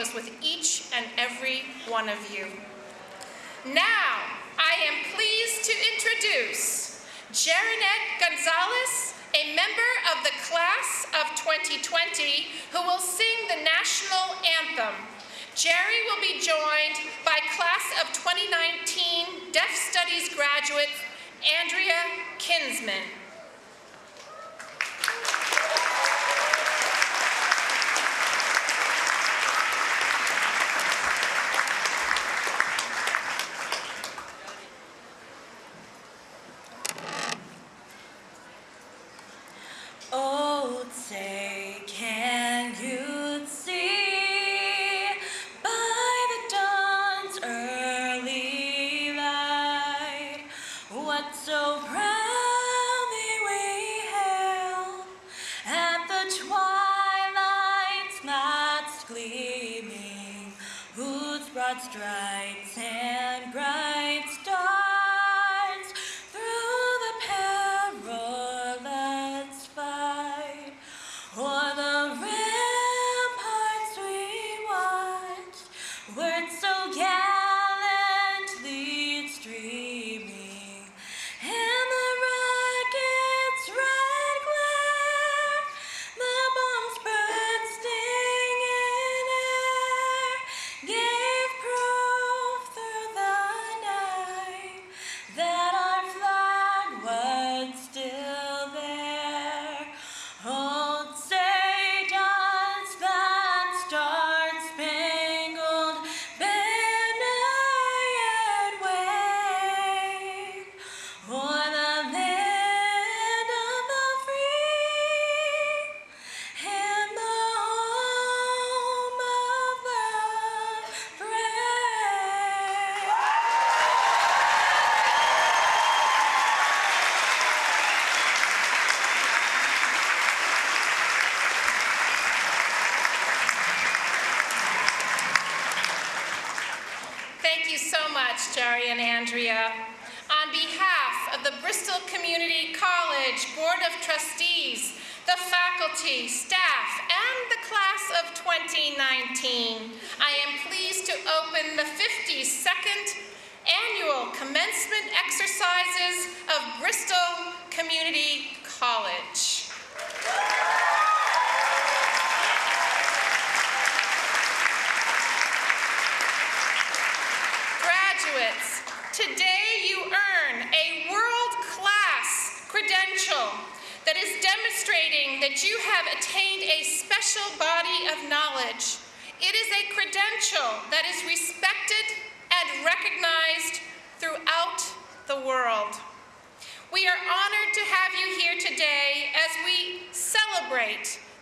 goes with each and every one of you. Now, I am pleased to introduce Jarinette Gonzalez, a member of the class of 2020 who will sing the national anthem. Jerry will be joined by class of 2019 Deaf Studies graduate Andrea Kinsman.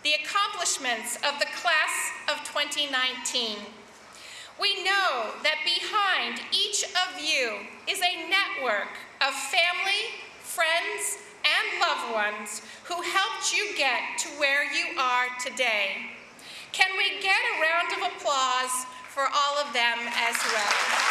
the accomplishments of the class of 2019. We know that behind each of you is a network of family, friends, and loved ones who helped you get to where you are today. Can we get a round of applause for all of them as well?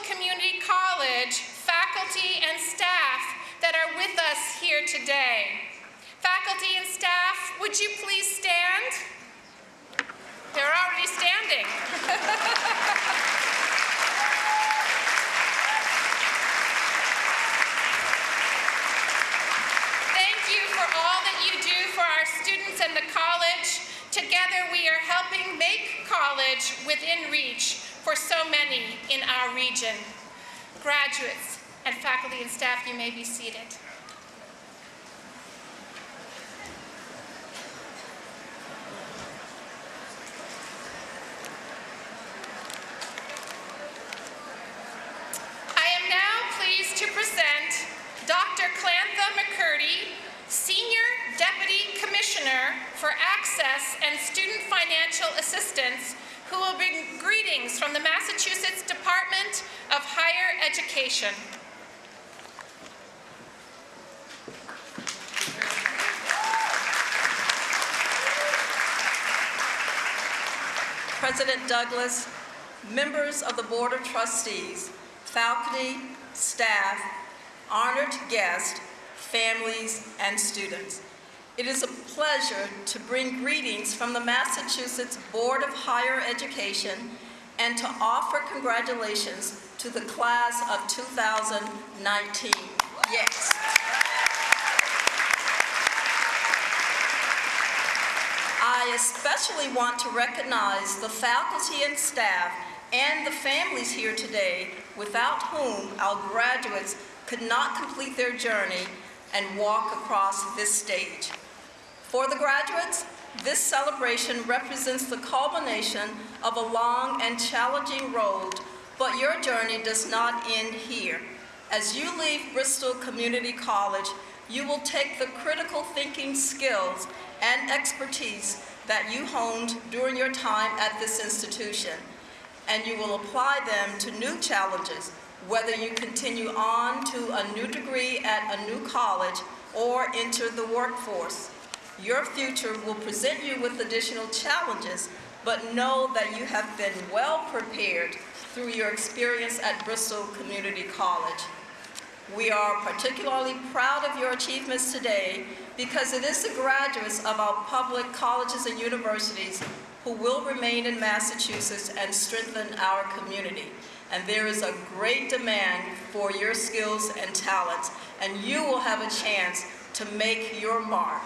Community College faculty and staff that are with us here today. Faculty and staff, would you please stand? They're already standing. Thank you for all that you do for our students and the college. Together, we are helping make college within reach for so many in our region. Graduates and faculty and staff, you may be seated. I am now pleased to present Dr. Clantha McCurdy, Senior Deputy Commissioner for Access and Student Financial Assistance, who will bring greetings from the Massachusetts Department of Higher Education. President Douglas, members of the Board of Trustees, faculty, staff, honored guests, families, and students. It is a pleasure to bring greetings from the Massachusetts Board of Higher Education and to offer congratulations to the class of 2019. Yes. I especially want to recognize the faculty and staff and the families here today without whom our graduates could not complete their journey and walk across this stage. For the graduates, this celebration represents the culmination of a long and challenging road, but your journey does not end here. As you leave Bristol Community College, you will take the critical thinking skills and expertise that you honed during your time at this institution, and you will apply them to new challenges, whether you continue on to a new degree at a new college or enter the workforce. Your future will present you with additional challenges, but know that you have been well prepared through your experience at Bristol Community College. We are particularly proud of your achievements today because it is the graduates of our public colleges and universities who will remain in Massachusetts and strengthen our community. And there is a great demand for your skills and talents, and you will have a chance to make your mark.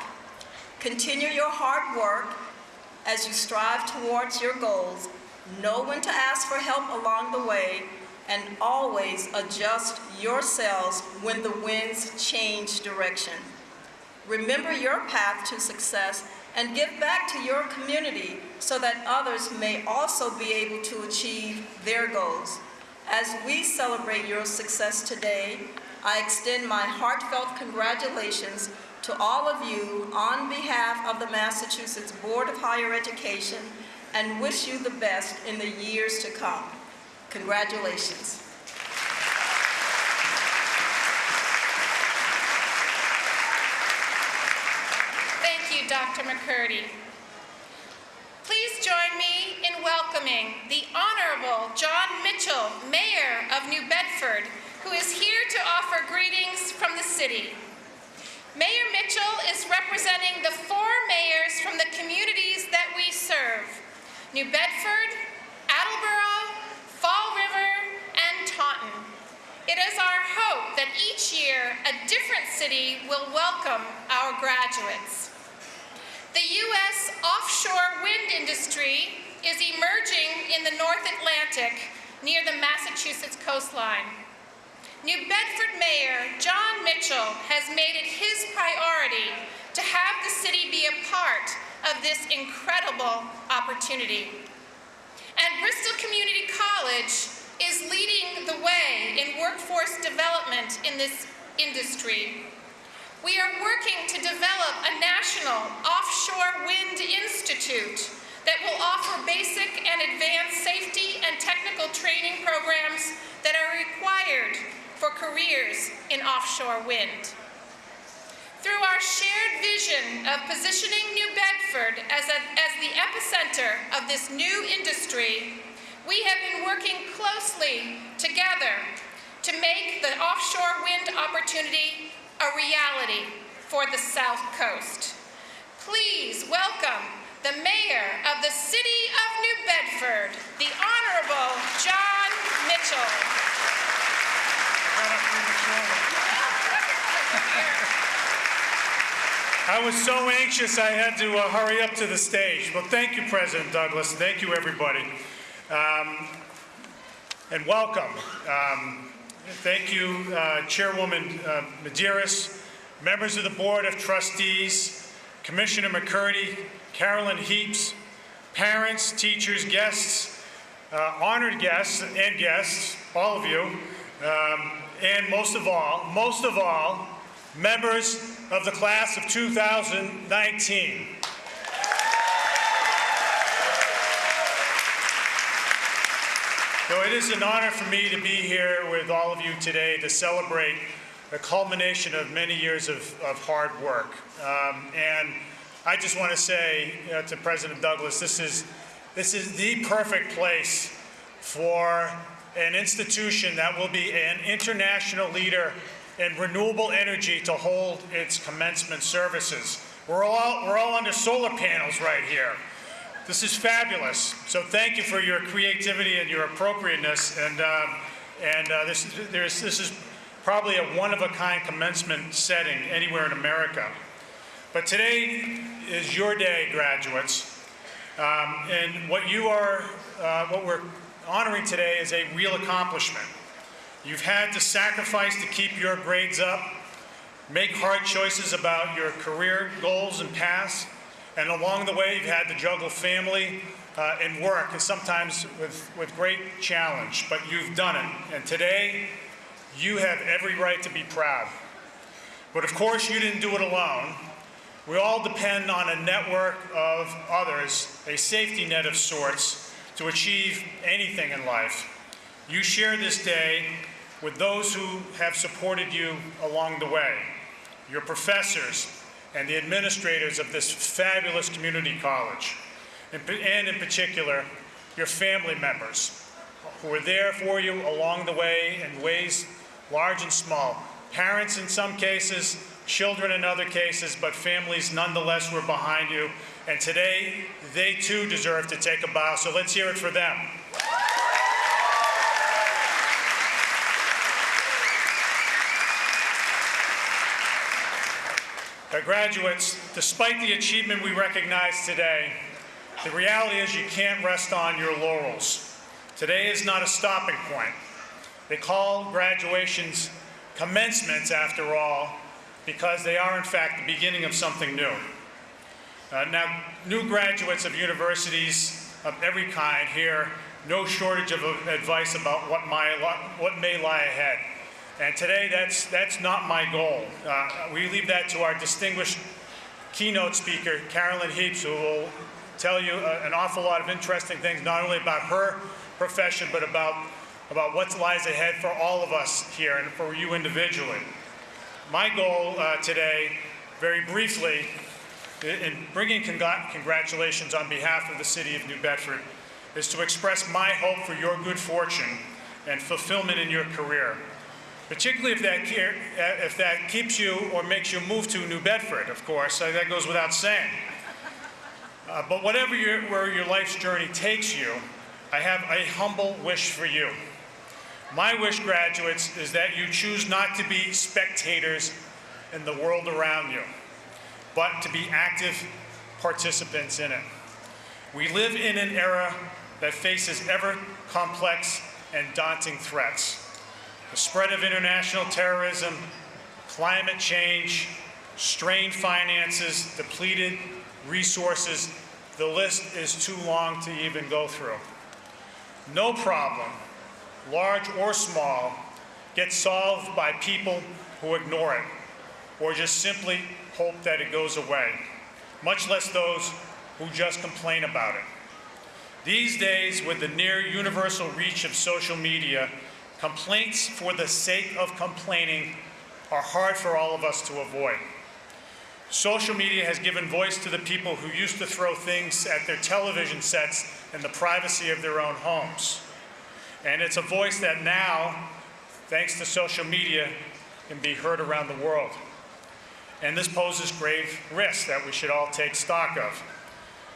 Continue your hard work as you strive towards your goals. Know when to ask for help along the way, and always adjust yourselves when the winds change direction. Remember your path to success and give back to your community so that others may also be able to achieve their goals. As we celebrate your success today, I extend my heartfelt congratulations to all of you on behalf of the Massachusetts Board of Higher Education and wish you the best in the years to come. Congratulations. Thank you, Dr. McCurdy. Please join me in welcoming the Honorable Jon Mitchell, Mayor of New Bedford, who is here to offer greetings from the city. Mayor Mitchell is representing the four mayors from the communities that we serve, New Bedford, Attleboro, Fall River, and Taunton. It is our hope that each year a different city will welcome our graduates. The U.S. offshore wind industry is emerging in the North Atlantic near the Massachusetts coastline. New Bedford Mayor Jon Mitchell has made it his priority to have the city be a part of this incredible opportunity. And Bristol Community College is leading the way in workforce development in this industry. We are working to develop a national offshore wind institute that will offer basic and advanced safety and technical training programs that are required for careers in offshore wind. Through our shared vision of positioning New Bedford as, a, as the epicenter of this new industry, we have been working closely together to make the offshore wind opportunity a reality for the South Coast. Please welcome the Mayor of the City of New Bedford, the Honorable Jon Mitchell. I was so anxious I had to uh, hurry up to the stage. Well, thank you, President Douglas. Thank you, everybody. Um, and welcome. Um, thank you, uh, Chairwoman uh, Maderas, members of the Board of Trustees, Commissioner McCurdy, Carolyn Heaps, parents, teachers, guests, uh, honored guests and guests, all of you, um, and most of all, most of all, members of the class of 2019. So it is an honor for me to be here with all of you today to celebrate the culmination of many years of, of hard work. Um, and I just want to say uh, to President Douglas, this is, this is the perfect place for an institution that will be an international leader in renewable energy to hold its commencement services. We're all, we're all under solar panels right here. This is fabulous. So thank you for your creativity and your appropriateness. And, um, and uh, this, this is probably a one-of-a-kind commencement setting anywhere in America. But today is your day, graduates. Um, and what you are, uh, what we're honoring today is a real accomplishment. You've had to sacrifice to keep your grades up, make hard choices about your career goals and paths, and along the way, you've had to juggle family uh, and work, and sometimes with, with great challenge, but you've done it. And today, you have every right to be proud. But of course, you didn't do it alone. We all depend on a network of others, a safety net of sorts, to achieve anything in life. You share this day with those who have supported you along the way, your professors, and the administrators of this fabulous community college, and in particular, your family members who were there for you along the way in ways large and small. Parents in some cases, children in other cases, but families nonetheless were behind you. And today, they too deserve to take a bow, so let's hear it for them. Uh, graduates, despite the achievement we recognize today, the reality is you can't rest on your laurels. Today is not a stopping point. They call graduations commencements, after all, because they are, in fact, the beginning of something new. Uh, now, new graduates of universities of every kind hear no shortage of advice about what, my, what may lie ahead. And today, that's, that's not my goal. Uh, we leave that to our distinguished keynote speaker, Carolyn Heaps, who will tell you uh, an awful lot of interesting things, not only about her profession, but about, about what lies ahead for all of us here and for you individually. My goal uh, today, very briefly, in bringing congr congratulations on behalf of the City of New Bedford, is to express my hope for your good fortune and fulfillment in your career particularly if that, if that keeps you or makes you move to New Bedford, of course. That goes without saying. Uh, but whatever your, where your life's journey takes you, I have a humble wish for you. My wish, graduates, is that you choose not to be spectators in the world around you, but to be active participants in it. We live in an era that faces ever complex and daunting threats the spread of international terrorism, climate change, strained finances, depleted resources, the list is too long to even go through. No problem, large or small, gets solved by people who ignore it or just simply hope that it goes away, much less those who just complain about it. These days, with the near universal reach of social media, Complaints for the sake of complaining are hard for all of us to avoid. Social media has given voice to the people who used to throw things at their television sets in the privacy of their own homes. And it's a voice that now, thanks to social media, can be heard around the world. And this poses grave risks that we should all take stock of.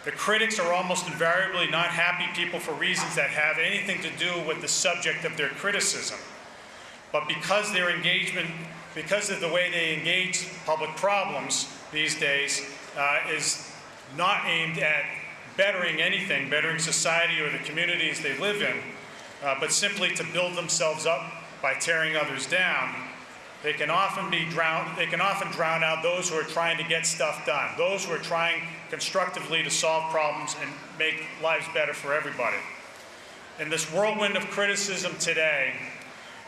The critics are almost invariably not happy people for reasons that have anything to do with the subject of their criticism. But because their engagement, because of the way they engage public problems these days, uh, is not aimed at bettering anything, bettering society or the communities they live in, uh, but simply to build themselves up by tearing others down, they can often be drowned, they can often drown out those who are trying to get stuff done, those who are trying constructively to solve problems and make lives better for everybody. In this whirlwind of criticism today,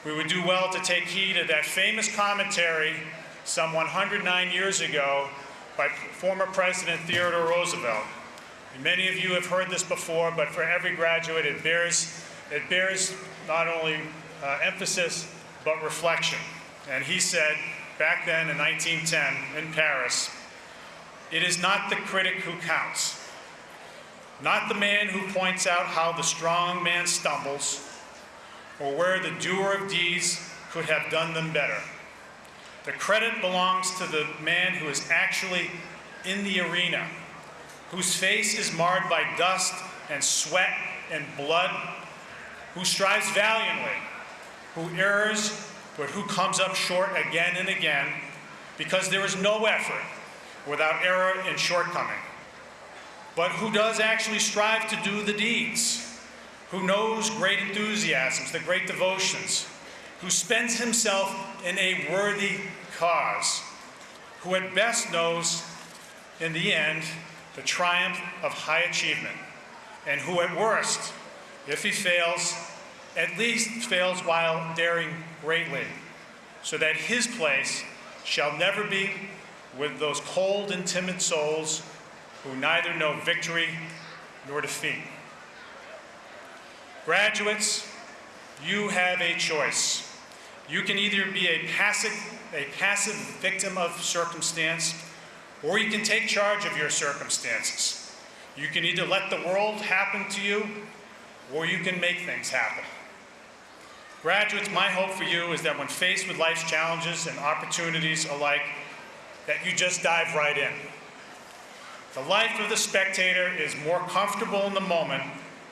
we would do well to take heed of that famous commentary some 109 years ago by former President Theodore Roosevelt. Many of you have heard this before, but for every graduate, it bears, it bears not only uh, emphasis, but reflection. And he said, back then in 1910 in Paris, it is not the critic who counts, not the man who points out how the strong man stumbles, or where the doer of deeds could have done them better. The credit belongs to the man who is actually in the arena, whose face is marred by dust and sweat and blood, who strives valiantly, who errs, but who comes up short again and again, because there is no effort without error and shortcoming, but who does actually strive to do the deeds, who knows great enthusiasms, the great devotions, who spends himself in a worthy cause, who at best knows, in the end, the triumph of high achievement, and who at worst, if he fails, at least fails while daring greatly, so that his place shall never be with those cold and timid souls who neither know victory nor defeat. Graduates, you have a choice. You can either be a passive, a passive victim of circumstance, or you can take charge of your circumstances. You can either let the world happen to you, or you can make things happen. Graduates, my hope for you is that when faced with life's challenges and opportunities alike, that you just dive right in. The life of the spectator is more comfortable in the moment,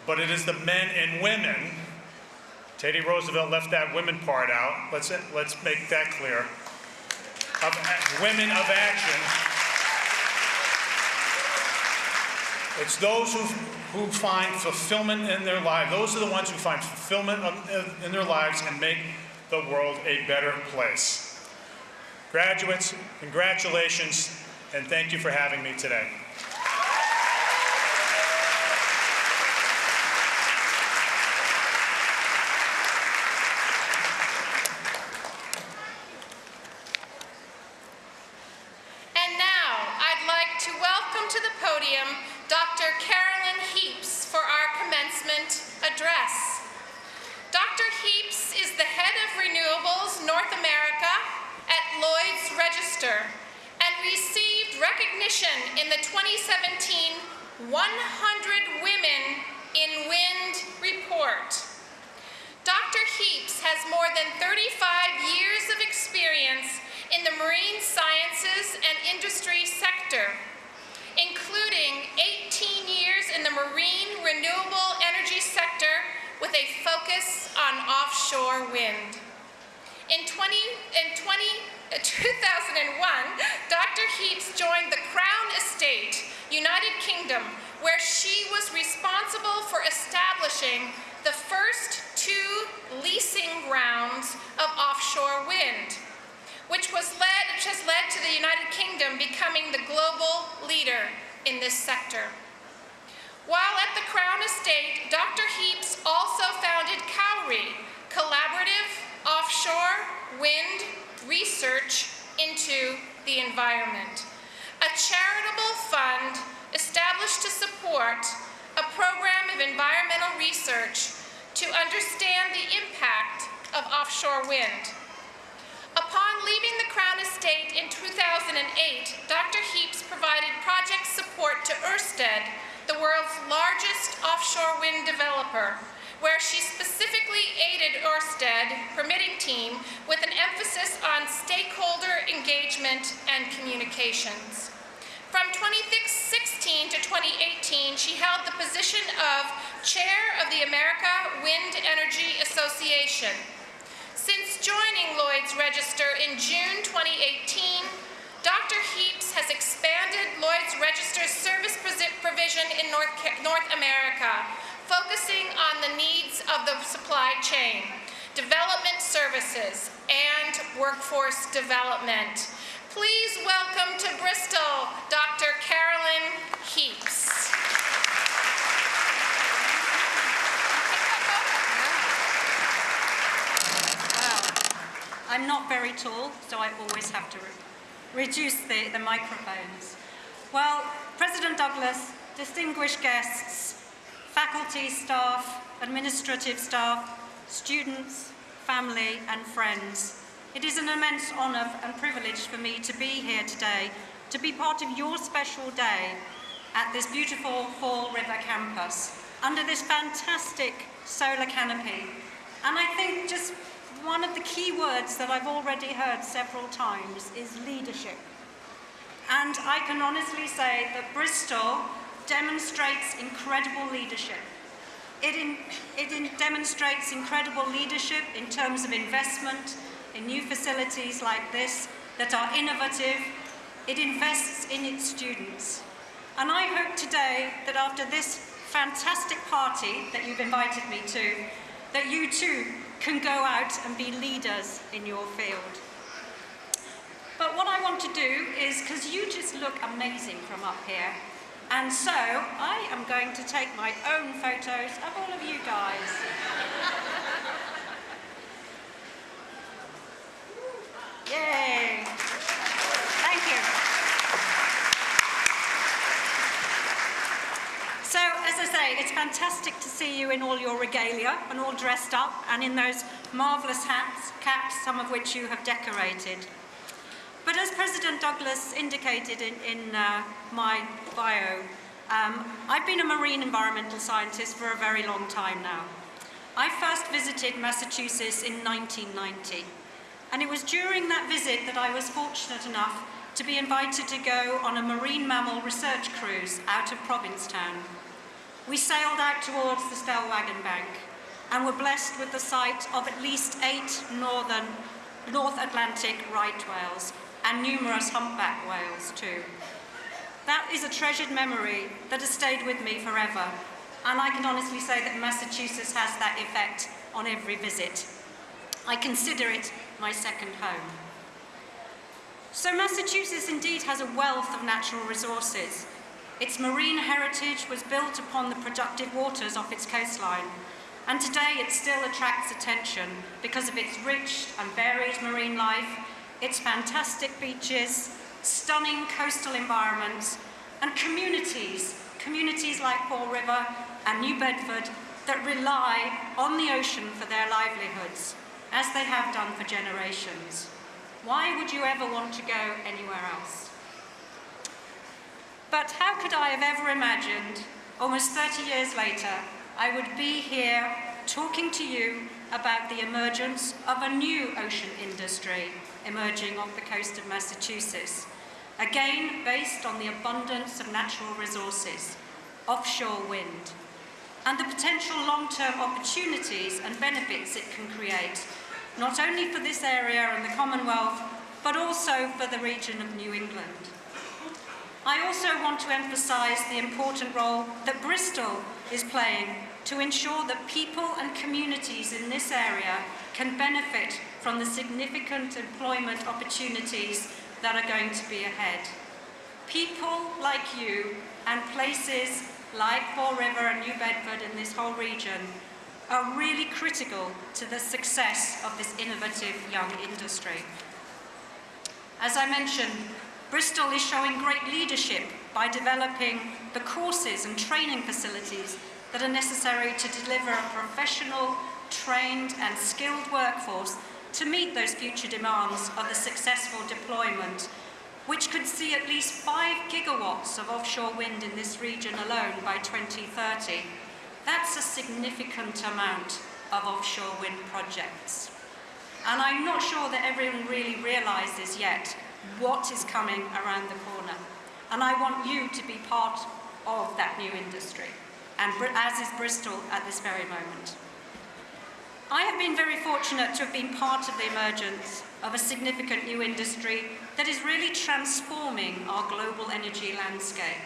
but it is the men and women, Teddy Roosevelt left that women part out, let's, let's make that clear, of women of action. It's those who, who find fulfillment in their lives. Those are the ones who find fulfillment in their lives and make the world a better place. Graduates, congratulations, and thank you for having me today. And now, I'd like to welcome to the podium Dr. Carolyn Heaps for our commencement address. Dr. Heaps is the head of Renewables North America at Lloyd's Register and received recognition in the 2017 100 Women in Wind report. Dr. Heaps has more than 35 years of experience in the marine sciences and industry sector, including 18 years in the marine renewable energy sector with a focus on offshore wind. In, 20, in 20, uh, 2001, Dr. Heaps joined the Crown Estate, United Kingdom, where she was responsible for establishing the first two leasing grounds of offshore wind, which, was led, which has led to the United Kingdom becoming the global leader in this sector. While at the Crown Estate, Dr. Heaps also founded Cowrie, collaborative offshore wind research into the environment, a charitable fund established to support a program of environmental research to understand the impact of offshore wind. Upon leaving the Crown Estate in 2008, Dr. Heaps provided project support to Ørsted, the world's largest offshore wind developer, where she specifically aided Ørsted permitting team with an emphasis on stakeholder engagement and communications. From 2016 to 2018, she held the position of Chair of the America Wind Energy Association. Since joining Lloyd's Register in June 2018, Dr. Heaps has expanded Lloyd's Register's service provision in North, North America, focusing on the needs of the supply chain, development services, and workforce development. Please welcome to Bristol, Dr. Carolyn Heaps. I'm not very tall, so I always have to re- reduce the, the microphones. Well, President Douglas, distinguished guests, faculty, staff, administrative staff, students, family, and friends, it is an immense honour and privilege for me to be here today to be part of your special day at this beautiful Fall River campus under this fantastic solar canopy. And I think just one of the key words that I've already heard several times is leadership. And I can honestly say that Bristol demonstrates incredible leadership. It, in, it in demonstrates incredible leadership in terms of investment in new facilities like this that are innovative. It invests in its students. And I hope today that after this fantastic party that you've invited me to, that you too can go out and be leaders in your field. But what I want to do is, because you just look amazing from up here, and so I am going to take my own photos of all of you guys. Yay! Thank you. So, as I say, it's fantastic to see you in all your regalia and all dressed up and in those marvellous hats, caps, some of which you have decorated. But as President Douglas indicated in, in uh, my bio, um, I've been a marine environmental scientist for a very long time now. I first visited Massachusetts in 1990, and it was during that visit that I was fortunate enough to be invited to go on a marine mammal research cruise out of Provincetown. We sailed out towards the Stellwagen Bank and were blessed with the sight of at least eight northern, North Atlantic right whales and numerous humpback whales too. That is a treasured memory that has stayed with me forever, and I can honestly say that Massachusetts has that effect on every visit. I consider it my second home. So Massachusetts indeed has a wealth of natural resources. Its marine heritage was built upon the productive waters off its coastline, and today it still attracts attention because of its rich and varied marine life, its fantastic beaches, stunning coastal environments, and communities, communities like Fall River and New Bedford that rely on the ocean for their livelihoods, as they have done for generations. Why would you ever want to go anywhere else? But how could I have ever imagined, almost 30 years later, I would be here talking to you about the emergence of a new ocean industry emerging off the coast of Massachusetts, again based on the abundance of natural resources, offshore wind, and the potential long-term opportunities and benefits it can create, not only for this area and the Commonwealth, but also for the region of New England. I also want to emphasise the important role that Bristol is playing to ensure that people and communities in this area can benefit from the significant employment opportunities that are going to be ahead. People like you and places like Fall River and New Bedford in this whole region are really critical to the success of this innovative young industry. As I mentioned, Bristol is showing great leadership by developing the courses and training facilities that are necessary to deliver a professional, trained and skilled workforce to meet those future demands of the successful deployment, which could see at least 5 gigawatts of offshore wind in this region alone by 2030, That's a significant amount of offshore wind projects. And I'm not sure that everyone really realizes yet what is coming around the corner. And I want you to be part of that new industry, and as is Bristol at this very moment. I have been very fortunate to have been part of the emergence of a significant new industry that is really transforming our global energy landscape.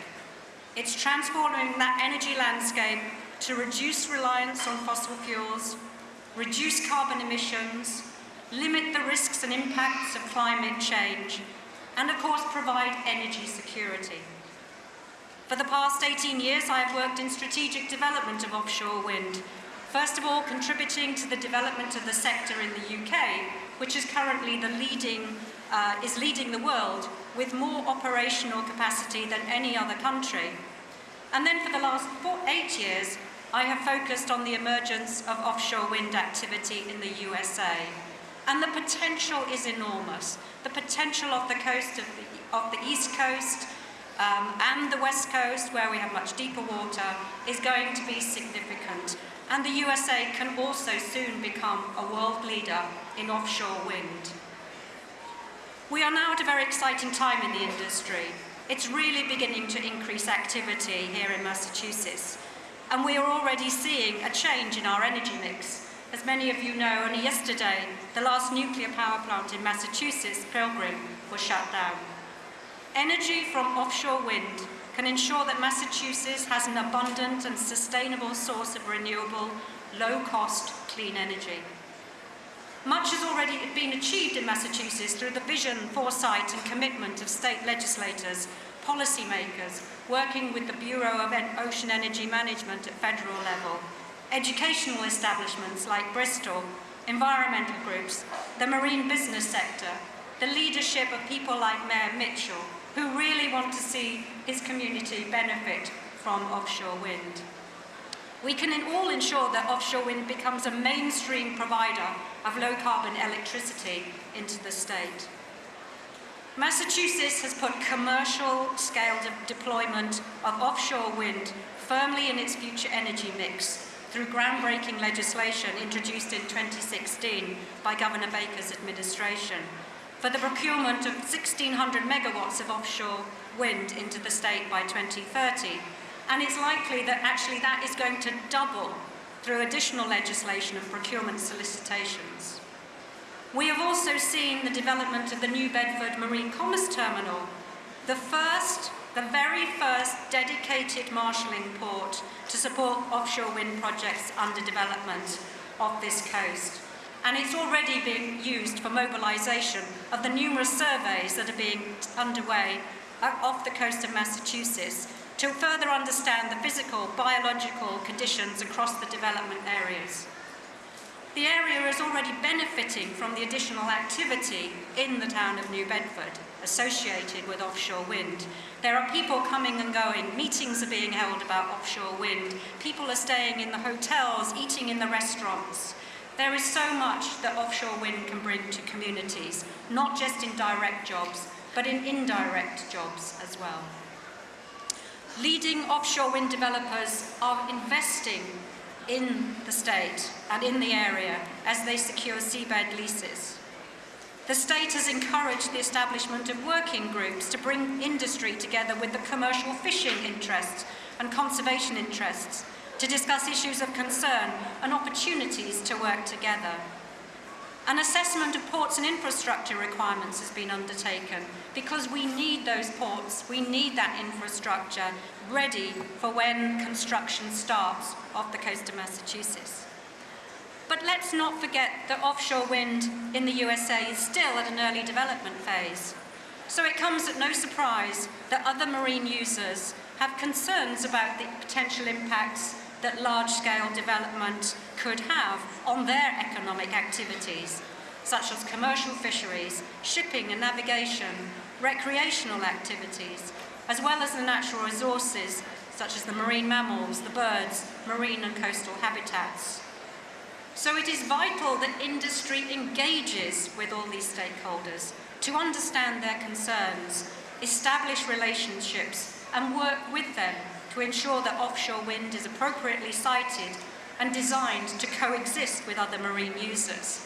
It's transforming that energy landscape to reduce reliance on fossil fuels, reduce carbon emissions, limit the risks and impacts of climate change, and of course provide energy security. For the past 18 years, I have worked in strategic development of offshore wind, first of all contributing to the development of the sector in the UK, which is currently the leading, uh, is leading the world with more operational capacity than any other country. And then for the last four, eight years, I have focused on the emergence of offshore wind activity in the USA. And the potential is enormous. The potential of the coast of the, of the East Coast um, and the West Coast, where we have much deeper water, is going to be significant. And the USA can also soon become a world leader in offshore wind. We are now at a very exciting time in the industry. It's really beginning to increase activity here in Massachusetts. And we are already seeing a change in our energy mix. As many of you know, only yesterday, the last nuclear power plant in Massachusetts, Pilgrim, was shut down. Energy from offshore wind can ensure that Massachusetts has an abundant and sustainable source of renewable, low-cost, clean energy. Much has already been achieved in Massachusetts through the vision, foresight and commitment of state legislators, policymakers, working with the Bureau of Ocean Energy Management at federal level, educational establishments like Bristol, environmental groups, the marine business sector, the leadership of people like Mayor Mitchell, who really want to see his community benefit from offshore wind. We can all ensure that offshore wind becomes a mainstream provider of low carbon electricity into the state. Massachusetts has put commercial scale de- deployment of offshore wind firmly in its future energy mix through groundbreaking legislation introduced in 2016 by Governor Baker's administration for the procurement of 1,600 megawatts of offshore wind into the state by 2030. And it's likely that actually that is going to double through additional legislation and procurement solicitations. We have also seen the development of the New Bedford Marine Commerce Terminal, the first, the very first dedicated marshalling port to support offshore wind projects under development of this coast. And it's already being used for mobilisation of the numerous surveys that are being underway uh, off the coast of Massachusetts to further understand the physical, biological conditions across the development areas. The area is already benefiting from the additional activity in the town of New Bedford associated with offshore wind. There are people coming and going, meetings are being held about offshore wind, people are staying in the hotels, eating in the restaurants. There is so much that offshore wind can bring to communities, not just in direct jobs, but in indirect jobs as well. Leading offshore wind developers are investing in the state and in the area as they secure seabed leases. The state has encouraged the establishment of working groups to bring industry together with the commercial fishing interests and conservation interests to discuss issues of concern and opportunities to work together. An assessment of ports and infrastructure requirements has been undertaken because we need those ports, we need that infrastructure ready for when construction starts off the coast of Massachusetts. But let's not forget that offshore wind in the USA is still at an early development phase. So it comes at no surprise that other marine users have concerns about the potential impacts that large-scale development could have on their economic activities, such as commercial fisheries, shipping and navigation, recreational activities, as well as the natural resources, such as the marine mammals, the birds, marine and coastal habitats. So it is vital that industry engages with all these stakeholders to understand their concerns, establish relationships and work with them to ensure that offshore wind is appropriately sited and designed to coexist with other marine users.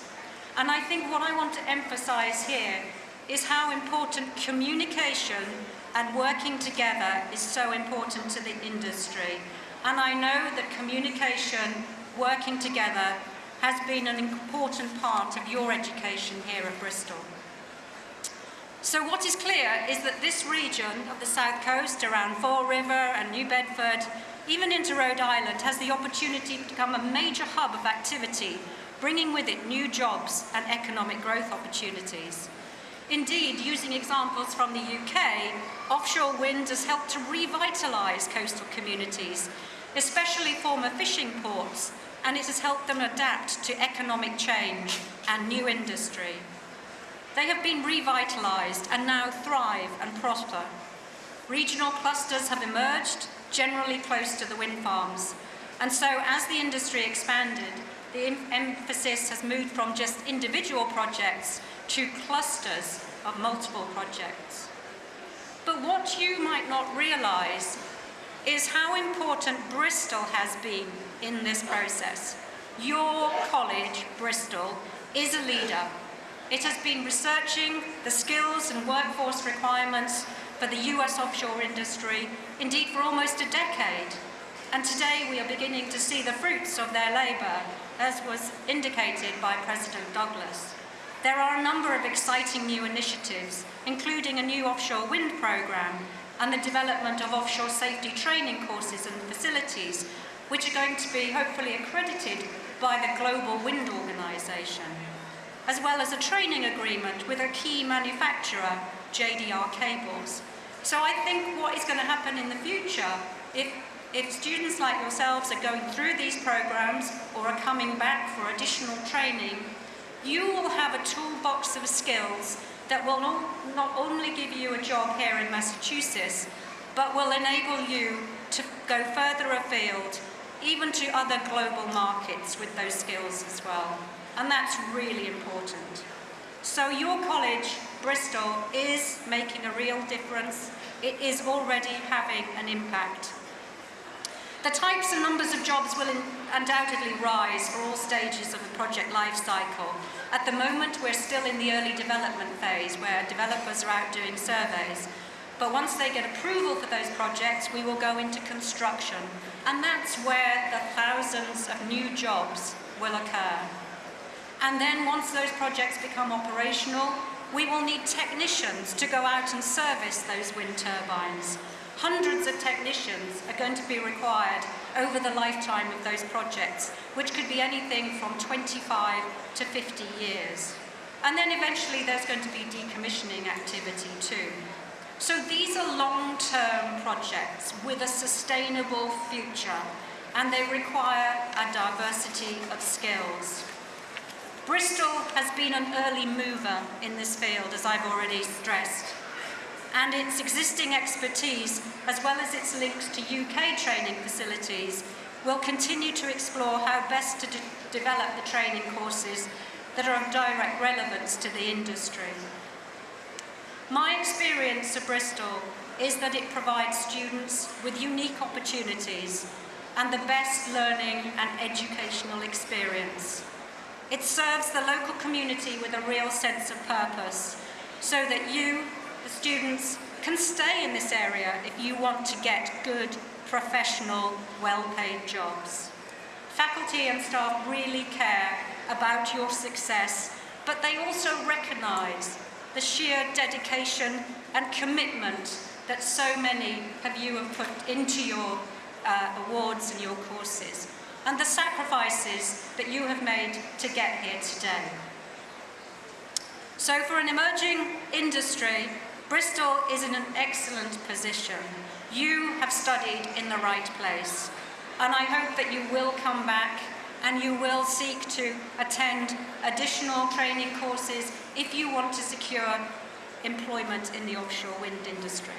And I think what I want to emphasize here is how important communication and working together is so important to the industry. And I know that communication, working together, has been an important part of your education here at Bristol. So what is clear is that this region of the south coast around Fall River and New Bedford, even into Rhode Island, has the opportunity to become a major hub of activity, bringing with it new jobs and economic growth opportunities. Indeed, using examples from the UK, offshore wind has helped to revitalise coastal communities, especially former fishing ports, and it has helped them adapt to economic change and new industry. They have been revitalised and now thrive and prosper. Regional clusters have emerged, generally close to the wind farms. And so as the industry expanded, the em emphasis has moved from just individual projects to clusters of multiple projects. But what you might not realise is how important Bristol has been in this process. Your college, Bristol, is a leader. It has been researching the skills and workforce requirements for the US offshore industry, indeed for almost a decade. And today we are beginning to see the fruits of their labour, as was indicated by President Douglas. There are a number of exciting new initiatives, including a new offshore wind programme and the development of offshore safety training courses and facilities, which are going to be hopefully accredited by the Global Wind Organisation, as well as a training agreement with a key manufacturer, JDR Cables. So I think what is going to happen in the future, if, if students like yourselves are going through these programs or are coming back for additional training, you will have a toolbox of skills that will not only give you a job here in Massachusetts, but will enable you to go further afield, even to other global markets with those skills as well. And that's really important. So your college, Bristol, is making a real difference. It is already having an impact. The types and numbers of jobs will undoubtedly rise for all stages of the project life cycle. At the moment, we're still in the early development phase where developers are out doing surveys. But once they get approval for those projects, we will go into construction. And that's where the thousands of new jobs will occur. And then once those projects become operational, we will need technicians to go out and service those wind turbines. Hundreds of technicians are going to be required over the lifetime of those projects, which could be anything from 25 to 50 years. And then eventually there's going to be decommissioning activity too. So these are long-term projects with a sustainable future, and they require a diversity of skills. Bristol has been an early mover in this field, as I've already stressed and its existing expertise, as well as its links to UK training facilities, will continue to explore how best to de develop the training courses that are of direct relevance to the industry. My experience at Bristol is that it provides students with unique opportunities and the best learning and educational experience. It serves the local community with a real sense of purpose so that you the students can stay in this area if you want to get good, professional, well-paid jobs. Faculty and staff really care about your success, but they also recognise the sheer dedication and commitment that so many of you have put into your uh, awards and your courses, and the sacrifices that you have made to get here today. So for an emerging industry, Bristol is in an excellent position. You have studied in the right place. And I hope that you will come back and you will seek to attend additional training courses if you want to secure employment in the offshore wind industry.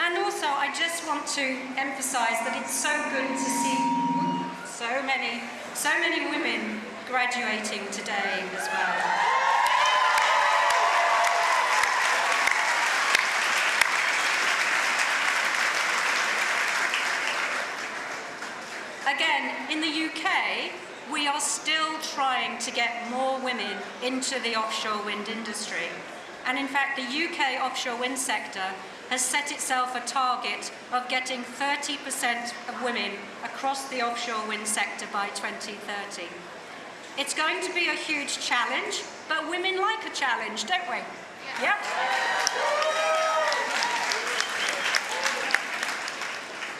And also, I just want to emphasise that it's so good to see so many, so many women graduating today as well. again, in the UK, are still trying to get more women into the offshore wind industry. And in fact, the UK offshore wind sector has set itself a target of getting 30% of women across the offshore wind sector by 2030. It's going to be a huge challenge, but women like a challenge, don't we? Yep.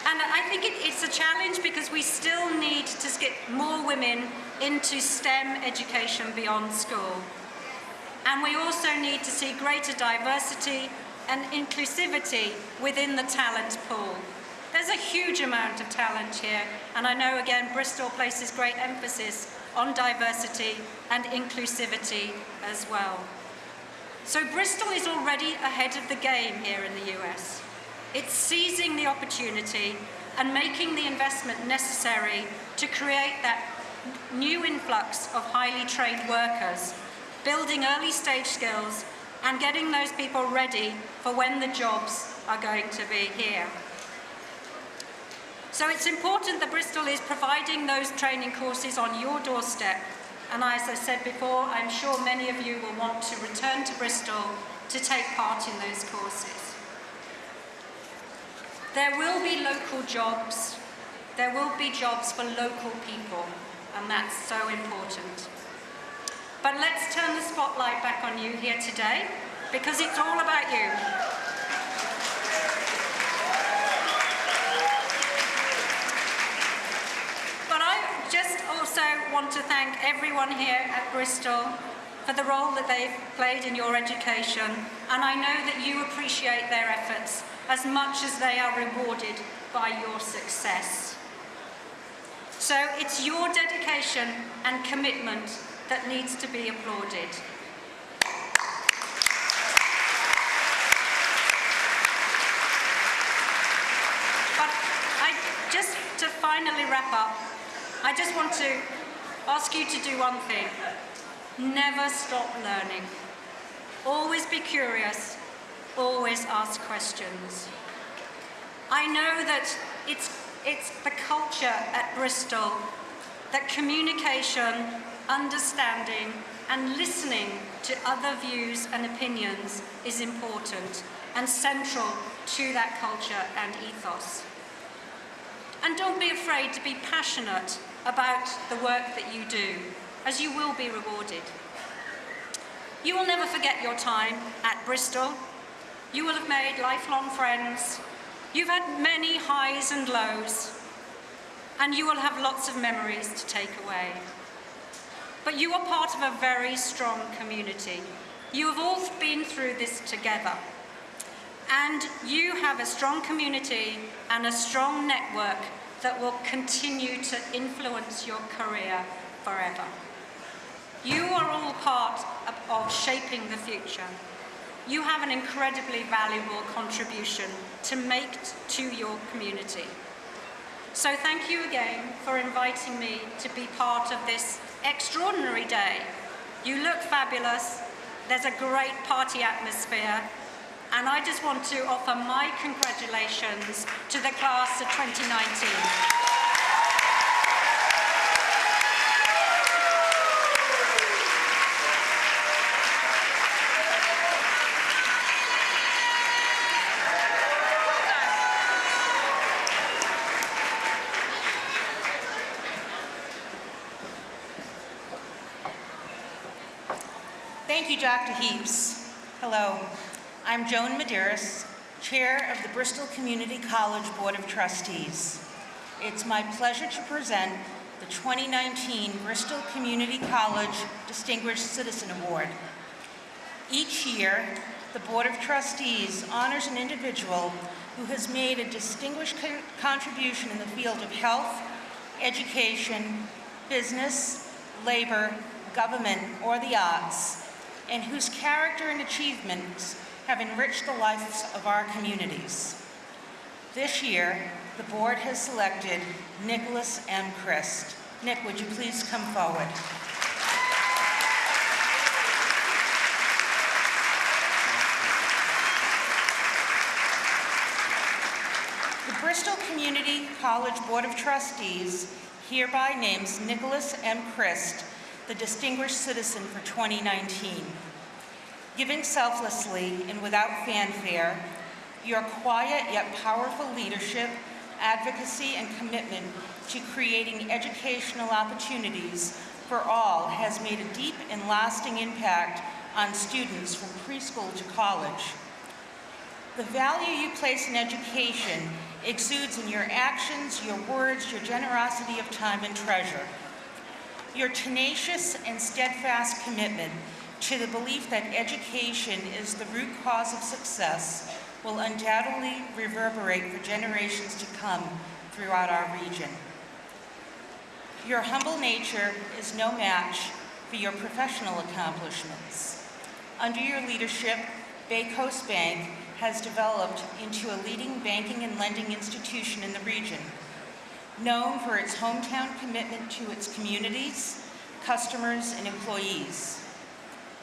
And I think it, it's a challenge because we still need to get more women into STEM education beyond school. And we also need to see greater diversity and inclusivity within the talent pool. There's a huge amount of talent here, and I know again Bristol places great emphasis on diversity and inclusivity as well. So Bristol is already ahead of the game here in the US. It's seizing the opportunity and making the investment necessary to create that new influx of highly trained workers, building early stage skills and getting those people ready for when the jobs are going to be here. So it's important that Bristol is providing those training courses on your doorstep. And as I said before, I'm sure many of you will want to return to Bristol to take part in those courses. There will be local jobs. There will be jobs for local people, and that's so important. But let's turn the spotlight back on you here today, because it's all about you. But I just also want to thank everyone here at Bristol for the role that they've played in your education, and I know that you appreciate their efforts as much as they are rewarded by your success. So it's your dedication and commitment that needs to be applauded. But I just to finally wrap up, I just want to ask you to do one thing. Never stop learning. Always be curious. Always ask questions. I know that it's, it's the culture at Bristol that communication, understanding, and listening to other views and opinions is important and central to that culture and ethos. And don't be afraid to be passionate about the work that you do, as you will be rewarded. You will never forget your time at Bristol. You will have made lifelong friends. You've had many highs and lows, and you will have lots of memories to take away. But you are part of a very strong community. You have all been through this together. And you have a strong community and a strong network that will continue to influence your career forever. You are all part of, shaping the future. You have an incredibly valuable contribution to make to your community. So thank you again for inviting me to be part of this extraordinary day. You look fabulous. There's a great party atmosphere. And I just want to offer my congratulations to the class of 2019. Thank you, Dr. Heaps. Hello, I'm Joan Medeiros, Chair of the Bristol Community College Board of Trustees. It's my pleasure to present the 2019 Bristol Community College Distinguished Citizen Award. Each year, the Board of Trustees honors an individual who has made a distinguished co- contribution in the field of health, education, business, labor, government, or the arts, and whose character and achievements have enriched the lives of our communities. This year, the board has selected Nicholas M. Christ. Nick, would you please come forward? The Bristol Community College Board of Trustees hereby names Nicholas M. Christ the Distinguished Citizen for 2019. Giving selflessly and without fanfare, your quiet yet powerful leadership, advocacy, and commitment to creating educational opportunities for all has made a deep and lasting impact on students from preschool to college. The value you place in education exudes in your actions, your words, your generosity of time and treasure. Your tenacious and steadfast commitment to the belief that education is the root cause of success will undoubtedly reverberate for generations to come throughout our region. Your humble nature is no match for your professional accomplishments. Under your leadership, Bay Coast Bank has developed into a leading banking and lending institution in the region, known for its hometown commitment to its communities, customers, and employees.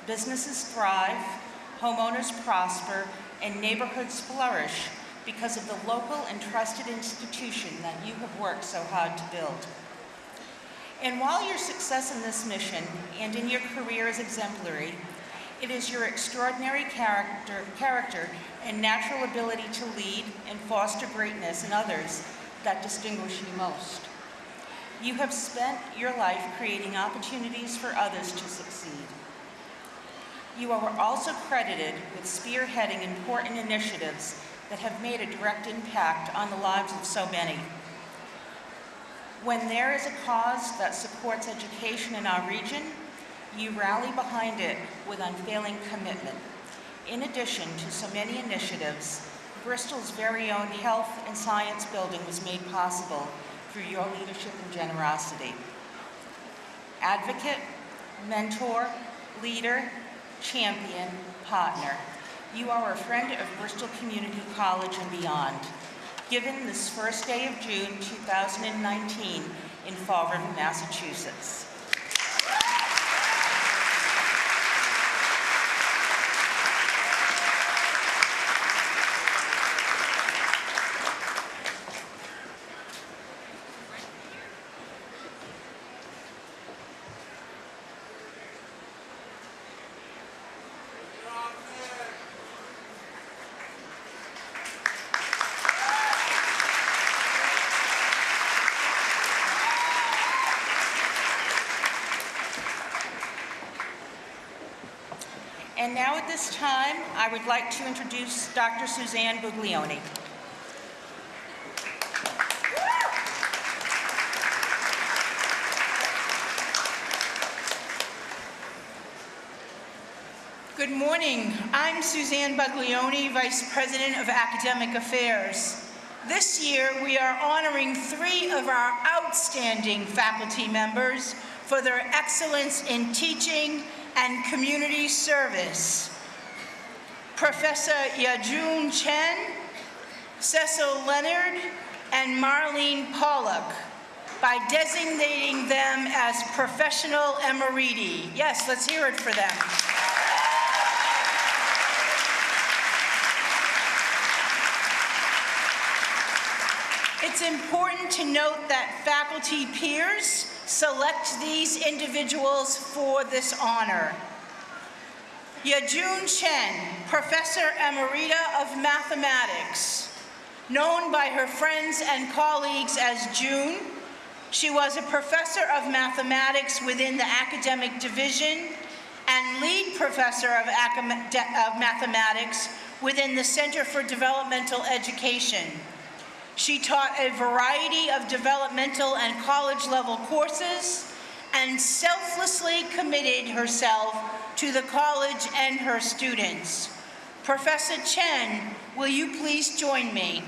Businesses thrive, homeowners prosper, and neighborhoods flourish because of the local and trusted institution that you have worked so hard to build. And while your success in this mission and in your career is exemplary, it is your extraordinary character, character and natural ability to lead and foster greatness in others that distinguish you most. You have spent your life creating opportunities for others to succeed. You are also credited with spearheading important initiatives that have made a direct impact on the lives of so many. When there is a cause that supports education in our region, you rally behind it with unfailing commitment. In addition to so many initiatives, Bristol's very own health and science building was made possible through your leadership and generosity. Advocate, mentor, leader, champion, partner. You are a friend of Bristol Community College and beyond. Given this first day of June 2019 in Fall River, Massachusetts. And now at this time, I would like to introduce Dr. Suzanne Buglioni. Good morning. I'm Suzanne Buglioni, Vice President of Academic Affairs. This year, we are honoring three of our outstanding faculty members for their excellence in teaching and community service. Professor Yajun Chen, Cecil Leonard, and Marlene Pollock by designating them as professional emeriti. Yes, let's hear it for them. It's important to note that faculty peers select these individuals for this honor. Yajun Chen, Professor Emerita of Mathematics. Known by her friends and colleagues as June, she was a professor of mathematics within the academic division and lead professor of, mathematics within the Center for Developmental Education. She taught a variety of developmental and college level courses and selflessly committed herself to the college and her students. Professor Chen, will you please join me?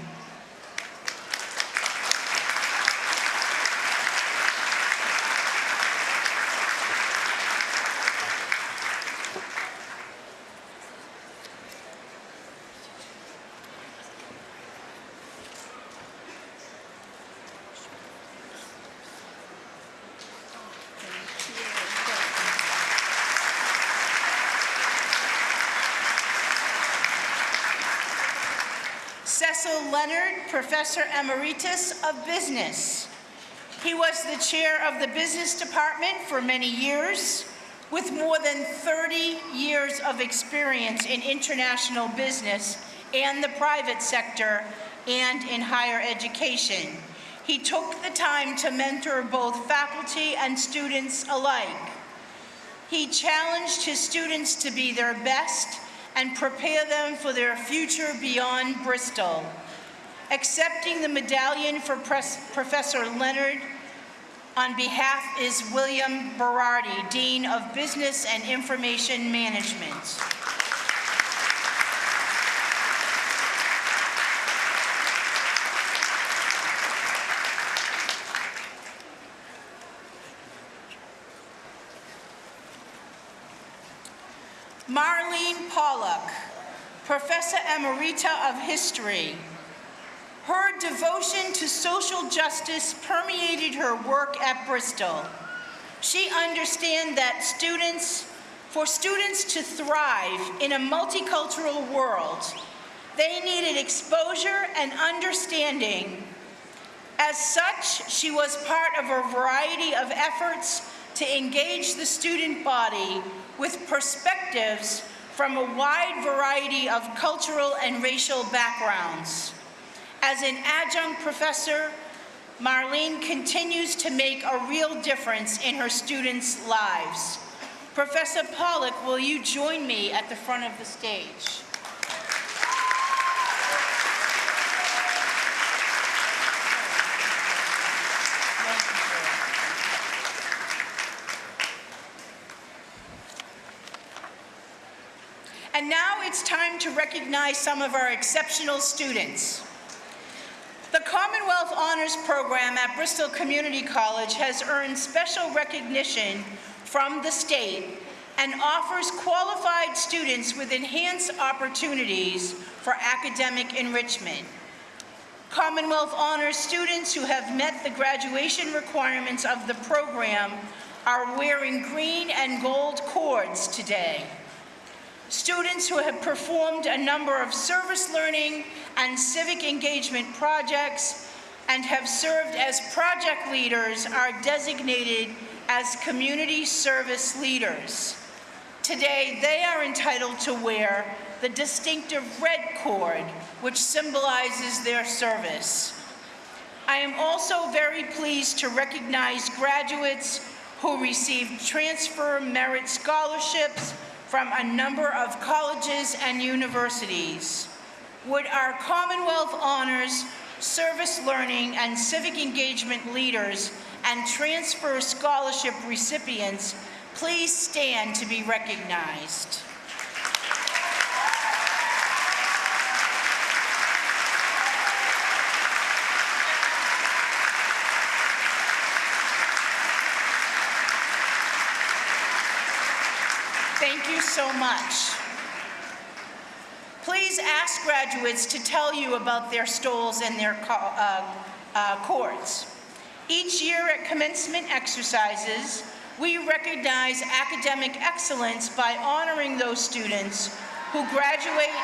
Cecil Leonard, Professor Emeritus of Business. He was the chair of the business department for many years, with more than 30 years of experience in international business and the private sector and in higher education. He took the time to mentor both faculty and students alike. He challenged his students to be their best and prepare them for their future beyond Bristol. Accepting the medallion for Professor Leonard on behalf is William Berardi, Dean of Business and Information Management. Marlene Pollock, Professor Emerita of History. Her devotion to social justice permeated her work at Bristol. She understands that students, for students to thrive in a multicultural world, they needed exposure and understanding. As such, she was part of a variety of efforts to engage the student body with perspectives from a wide variety of cultural and racial backgrounds. As an adjunct professor, Marlene continues to make a real difference in her students' lives. Professor Pollock, will you join me at the front of the stage? And now it's time to recognize some of our exceptional students. The Commonwealth Honors Program at Bristol Community College has earned special recognition from the state and offers qualified students with enhanced opportunities for academic enrichment. Commonwealth Honors students who have met the graduation requirements of the program are wearing green and gold cords today. Students who have performed a number of service learning and civic engagement projects and have served as project leaders are designated as community service leaders. Today, they are entitled to wear the distinctive red cord, which symbolizes their service. I am also very pleased to recognize graduates who received transfer merit scholarships from a number of colleges and universities. Would our Commonwealth Honors, Service Learning, and Civic Engagement leaders and transfer scholarship recipients please stand to be recognized? Thank you so much. Please ask graduates to tell you about their stoles and their uh, uh, cords. Each year at commencement exercises, we recognize academic excellence by honoring those students who graduate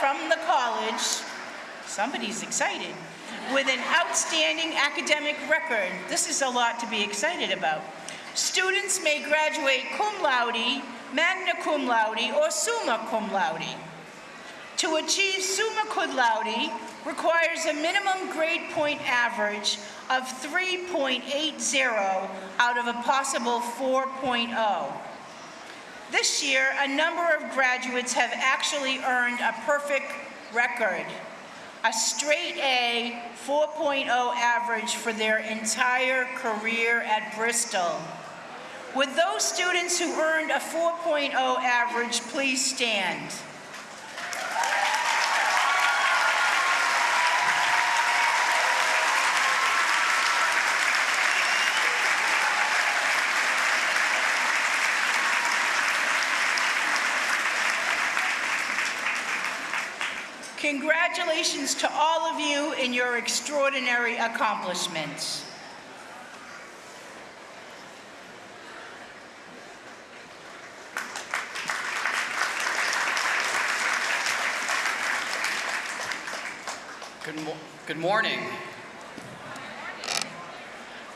from the college, somebody's excited, with an outstanding academic record. This is a lot to be excited about. Students may graduate cum laude, magna cum laude, or summa cum laude. To achieve summa cum laude requires a minimum grade point average of 3.80 out of a possible 4.0. This year, a number of graduates have actually earned a perfect record, a straight A 4.0 average for their entire career at Bristol. Would those students who earned a 4.0 average please stand? Congratulations to all of you in your extraordinary accomplishments. Good, mo- good morning.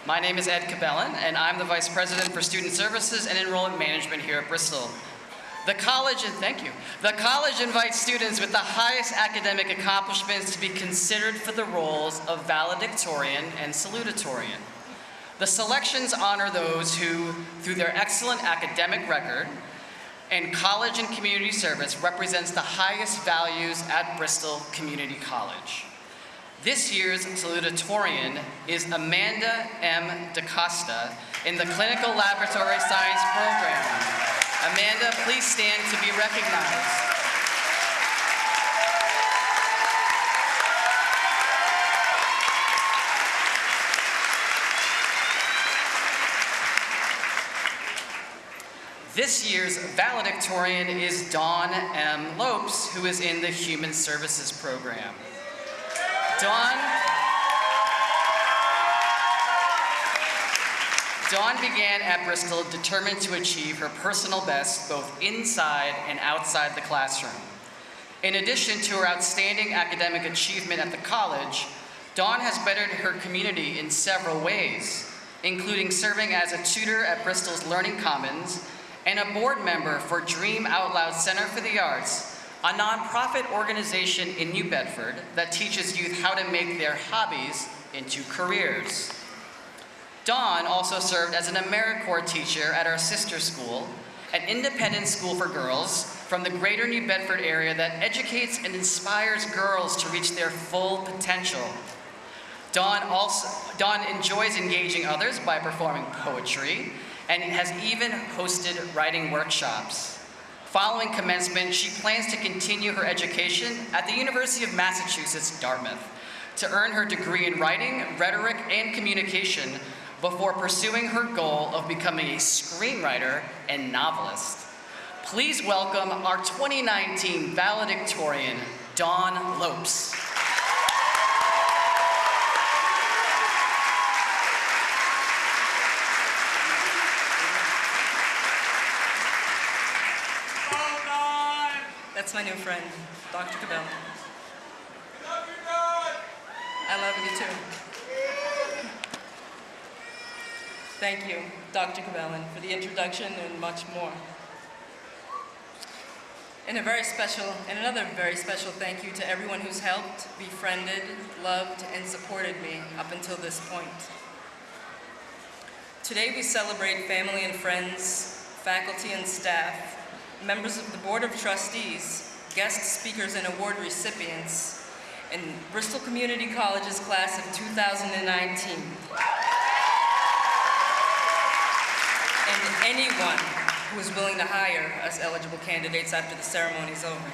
My name is Ed Cabellon, and I'm the Vice President for Student Services and Enrollment Management here at Bristol. The college, and thank you, the college invites students with the highest academic accomplishments to be considered for the roles of valedictorian and salutatorian. The selections honor those who, through their excellent academic record and college and community service, represents the highest values at Bristol Community College. This year's salutatorian is Amanda M. DaCosta in the Clinical Laboratory Science Program. Amanda, please stand to be recognized. This year's valedictorian is Dawn M. Lopes, who is in the Human Services Program. Dawn, Dawn began at Bristol determined to achieve her personal best both inside and outside the classroom. In addition to her outstanding academic achievement at the college, Dawn has bettered her community in several ways, including serving as a tutor at Bristol's Learning Commons and a board member for Dream Out Loud Center for the Arts, a nonprofit organization in New Bedford that teaches youth how to make their hobbies into careers. Dawn also served as an AmeriCorps teacher at our sister school, an independent school for girls from the greater New Bedford area that educates and inspires girls to reach their full potential. Dawn, also, Dawn enjoys engaging others by performing poetry and has even hosted writing workshops. Following commencement, she plans to continue her education at the University of Massachusetts, Dartmouth, to earn her degree in writing, rhetoric, and communication before pursuing her goal of becoming a screenwriter and novelist. Please welcome our 2019 valedictorian, Dawn Lopes. That's my new friend, Dr. Cabell. I love you too. Thank you, Dr. Cabellon, for the introduction and much more. And a very special, and another very special thank you to everyone who's helped, befriended, loved, and supported me up until this point. Today we celebrate family and friends, faculty and staff, members of the Board of Trustees, guest speakers and award recipients, and Bristol Community College's class of 2019. And anyone who is willing to hire us eligible candidates after the ceremony is over.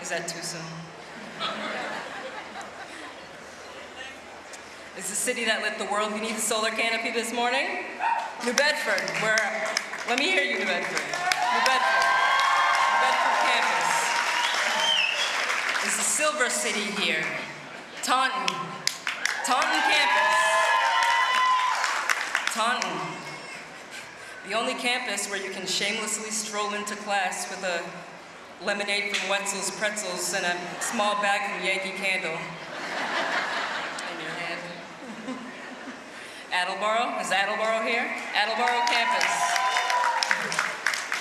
Is that too soon? Is the city that lit the world beneath a solar canopy this morning? New Bedford, where, let me hear you, New Bedford. New Bedford, New Bedford campus. Is the Silver City here? Taunton, Taunton campus. Taunton, the only campus where you can shamelessly stroll into class with a lemonade from Wetzel's Pretzels and a small bag from Yankee Candle in your hand. Attleboro, is Attleboro here? Attleboro campus.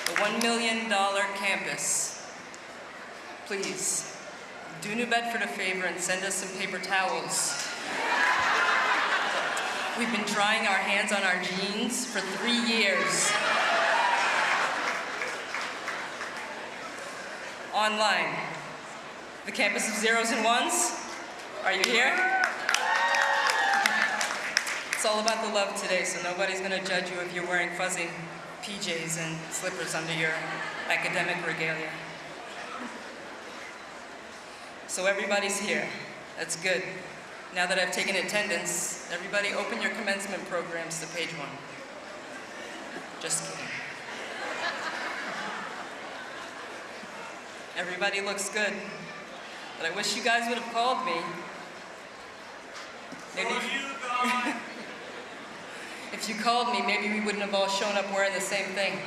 The $1 million campus. Please, do New Bedford a favor and send us some paper towels. We've been drying our hands on our jeans for three years. Online, the campus of zeros and ones. Are you here? It's all about the love today, so nobody's gonna judge you if you're wearing fuzzy PJs and slippers under your academic regalia. So everybody's here. That's good. Now that I've taken attendance, everybody open your commencement programs to page one. Just kidding. Everybody looks good, but I wish you guys would have called me. Maybe if you called me, maybe we wouldn't have all shown up wearing the same thing.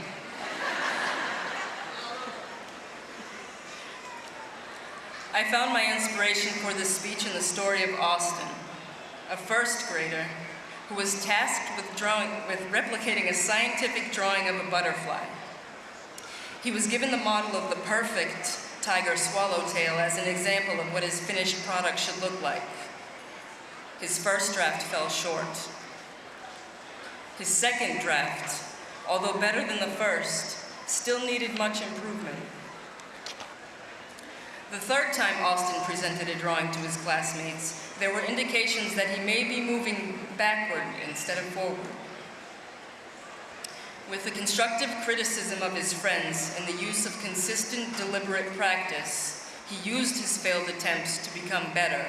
I found my inspiration for this speech in the story of Austin. a first grader, who was tasked with, drawing, with replicating a scientific drawing of a butterfly. He was given the model of the perfect tiger swallowtail as an example of what his finished product should look like. His first draft fell short. His second draft, although better than the first, still needed much improvement. The third time Austin presented a drawing to his classmates, there were indications that he may be moving backward instead of forward. With the constructive criticism of his friends and the use of consistent, deliberate practice, he used his failed attempts to become better.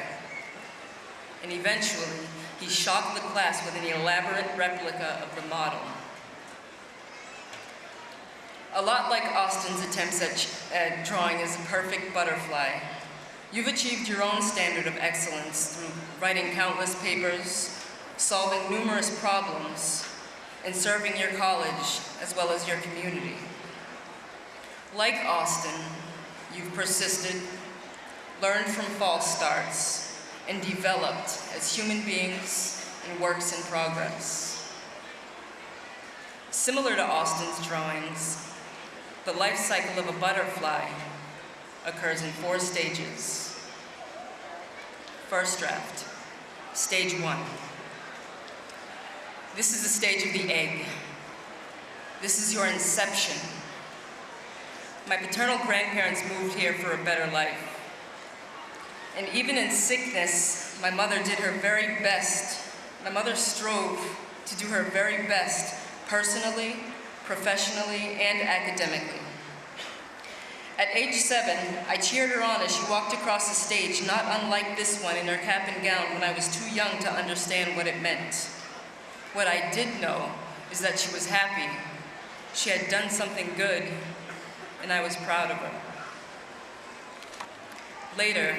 And eventually, he shocked the class with an elaborate replica of the model. A lot like Austin's attempts at, at drawing as a perfect butterfly, you've achieved your own standard of excellence through writing countless papers, solving numerous problems, and serving your college as well as your community. Like Austin, you've persisted, learned from false starts, and developed as human beings and works in progress. Similar to Austin's drawings, the life cycle of a butterfly occurs in four stages. First draft, stage one. This is the stage of the egg. This is your inception. My paternal grandparents moved here for a better life. And even in sickness, my mother did her very best. My mother strove to do her very best, personally, professionally, and academically. At age seven, I cheered her on as she walked across the stage, not unlike this one in her cap and gown when I was too young to understand what it meant. What I did know is that she was happy. She had done something good, and I was proud of her. Later,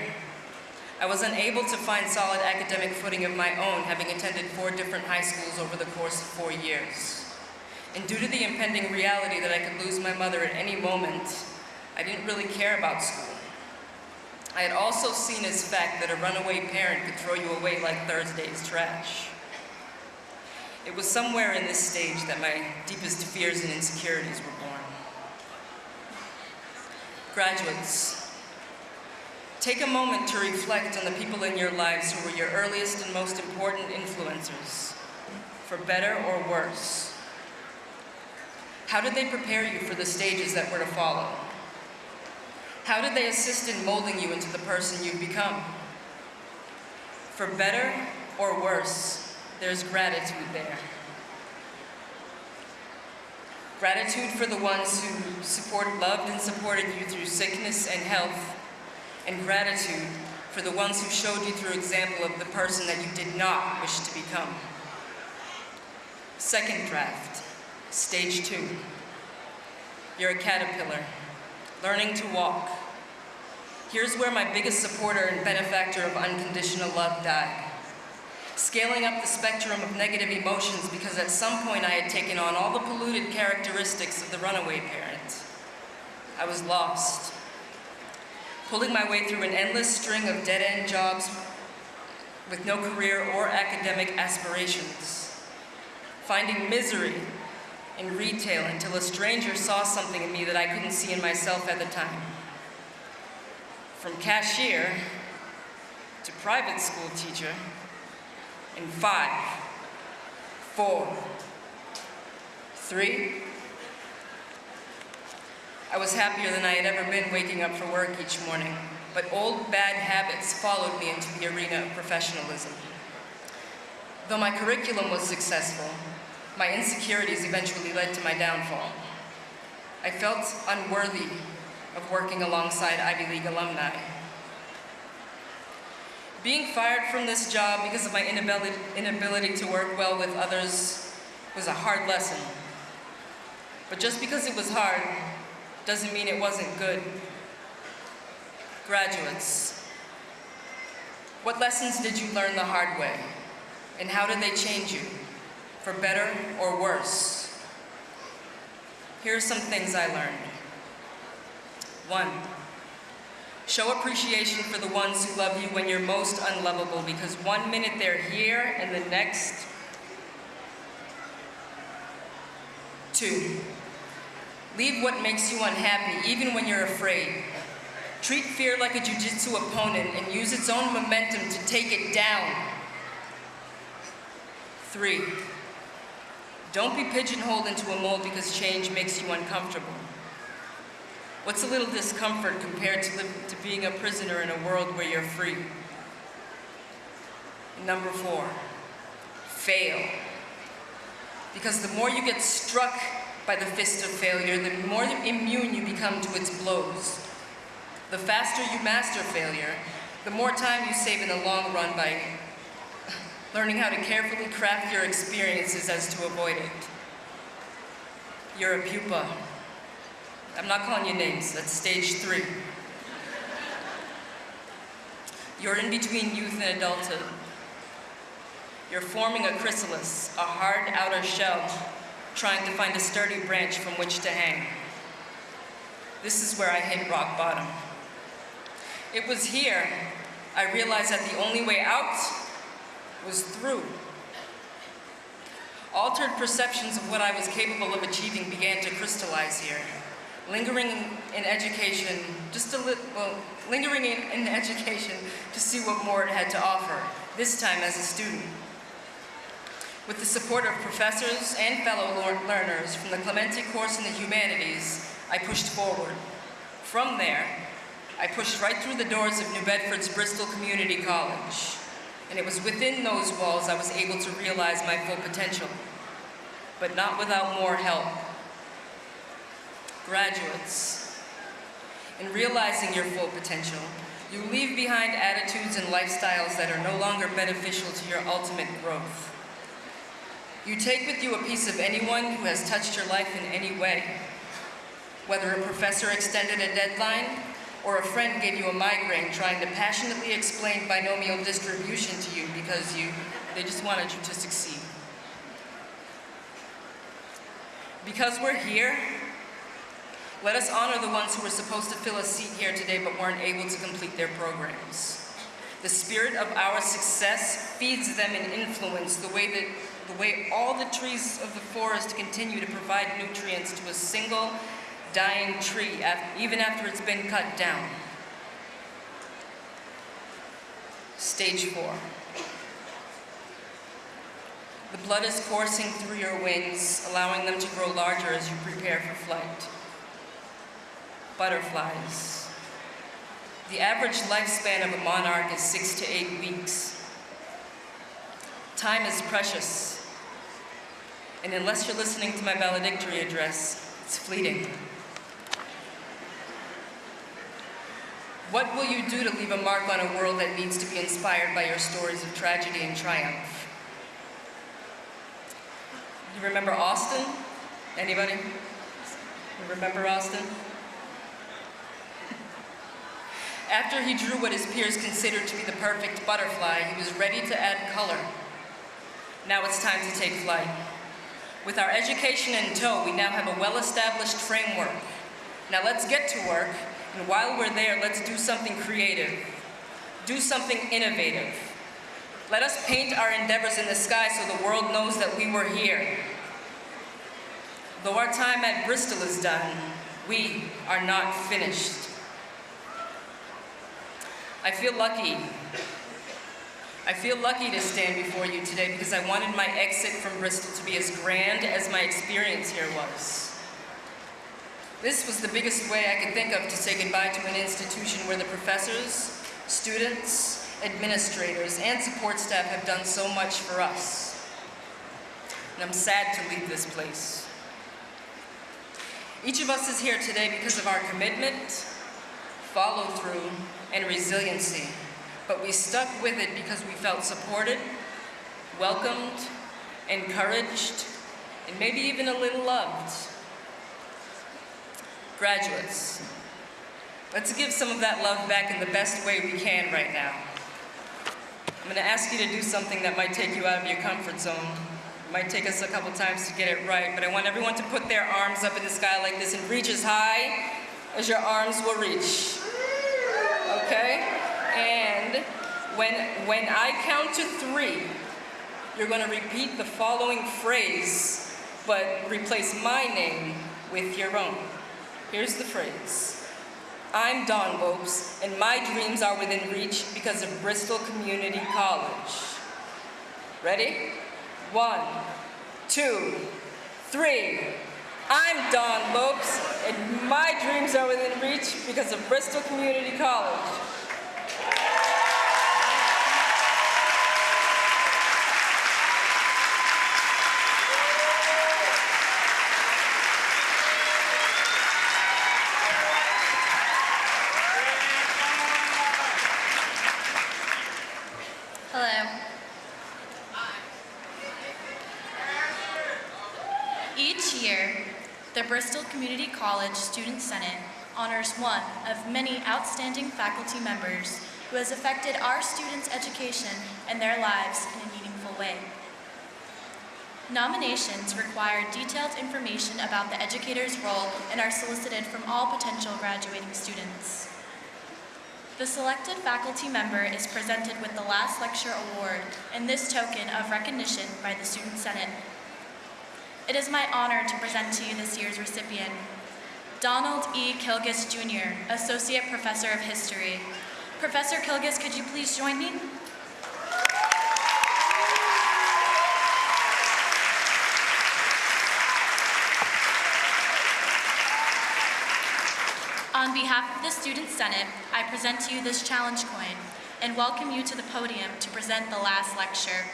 I was unable to find solid academic footing of my own, having attended four different high schools over the course of four years. And due to the impending reality that I could lose my mother at any moment, I didn't really care about school. I had also seen as fact that a runaway parent could throw you away like Thursday's trash. It was somewhere in this stage that my deepest fears and insecurities were born. Graduates, take a moment to reflect on the people in your lives who were your earliest and most important influencers, for better or worse. How did they prepare you for the stages that were to follow? How did they assist in molding you into the person you've become? For better or worse, there's gratitude there. Gratitude for the ones who support, loved and supported you through sickness and health, and gratitude for the ones who showed you through example of the person that you did not wish to become. Second draft, stage two. You're a caterpillar, learning to walk. Here's where my biggest supporter and benefactor of unconditional love died. Scaling up the spectrum of negative emotions because at some point I had taken on all the polluted characteristics of the runaway parent. I was lost, pulling my way through an endless string of dead-end jobs with no career or academic aspirations, finding misery in retail until a stranger saw something in me that I couldn't see in myself at the time. From cashier to private school teacher in five, four, three. I was happier than I had ever been waking up for work each morning, but old bad habits followed me into the arena of professionalism. Though my curriculum was successful, my insecurities eventually led to my downfall. I felt unworthy of working alongside Ivy League alumni. Being fired from this job because of my inability, inability to work well with others was a hard lesson. But just because it was hard doesn't mean it wasn't good. Graduates, what lessons did you learn the hard way? And how did they change you? For better or worse? Here are some things I learned. One, Show appreciation for the ones who love you when you're most unlovable because one minute they're here and the next, two. Leave what makes you unhappy even when you're afraid. Treat fear like a jujitsu opponent and use its own momentum to take it down. Three, don't be pigeonholed into a mold because change makes you uncomfortable. What's a little discomfort compared to, live, to being a prisoner in a world where you're free? Number four, fail. Because the more you get struck by the fist of failure, the more immune you become to its blows. The faster you master failure, the more time you save in the long run by learning how to carefully craft your experiences as to avoid it. You're a pupa. I'm not calling you names, that's stage three. You're in between youth and adulthood. You're forming a chrysalis, a hard outer shell, trying to find a sturdy branch from which to hang. This is where I hit rock bottom. It was here I realized that the only way out was through. Altered perceptions of what I was capable of achieving began to crystallize here. Lingering in education, just a little, well, lingering in, in education to see what more it had to offer, this time as a student. With the support of professors and fellow learners from the Clemente course in the humanities, I pushed forward. From there, I pushed right through the doors of New Bedford's Bristol Community College. And it was within those walls I was able to realize my full potential, but not without more help. Graduates, in realizing your full potential, you leave behind attitudes and lifestyles that are no longer beneficial to your ultimate growth. You take with you a piece of anyone who has touched your life in any way, whether a professor extended a deadline or a friend gave you a migraine trying to passionately explain binomial distribution to you because you, they just wanted you to succeed. Because we're here, let us honor the ones who were supposed to fill a seat here today but weren't able to complete their programs. The spirit of our success feeds them in influence the way that the way all the trees of the forest continue to provide nutrients to a single dying tree, even after it's been cut down. Stage four. The blood is coursing through your wings, allowing them to grow larger as you prepare for flight. Butterflies. The average lifespan of a monarch is six to eight weeks. Time is precious, and unless you're listening to my valedictory address, it's fleeting. What will you do to leave a mark on a world that needs to be inspired by your stories of tragedy and triumph? You remember Austin? Anybody? You remember Austin? After he drew what his peers considered to be the perfect butterfly, he was ready to add color. Now it's time to take flight. With our education in tow, we now have a well-established framework. Now let's get to work and while we're there, let's do something creative. Do something innovative. Let us paint our endeavors in the sky so the world knows that we were here. Though our time at Bristol is done, we are not finished. I feel lucky. I feel lucky to stand before you today because I wanted my exit from Bristol to be as grand as my experience here was. This was the biggest way I could think of to say goodbye to an institution where the professors, students, administrators, and support staff have done so much for us. And I'm sad to leave this place. Each of us is here today because of our commitment, follow through, and resiliency. But we stuck with it because we felt supported, welcomed, encouraged, and maybe even a little loved. Graduates, let's give some of that love back in the best way we can right now. I'm gonna ask you to do something that might take you out of your comfort zone. It might take us a couple times to get it right, but I want everyone to put their arms up in the sky like this and reach as high as your arms will reach. okay? When, when I count to three, you're going to repeat the following phrase, but replace my name with your own. Here's the phrase. I'm Dawn Lopes, and my dreams are within reach because of Bristol Community College. Ready? One, two, three. I'm Dawn Lopes, and my dreams are within reach because of Bristol Community College. Hello. Each year, the Bristol Community College Student Senate honors one of many outstanding faculty members who has affected our students' education and their lives in a meaningful way. Nominations require detailed information about the educator's role and are solicited from all potential graduating students. The selected faculty member is presented with the Last Lecture Award and this token of recognition by the Student Senate. It is my honor to present to you this year's recipient, Donald E. Kilgus Jr., Associate Professor of History. Professor Kilgus, could you please join me? On behalf of the Student Senate, I present to you this challenge coin and welcome you to the podium to present the last lecture.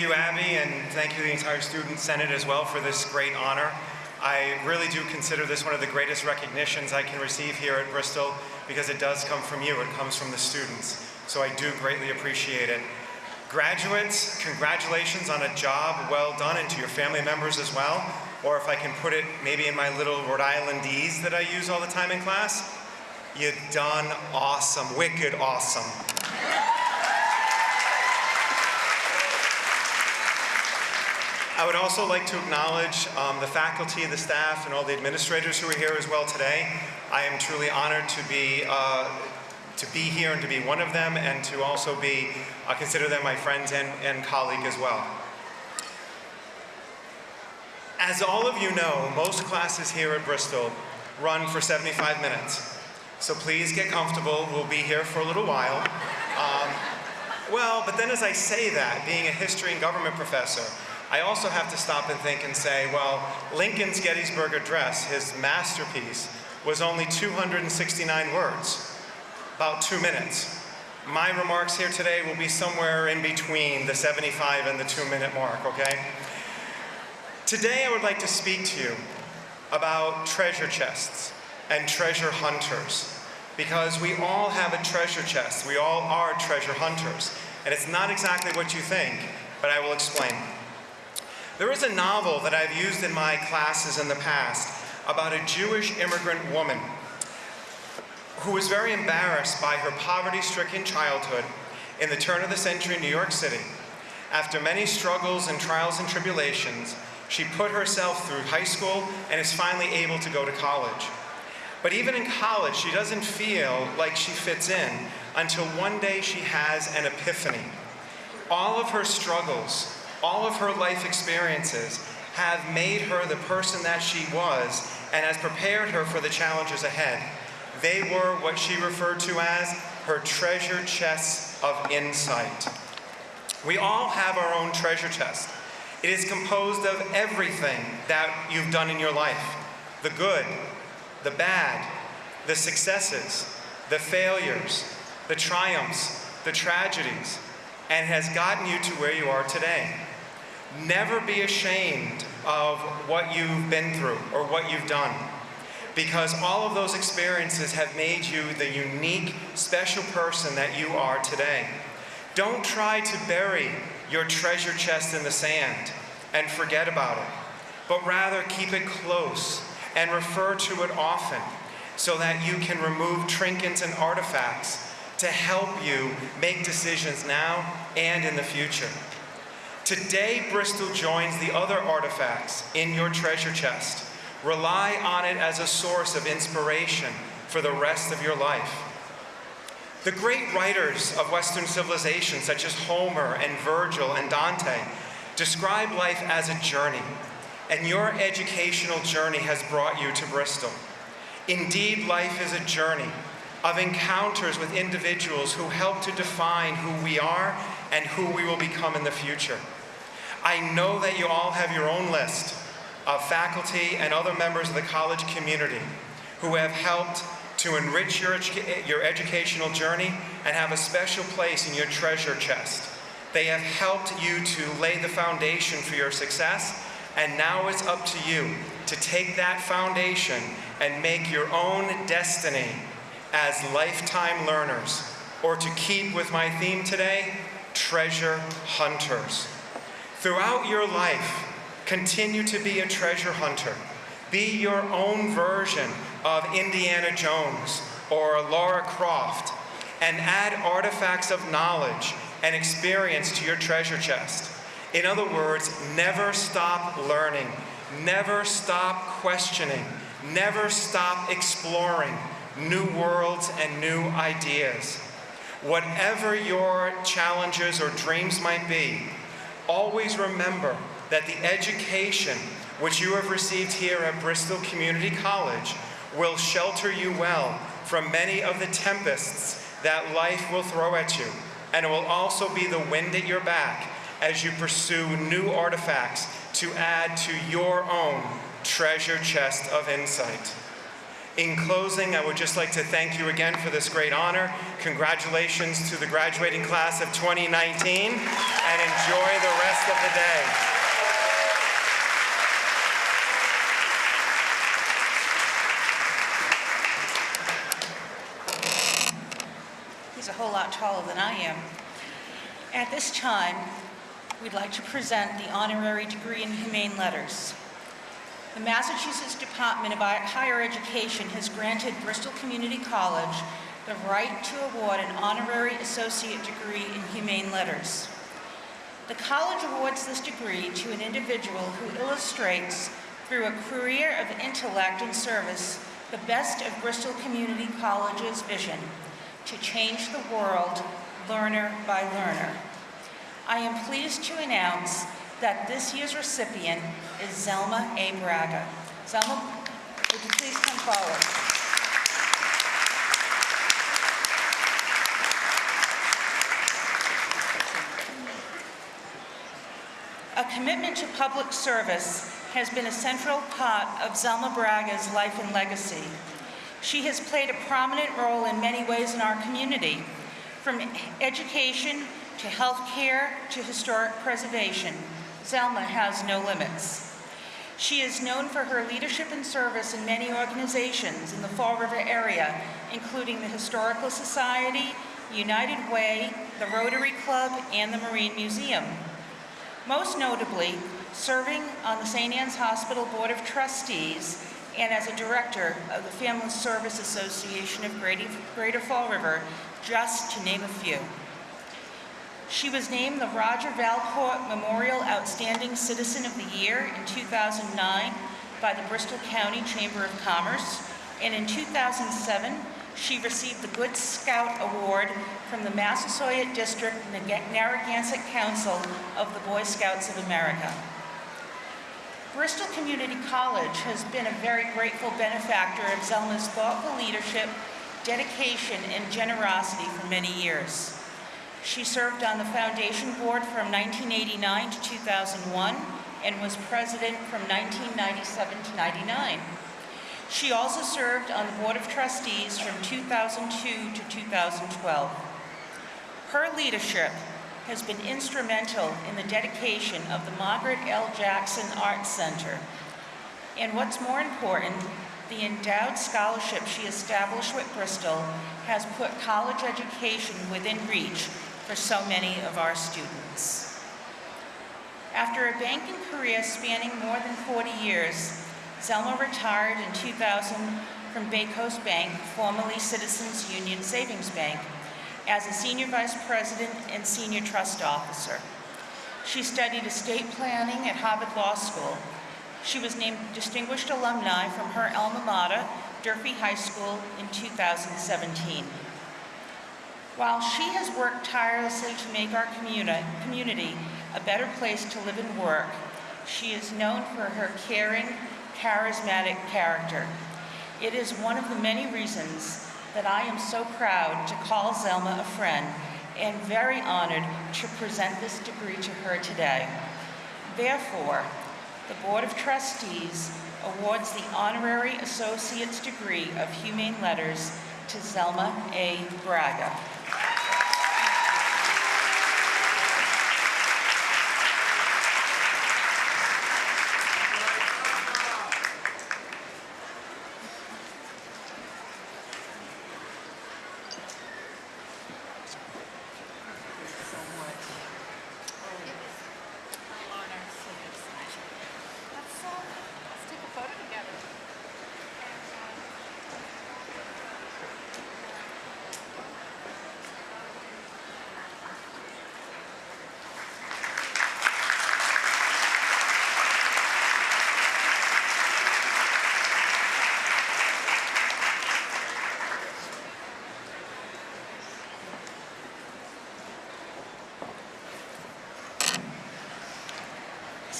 Thank you, Abby, and thank you, the entire Student Senate, as well, for this great honor. I really do consider this one of the greatest recognitions I can receive here at Bristol because it does come from you, it comes from the students. So I do greatly appreciate it. Graduates, congratulations on a job well done, and to your family members as well. Or if I can put it maybe in my little Rhode Islandese that I use all the time in class, you done awesome, wicked awesome. I would also like to acknowledge um, the faculty, the staff, and all the administrators who are here as well today. I am truly honored to be uh, to be here and to be one of them, and to also be uh, consider them my friends and, and colleague as well. As all of you know, most classes here at Bristol run for 75 minutes. So please get comfortable. We'll be here for a little while. Um, well, but then as I say that, being a history and government professor, I also have to stop and think and say, well, Lincoln's Gettysburg Address, his masterpiece, was only 269 words, about two minutes. My remarks here today will be somewhere in between the 75 and the two minute mark, okay? Today I would like to speak to you about treasure chests and treasure hunters because we all have a treasure chest. We all are treasure hunters. And it's not exactly what you think, but I will explain. There is a novel that I've used in my classes in the past about a Jewish immigrant woman who was very embarrassed by her poverty-stricken childhood in the turn of the century New York City. After many struggles and trials and tribulations, she put herself through high school and is finally able to go to college. But even in college, she doesn't feel like she fits in until one day she has an epiphany. All of her struggles, all of her life experiences have made her the person that she was and has prepared her for the challenges ahead. They were what she referred to as her treasure chests of insight. We all have our own treasure chest. It is composed of everything that you've done in your life. The good, the bad, the successes, the failures, the triumphs, the tragedies, and has gotten you to where you are today. Never be ashamed of what you've been through or what you've done because all of those experiences have made you the unique, special person that you are today. Don't try to bury your treasure chest in the sand and forget about it, but rather keep it close and refer to it often so that you can remove trinkets and artifacts to help you make decisions now and in the future. Today, Bristol joins the other artifacts in your treasure chest. Rely on it as a source of inspiration for the rest of your life. The great writers of Western civilization, such as Homer and Virgil and Dante, describe life as a journey, and your educational journey has brought you to Bristol. Indeed, life is a journey of encounters with individuals who help to define who we are and who we will become in the future. I know that you all have your own list of faculty and other members of the college community who have helped to enrich your, educa- your educational journey and have a special place in your treasure chest. They have helped you to lay the foundation for your success, and now it's up to you to take that foundation and make your own destiny as lifetime learners, or to keep with my theme today, treasure hunters. Throughout your life, continue to be a treasure hunter. Be your own version of Indiana Jones or Lara Croft and add artifacts of knowledge and experience to your treasure chest. In other words, never stop learning, never stop questioning, never stop exploring new worlds and new ideas. Whatever your challenges or dreams might be, always remember that the education which you have received here at Bristol Community College will shelter you well from many of the tempests that life will throw at you. And it will also be the wind at your back as you pursue new artifacts to add to your own treasure chest of insight. In closing, I would just like to thank you again for this great honor. Congratulations to the graduating class of 2019, and enjoy the rest of the day. He's a whole lot taller than I am. At this time, we'd like to present the honorary degree in humane letters. The Massachusetts Department of Higher Education has granted Bristol Community College the right to award an honorary associate degree in humane letters. The college awards this degree to an individual who illustrates, through a career of intellect and service, the best of Bristol Community College's vision to change the world learner by learner. I am pleased to announce that this year's recipient is Zelma A. Braga. Zelma, would you please come forward? A commitment to public service has been a central part of Zelma Braga's life and legacy. She has played a prominent role in many ways in our community, from education to healthcare to historic preservation. Zelma has no limits. She is known for her leadership and service in many organizations in the Fall River area, including the Historical Society, United Way, the Rotary Club, and the Marine Museum. Most notably, serving on the St. Anne's Hospital Board of Trustees and as a director of the Family Service Association of Greater Fall River, just to name a few. She was named the Roger Valcourt Memorial Outstanding Citizen of the Year in 2009 by the Bristol County Chamber of Commerce, and in 2007, she received the Good Scout Award from the Massasoit District Narragansett Council of the Boy Scouts of America. Bristol Community College has been a very grateful benefactor of Zelma's thoughtful leadership, dedication, and generosity for many years. She served on the foundation board from 1989 to 2001 and was president from 1997 to 99. She also served on the board of trustees from 2002 to 2012. Her leadership has been instrumental in the dedication of the Margaret L. Jackson Arts Center. And what's more important, the endowed scholarship she established with Bristol has put college education within reach for so many of our students. After a banking career spanning more than 40 years, Zelma retired in 2000 from BayCoast Bank, formerly Citizens Union Savings Bank, as a Senior Vice President and Senior Trust Officer. She studied estate planning at Harvard Law School. She was named Distinguished Alumni from her alma mater, Durfee High School, in 2017. While she has worked tirelessly to make our communi- community a better place to live and work, she is known for her caring, charismatic character. It is one of the many reasons that I am so proud to call Zelma a friend and very honored to present this degree to her today. Therefore, the Board of Trustees awards the Honorary Associate's degree of Humane Letters to Zelma A. Braga.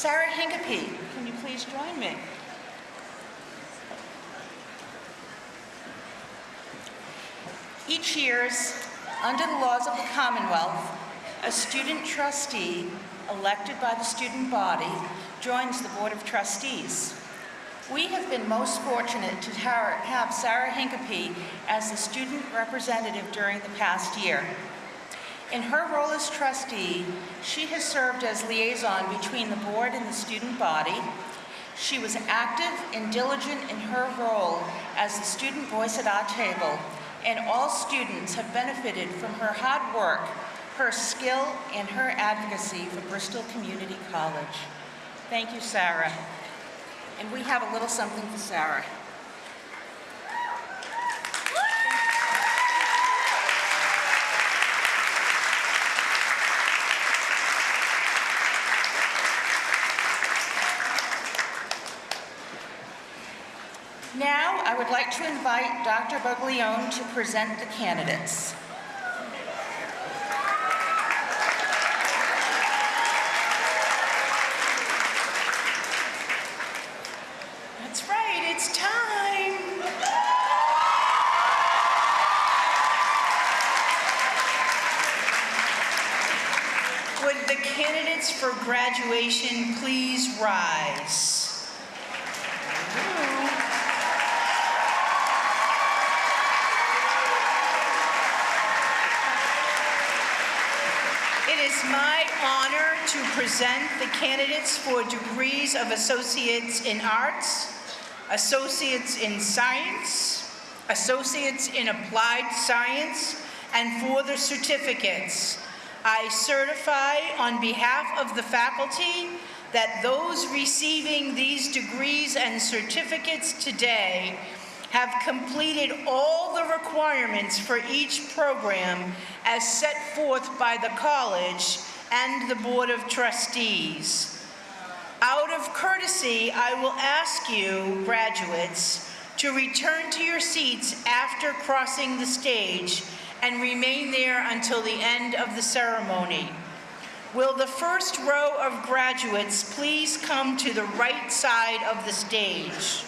Sarah Hincapie, can you please join me? Each year's, under the laws of the Commonwealth, a student trustee elected by the student body joins the Board of Trustees. We have been most fortunate to have Sarah Hincapie as the student representative during the past year. In her role as trustee, she has served as liaison between the board and the student body. She was active and diligent in her role as the student voice at our table, and all students have benefited from her hard work, her skill, and her advocacy for Bristol Community College. Thank you, Sarah. And we have a little something for Sarah. Now, I would like to invite Dr. Buglione to present the candidates. That's right, it's time. Would the candidates for graduation please rise? It is my honor to present the candidates for degrees of Associates in Arts, Associates in Science, Associates in Applied Science, and for the certificates. I certify on behalf of the faculty that those receiving these degrees and certificates today have completed all the requirements for each program as set forth by the college and the Board of Trustees. Out of courtesy, I will ask you, graduates, to return to your seats after crossing the stage and remain there until the end of the ceremony. Will the first row of graduates please come to the right side of the stage?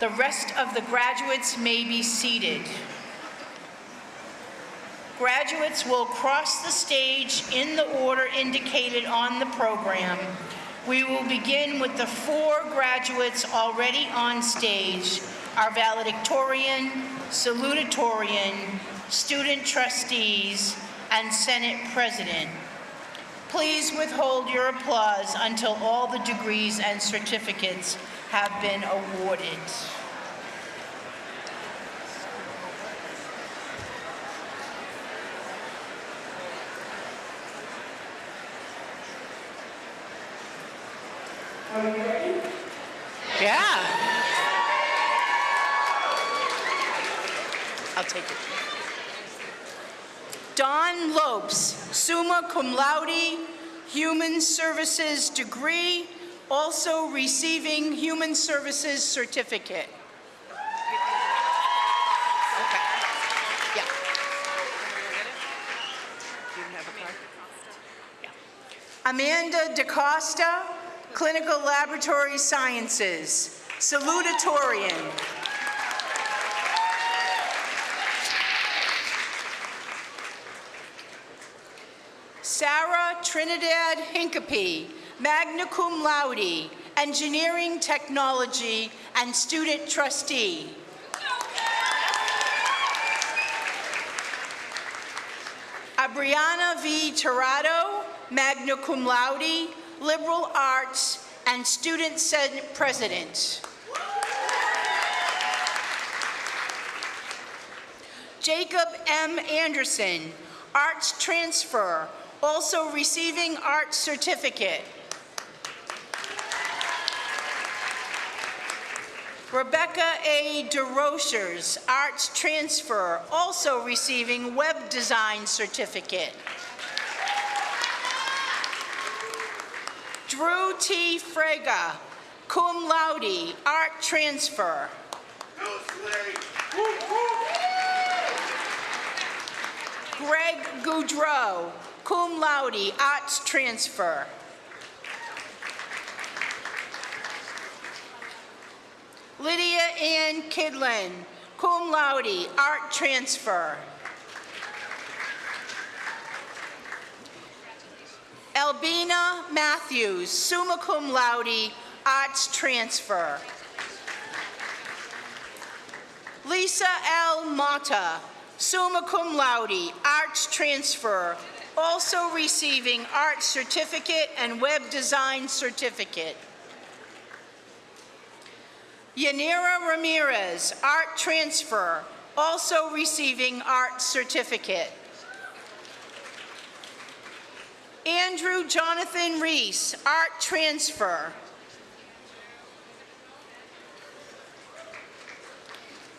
The rest of the graduates may be seated. Graduates will cross the stage in the order indicated on the program. We will begin with the four graduates already on stage, our valedictorian, salutatorian, student trustees, and Senate president. Please withhold your applause until all the degrees and certificates have been awarded. Yeah. I'll take it. Dawn Lopes, summa cum laude, Human Services degree, also receiving Human Services certificate. Okay. Yeah. Yeah. Amanda DaCosta, Clinical Laboratory Sciences, salutatorian. Sarah Trinidad Hincapie, magna cum laude, engineering technology, and student trustee. Abriana V. Torado, magna cum laude, liberal arts, and student senate president. Jacob M. Anderson, arts transfer, also receiving arts certificate. Rebecca A. DeRochers, arts transfer, also receiving web design certificate. Drew T. Frega, cum laude, art transfer. Greg Goudreau, cum laude, arts transfer. Lydia Ann Kidlin, cum laude, art transfer. Albina Matthews, summa cum laude, arts transfer. Lisa L. Mata, summa cum laude, arts transfer, also receiving arts certificate and web design certificate. Yanira Ramirez, art transfer, also receiving art certificate. Andrew Jonathan Reese, art transfer.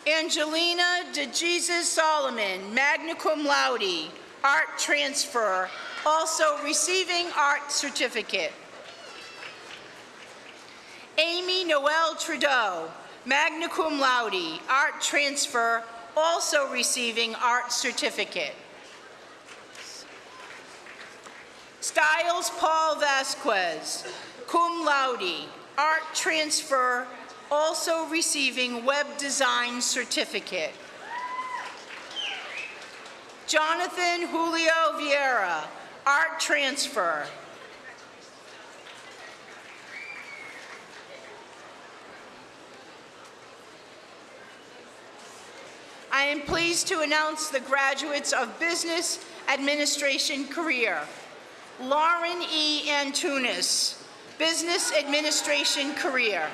Angelina DeJesus Solomon, magna cum laude, art transfer, also receiving art certificate. Amy Noel Trudeau, magna cum laude, art transfer, also receiving art certificate. Styles Paul Vasquez, cum laude, art transfer, also receiving web design certificate. Jonathan Julio Vieira, art transfer. I am pleased to announce the graduates of Business Administration career. Lauren E. Antunes, Business Administration career.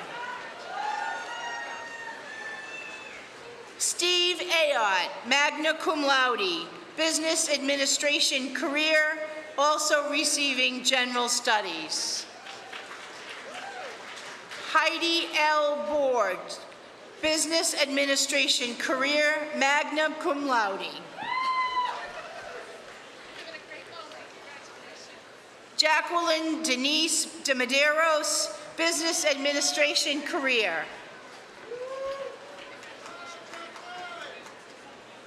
Steve Ayotte, magna cum laude, Business Administration career, also receiving General Studies. Heidi L. Board, Business Administration career, magna cum laude. Jacqueline Denise de Medeiros, Business Administration career.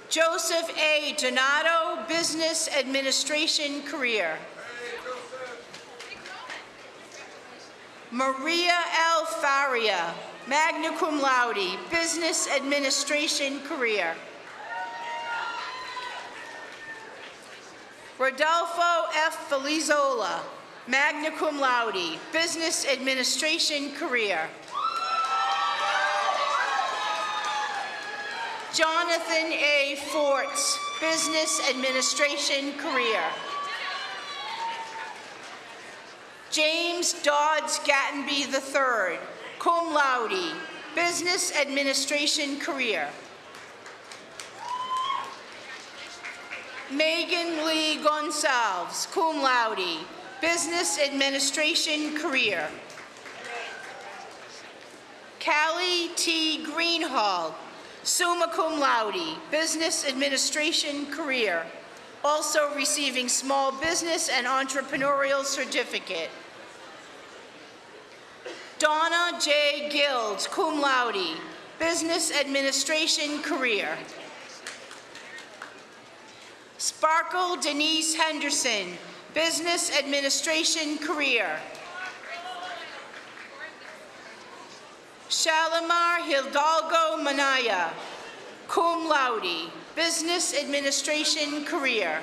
Joseph A. Donato, Business Administration career. Maria L. Faria, magna cum laude, Business Administration career. Rodolfo F. Felizola, magna cum laude, Business Administration career. Jonathan A. Forts, Business Administration career. James Dodds Gattenby III, cum laude, Business Administration career. Megan Lee Gonsalves, cum laude, Business Administration career. Callie T. Greenhall, Summa cum laude, Business Administration career, also receiving Small Business and Entrepreneurial Certificate. Donna J. Guilds, cum laude, Business Administration career. Sparkle Denise Henderson, Business Administration career. Shalimar Hidalgo Manaya, cum laude, Business Administration career.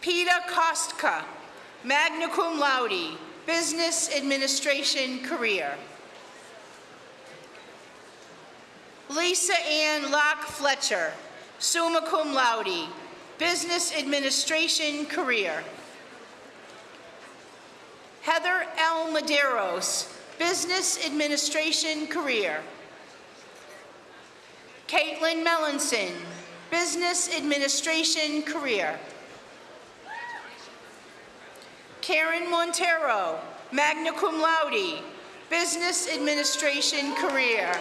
Peter Kostka, magna cum laude, Business Administration career. Lisa Ann Locke Fletcher, summa cum laude, Business Administration career. Heather L. Maderos, Business Administration career. Caitlin Melanson, Business Administration career. Karen Montero, magna cum laude, Business Administration career.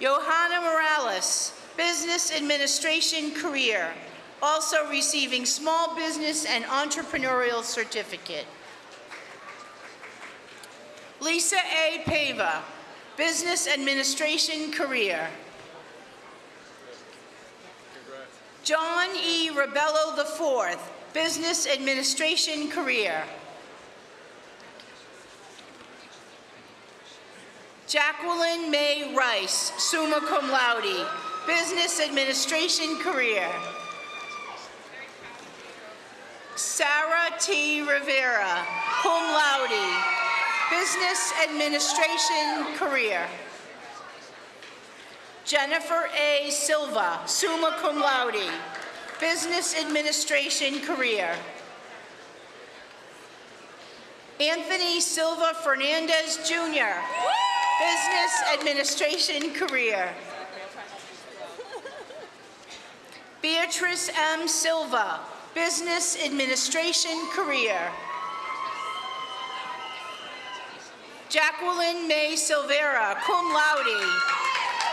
Johanna Morales, Business Administration career, also receiving Small Business and Entrepreneurial Certificate. Lisa A. Pava, Business Administration career. John E. Rebello IV, Business Administration career. Jacqueline May Rice, summa cum laude, Business Administration career. Sarah T. Rivera, cum laude, Business Administration career. Jennifer A. Silva, summa cum laude, Business Administration career. Anthony Silva Fernandez Jr., Business Administration career. Beatrice M. Silva, Business Administration career. Jacqueline May Silvera, cum laude,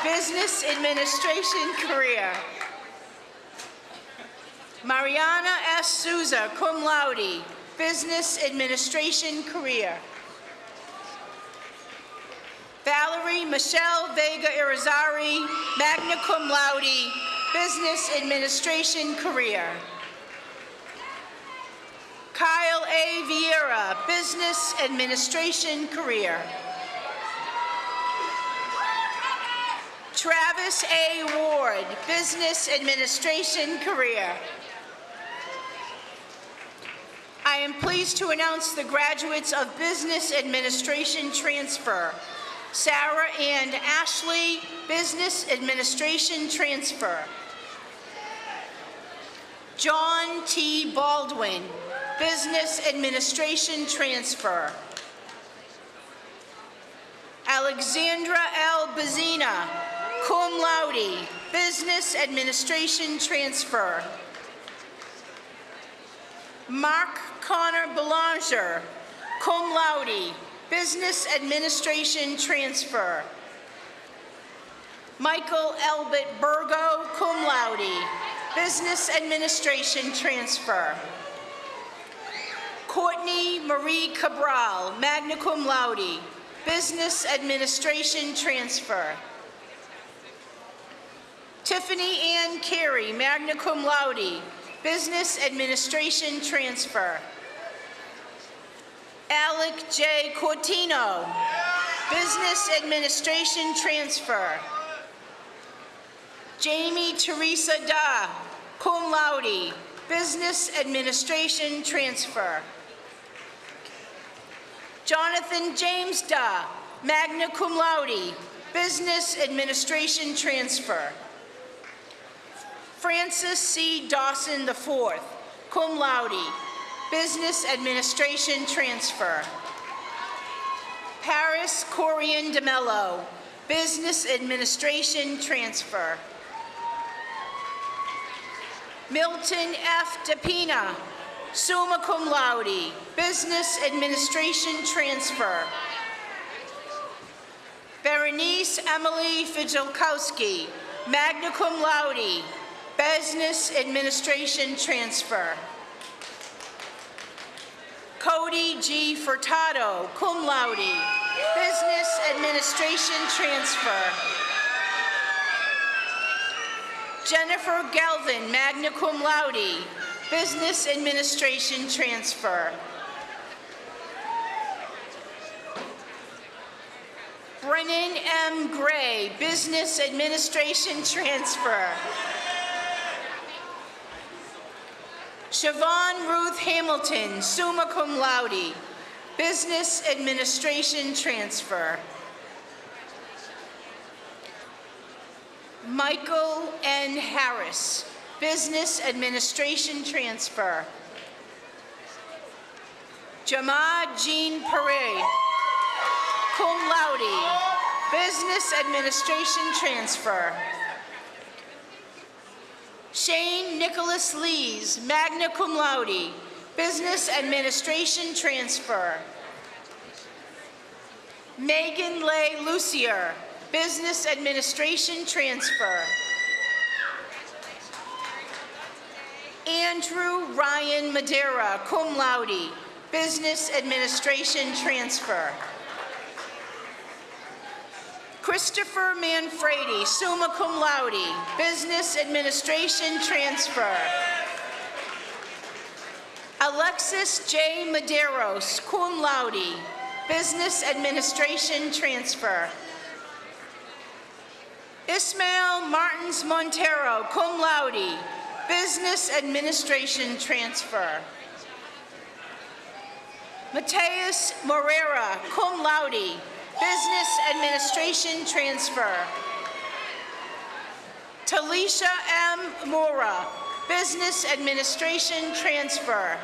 Business Administration career. Mariana S. Souza, cum laude, Business Administration career. Valerie Michelle Vega Irizarry, magna cum laude, Business Administration career. Kyle A. Vieira, Business Administration career. Travis A. Ward, Business Administration career. I am pleased to announce the graduates of Business Administration transfer. Sarah and Ashley, Business Administration transfer. John T. Baldwin, Business Administration transfer. Alexandra L. Bazina, cum laude, Business Administration transfer. Mark Connor Belanger, cum laude, Business Administration transfer. Michael Elbert Burgo, cum laude, Business Administration transfer. Courtney Marie Cabral, magna cum laude, Business Administration transfer. Tiffany Ann Carey, magna cum laude, Business Administration transfer. Alec J. Cortino, Business Administration transfer. Jamie Teresa Da, cum laude, Business Administration transfer. Jonathan James Da, magna cum laude, Business Administration transfer. Francis C. Dawson IV, cum laude, Business Administration transfer. Paris Corian DeMello, Business Administration transfer. Milton F. DePina, summa cum laude, Business Administration transfer. Berenice Emily Fijalkowski, magna cum laude, Business Administration transfer. Cody G. Furtado, cum laude, Business Administration transfer. Jennifer Galvin, magna cum laude, Business Administration transfer. Brennan M. Gray, Business Administration transfer. Siobhan Ruth Hamilton, summa cum laude, Business Administration transfer. Michael N. Harris, Business Administration transfer. Jamad Jean Parade, cum laude, Business Administration transfer. Shane Nicholas Lees, magna cum laude, Business Administration transfer. Megan Lay Lucier, Business Administration transfer. Andrew Ryan Madera, cum laude, Business Administration transfer. Christopher Manfredi, summa cum laude, Business Administration transfer. Alexis J. Maderos, cum laude, Business Administration transfer. Ismail Martins Montero, cum laude, Business Administration transfer. Mateus Morera, cum laude, Business Administration transfer. Talisha M. Mora, Business Administration transfer.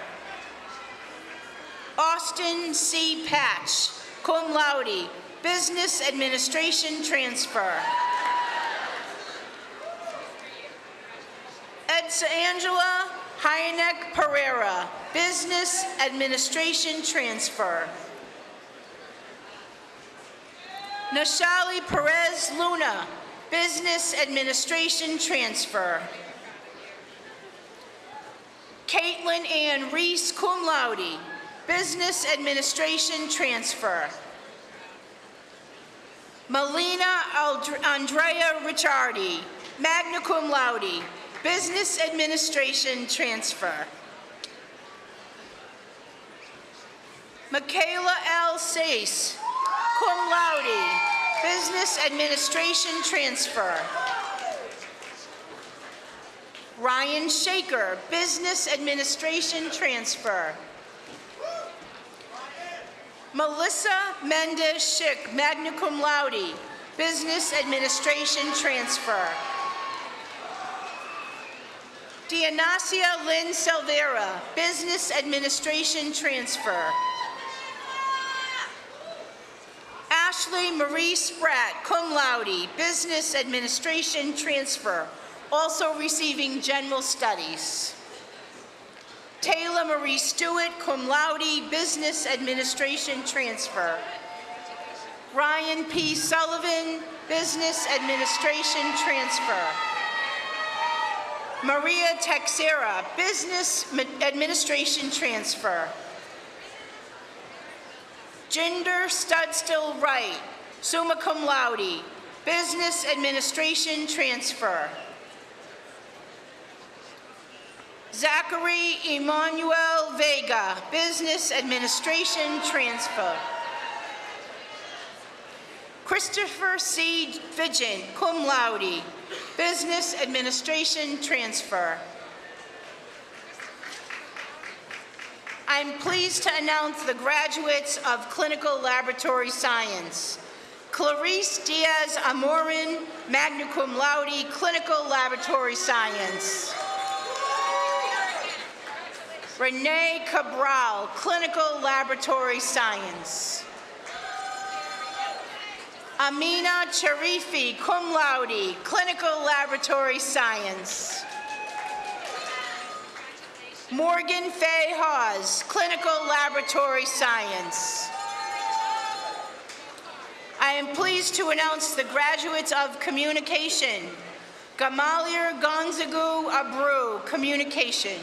Austin C. Patch, cum laude, Business Administration transfer. Edsa Angela Hyanek Pereira, Business Administration transfer. Nashali Perez Luna, Business Administration transfer. Caitlin Ann Reese, cum laude, Business Administration transfer. Melina Andrea Ricciardi, magna cum laude, Business Administration transfer. Michaela L. Sace, cum laude, Business Administration transfer. Ryan Shaker, Business Administration transfer. Melissa Mendez Schick, magna cum laude, Business Administration transfer. Dianasia Lynn Silvera, Business Administration transfer. Ashley Marie Spratt, cum laude, Business Administration transfer, also receiving General Studies. Taylor Marie Stewart, cum laude, Business Administration transfer. Ryan P. Sullivan, Business Administration transfer. Maria Texera, Business Administration transfer. Jinder Studstill Wright, summa cum laude, Business Administration transfer. Zachary Emmanuel Vega, Business Administration transfer. Christopher C. Vigent, cum laude, Business Administration transfer. I'm pleased to announce the graduates of Clinical Laboratory Science. Clarice Diaz Amorin, magna cum laude, Clinical Laboratory Science. Renee Cabral, Clinical Laboratory Science. Amina Charifi, cum laude, Clinical Laboratory Science. Morgan Fay Hawes, Clinical Laboratory Science. I am pleased to announce the graduates of Communication. Gamaliel Gonzagu Abreu, Communication.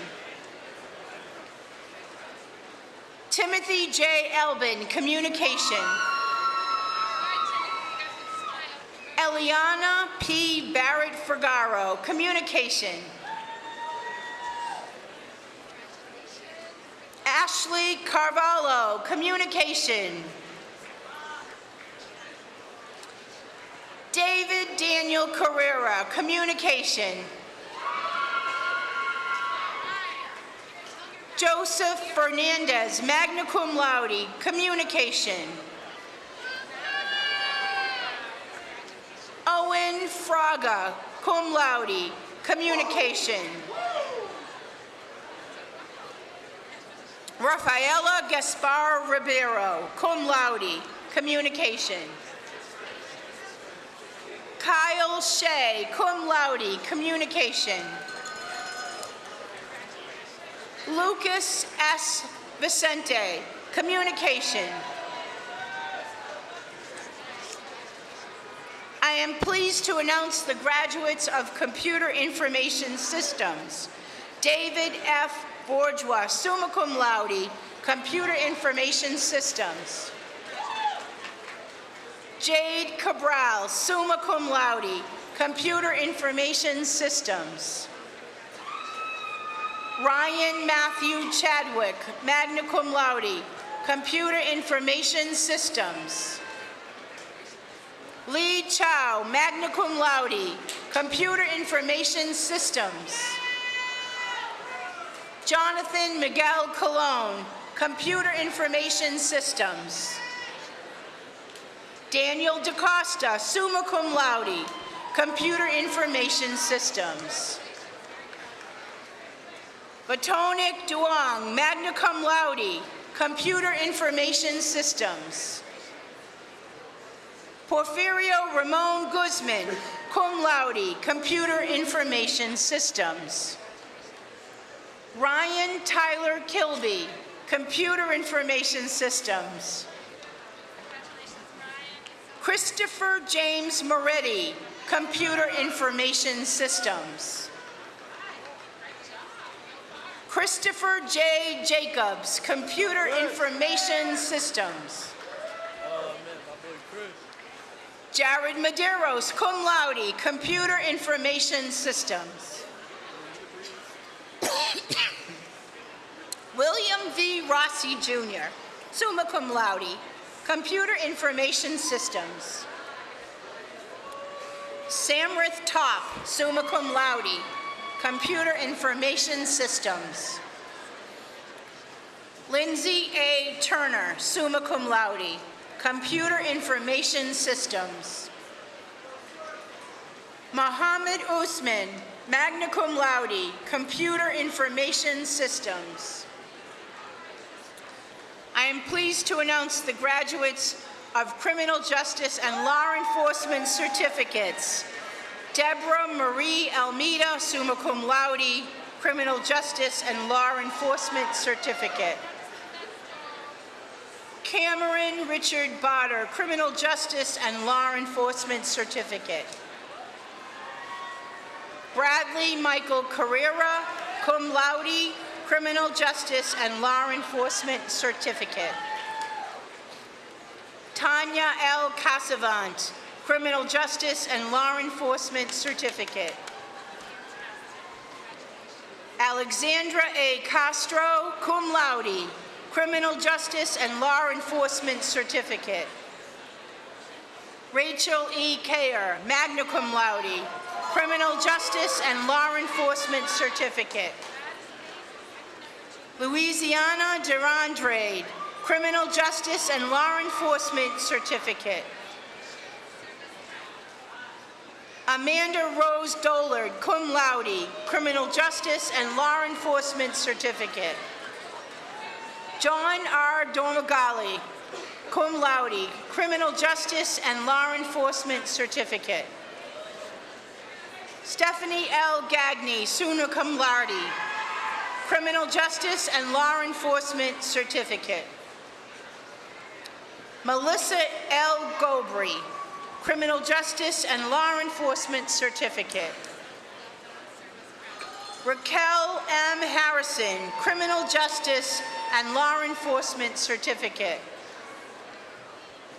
Timothy J. Elbin, Communication. Eliana P. Barrett Fergaro, Communication. Ashley Carvalho, Communication. David Daniel Carrera, Communication. Joseph Fernandez, magna cum laude, Communication. Owen Fraga, cum laude, Communication. Rafaela Gaspar Ribeiro, cum laude, Communication. Kyle Shea, cum laude, Communication. Lucas S. Vicente, Communication. I am pleased to announce the graduates of Computer Information Systems. David F. Bourgeois, summa cum laude, Computer Information Systems. Jade Cabral, summa cum laude, Computer Information Systems. Ryan Matthew Chadwick, magna cum laude, Computer Information Systems. Lee Chow, magna cum laude, Computer Information Systems. Jonathan Miguel Colon, Computer Information Systems. Daniel DaCosta, summa cum laude, Computer Information Systems. Batonik Duong, magna cum laude, Computer Information Systems. Porfirio Ramon Guzman, cum laude, Computer Information Systems. Ryan Tyler Kilby, Computer Information Systems. Christopher James Moretti, Computer Information Systems. Christopher J. Jacobs, Computer Information Systems. Jared Maderos, cum laude, Computer Information Systems. William V. Rossi Jr., summa cum laude, Computer Information Systems. Samrith Top, summa cum laude, Computer Information Systems. Lindsay A. Turner, summa cum laude, Computer Information Systems. Mohammed Usman, magna cum laude, Computer Information Systems. I am pleased to announce the graduates of Criminal Justice and Law Enforcement Certificates. Deborah Marie Almeida, summa cum laude, Criminal Justice and Law Enforcement Certificate. Cameron Richard Botter, Criminal Justice and Law Enforcement Certificate. Bradley Michael Carrera, cum laude, Criminal Justice and Law Enforcement Certificate. Tanya L. Casavant, Criminal Justice and Law Enforcement Certificate. Alexandra A. Castro, cum laude, Criminal Justice and Law Enforcement Certificate. Rachel E. Kayer, magna cum laude, Criminal Justice and Law Enforcement Certificate. Louisiana Derandrade, Criminal Justice and Law Enforcement Certificate. Amanda Rose Dollard, cum laude, Criminal Justice and Law Enforcement Certificate. John R. Domagali, cum laude, Criminal Justice and Law Enforcement Certificate. Stephanie L. Gagny, summa cum laude, Criminal Justice and Law Enforcement Certificate. Melissa L. Gobry, Criminal Justice and Law Enforcement Certificate. Raquel M. Harrison, Criminal Justice and Law Enforcement Certificate.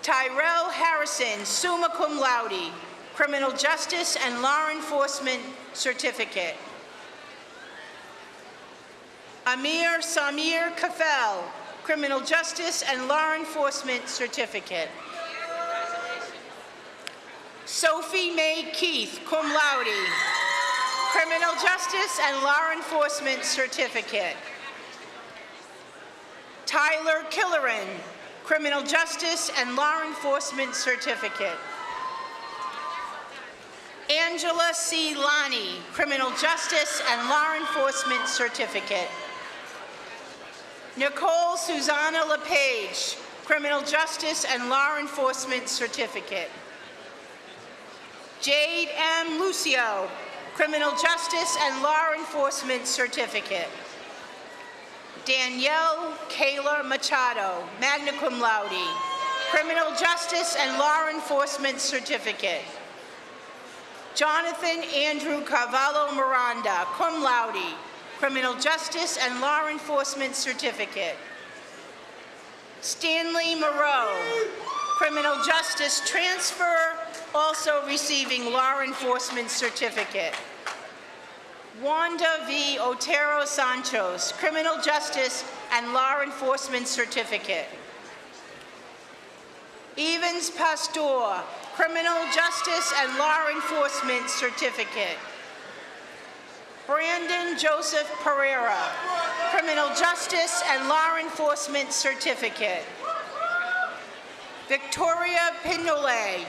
Tyrell Harrison, summa cum laude, Criminal Justice and Law Enforcement Certificate. Amir Samir Kafel, Criminal Justice and Law Enforcement Certificate. Sophie Mae Keith, cum laude, Criminal Justice and Law Enforcement Certificate. Tyler Killeran, Criminal Justice and Law Enforcement Certificate. Angela C. Lani, Criminal Justice and Law Enforcement Certificate. Nicole Susanna LePage, Criminal Justice and Law Enforcement Certificate. Jade M. Lucio, Criminal Justice and Law Enforcement Certificate. Danielle Kayla Machado, magna cum laude, Criminal Justice and Law Enforcement Certificate. Jonathan Andrew Carvalho Miranda, cum laude, Criminal Justice and Law Enforcement Certificate. Stanley Moreau, Criminal Justice Transfer, also receiving Law Enforcement Certificate. Wanda V. Otero Sanchos, Criminal Justice and Law Enforcement Certificate. Evans Pastor, Criminal Justice and Law Enforcement Certificate. Brandon Joseph Pereira, Criminal Justice and Law Enforcement Certificate. Victoria Pinole,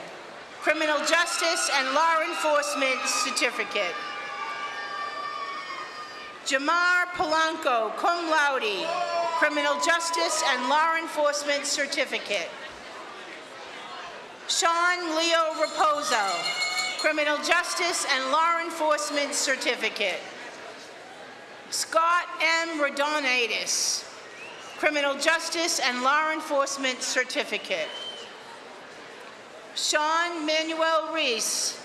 Criminal Justice and Law Enforcement Certificate. Jamar Polanco, cum laude, Criminal Justice and Law Enforcement Certificate. Sean Leo Reposo, Criminal Justice and Law Enforcement Certificate. Scott M. Rodonitis, Criminal Justice and Law Enforcement Certificate. Sean Manuel Reese,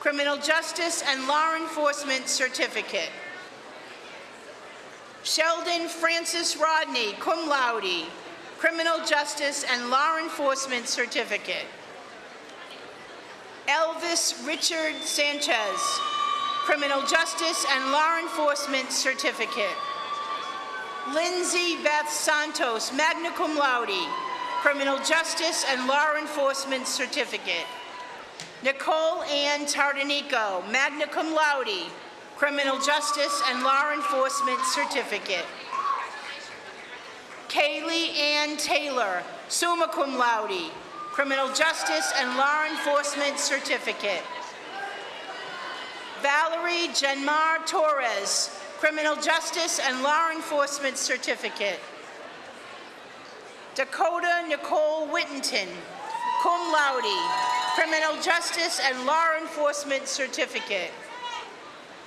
Criminal Justice and Law Enforcement Certificate. Sheldon Francis Rodney, cum laude, Criminal Justice and Law Enforcement Certificate. Elvis Richard Sanchez, Criminal Justice and Law Enforcement Certificate. Lindsay Beth Santos, magna cum laude, Criminal Justice and Law Enforcement Certificate. Nicole Ann Tardanico, magna cum laude, Criminal Justice and Law Enforcement Certificate. Kaylee Ann Taylor, summa cum laude, Criminal Justice and Law Enforcement Certificate. Valerie Janmar Torres, Criminal Justice and Law Enforcement Certificate. Dakota Nicole Whittington, cum laude, Criminal Justice and Law Enforcement Certificate.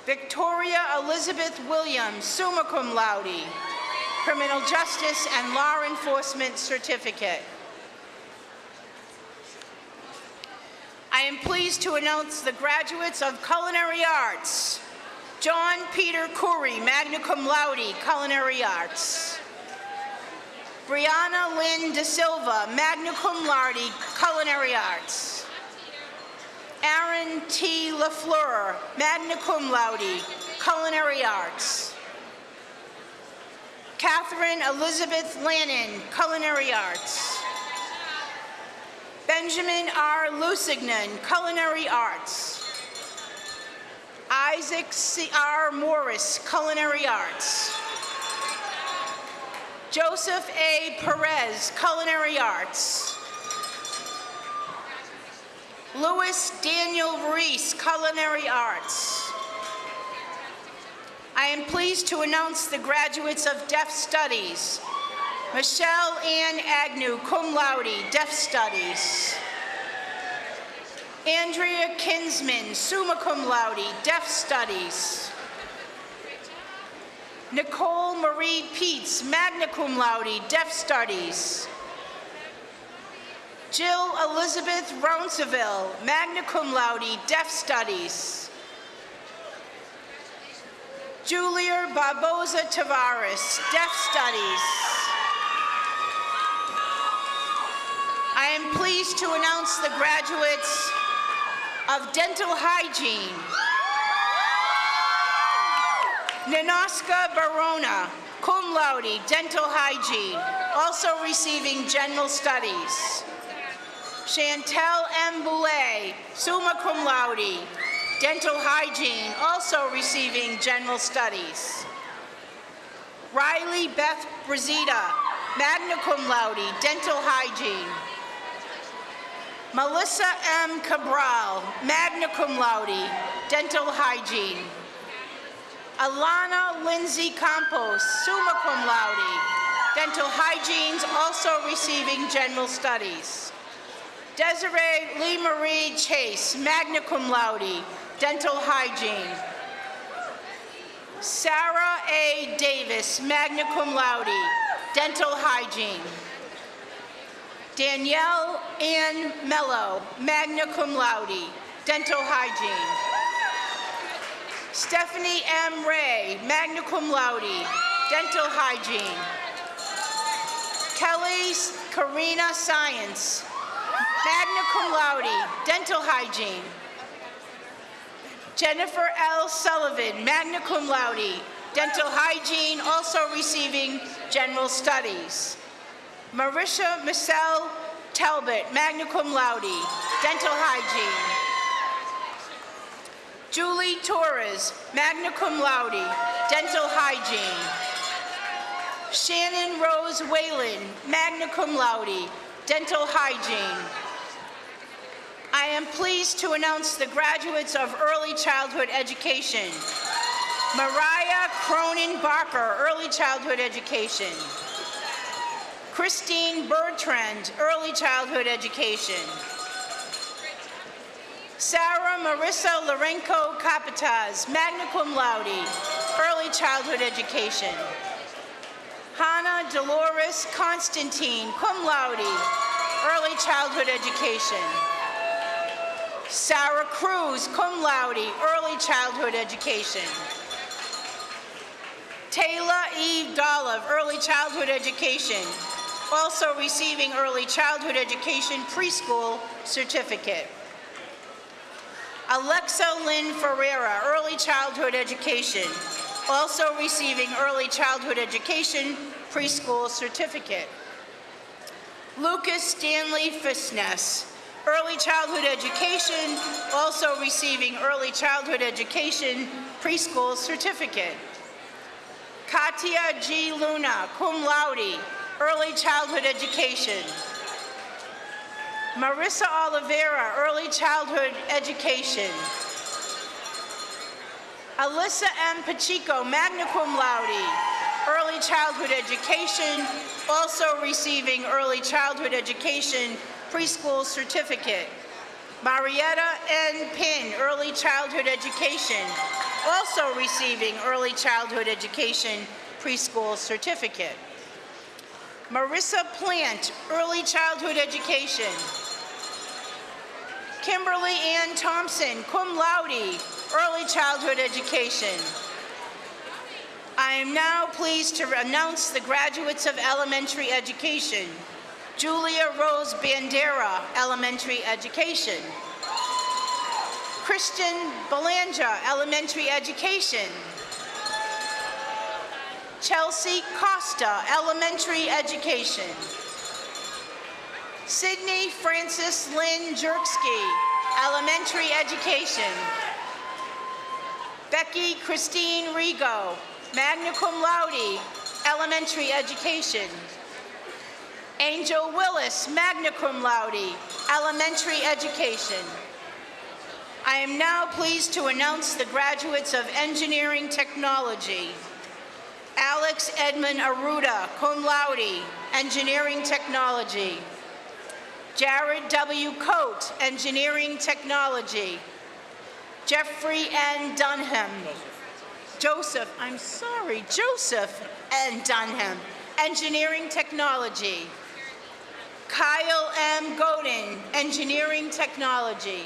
Victoria Elizabeth Williams, summa cum laude, Criminal Justice and Law Enforcement Certificate. I am pleased to announce the graduates of Culinary Arts. John Peter Curry, magna cum laude, Culinary Arts. Brianna Lynn De Silva, magna cum laude, Culinary Arts. Aaron T. LaFleur, magna cum laude, Culinary Arts. Catherine Elizabeth Lannon, Culinary Arts. Benjamin R. Lusignan, Culinary Arts. Isaac C. R. Morris, Culinary Arts. Joseph A. Perez, Culinary Arts. Louis Daniel Reese, Culinary Arts. I am pleased to announce the graduates of Deaf Studies. Michelle Ann Agnew, cum laude, Deaf Studies. Andrea Kinsman, summa cum laude, Deaf Studies. Nicole Marie Peets, magna cum laude, Deaf Studies. Jill Elizabeth Rounsaville, magna cum laude, Deaf Studies. Julia Barboza Tavares, Deaf Studies. I am pleased to announce the graduates of Dental Hygiene. Ninoska Barona, cum laude, Dental Hygiene, also receiving General Studies. Chantel M. Boulay, summa cum laude, Dental Hygiene, also receiving General Studies. Riley Beth Brazita, magna cum laude, Dental Hygiene. Melissa M. Cabral, magna cum laude, Dental Hygiene. Alana Lindsay Campos, summa cum laude, Dental Hygienes, also receiving General Studies. Desiree Lee Marie Chase, magna cum laude, Dental Hygiene. Sarah A. Davis, magna cum laude, Dental Hygiene. Danielle Ann Mello, magna cum laude, Dental Hygiene. Stephanie M. Ray, magna cum laude, Dental Hygiene. Kelly Karina Science, magna cum laude, Dental Hygiene. Jennifer L. Sullivan, magna cum laude, Dental Hygiene, also receiving General Studies. Marisha Michelle Talbot, magna cum laude, Dental Hygiene. Julie Torres, magna cum laude, Dental Hygiene. Shannon Rose Whalen, magna cum laude, Dental Hygiene. I am pleased to announce the graduates of Early Childhood Education. Mariah Cronin Barker, Early Childhood Education. Christine Bertrand, Early Childhood Education. Sarah Marissa Lorenco Capataz, magna cum laude, Early Childhood Education. Hannah Dolores Constantine, cum laude, Early Childhood Education. Sarah Cruz, cum laude, Early Childhood Education. Taylor Eve Dollive, Early Childhood Education, also receiving Early Childhood Education Preschool Certificate. Alexa Lynn Ferreira, Early Childhood Education, also receiving Early Childhood Education Preschool Certificate. Lucas Stanley Fisness, Early Childhood Education, also receiving Early Childhood Education Preschool Certificate. Katia G. Luna, cum laude, Early Childhood Education. Marissa Oliveira, Early Childhood Education. Alyssa M. Pacheco, magna cum laude, Early Childhood Education, also receiving Early Childhood Education Preschool Certificate. Marietta N. Pin, Early Childhood Education, also receiving Early Childhood Education Preschool Certificate. Marissa Plant, Early Childhood Education. Kimberly Ann Thompson, cum laude, Early Childhood Education. I am now pleased to announce the graduates of elementary education. Julia Rose Bandera, Elementary Education. Christian Belanja, Elementary Education. Chelsea Costa, Elementary Education. Sydney Francis Lynn Jerksky, Elementary Education. Becky Christine Rigo, magna cum laude, Elementary Education. Angel Willis, magna cum laude, Elementary Education. I am now pleased to announce the graduates of Engineering Technology. Alex Edmund Aruda, cum laude, Engineering Technology. Jared W. Coate, Engineering Technology. Jeffrey N. Dunham, Joseph, I'm sorry, Joseph N. Dunham, Engineering Technology. Kyle M. Godin, Engineering Technology.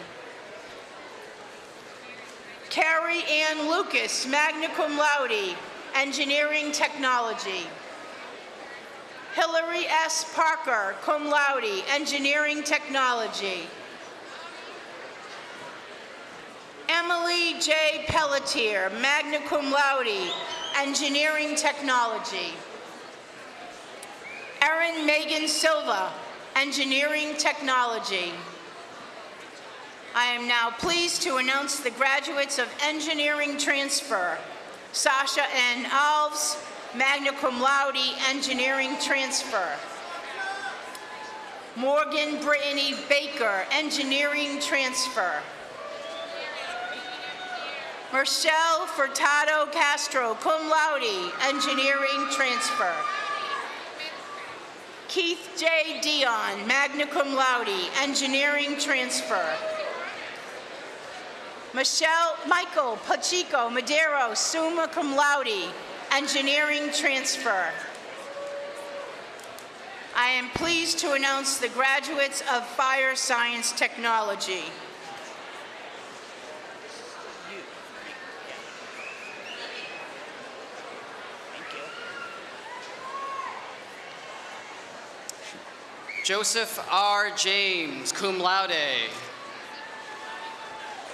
Carrie Ann Lucas, magna cum laude, Engineering Technology. Hillary S. Parker, cum laude, Engineering Technology. Emily J. Pelletier, magna cum laude, Engineering Technology. Erin Megan Silva, Engineering Technology. I am now pleased to announce the graduates of Engineering Transfer. Sasha N. Alves, magna cum laude, Engineering Transfer. Morgan Brittany Baker, Engineering Transfer. Marcel Furtado Castro, cum laude, Engineering Transfer. Keith J. Dion, magna cum laude, Engineering Transfer. Michelle Michael Pacheco Madero, summa cum laude, Engineering Transfer. I am pleased to announce the graduates of Fire Science Technology. Joseph R. James, cum laude.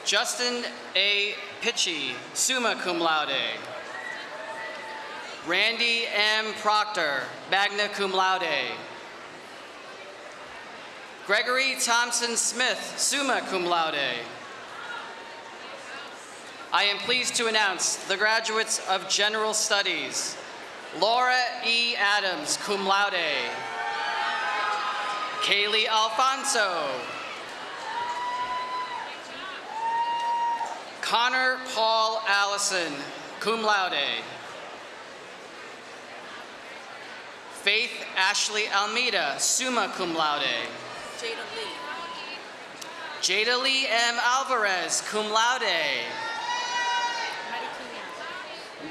Justin A. Pitchy, summa cum laude. Randy M. Proctor, magna cum laude. Gregory Thompson Smith, summa cum laude. I am pleased to announce the graduates of General Studies. Laura E. Adams, cum laude. Kaylee Alfonso. Connor Paul Allison, cum laude. Faith Ashley Almeida, summa cum laude. Jada Lee. Jada Lee M. Alvarez, cum laude.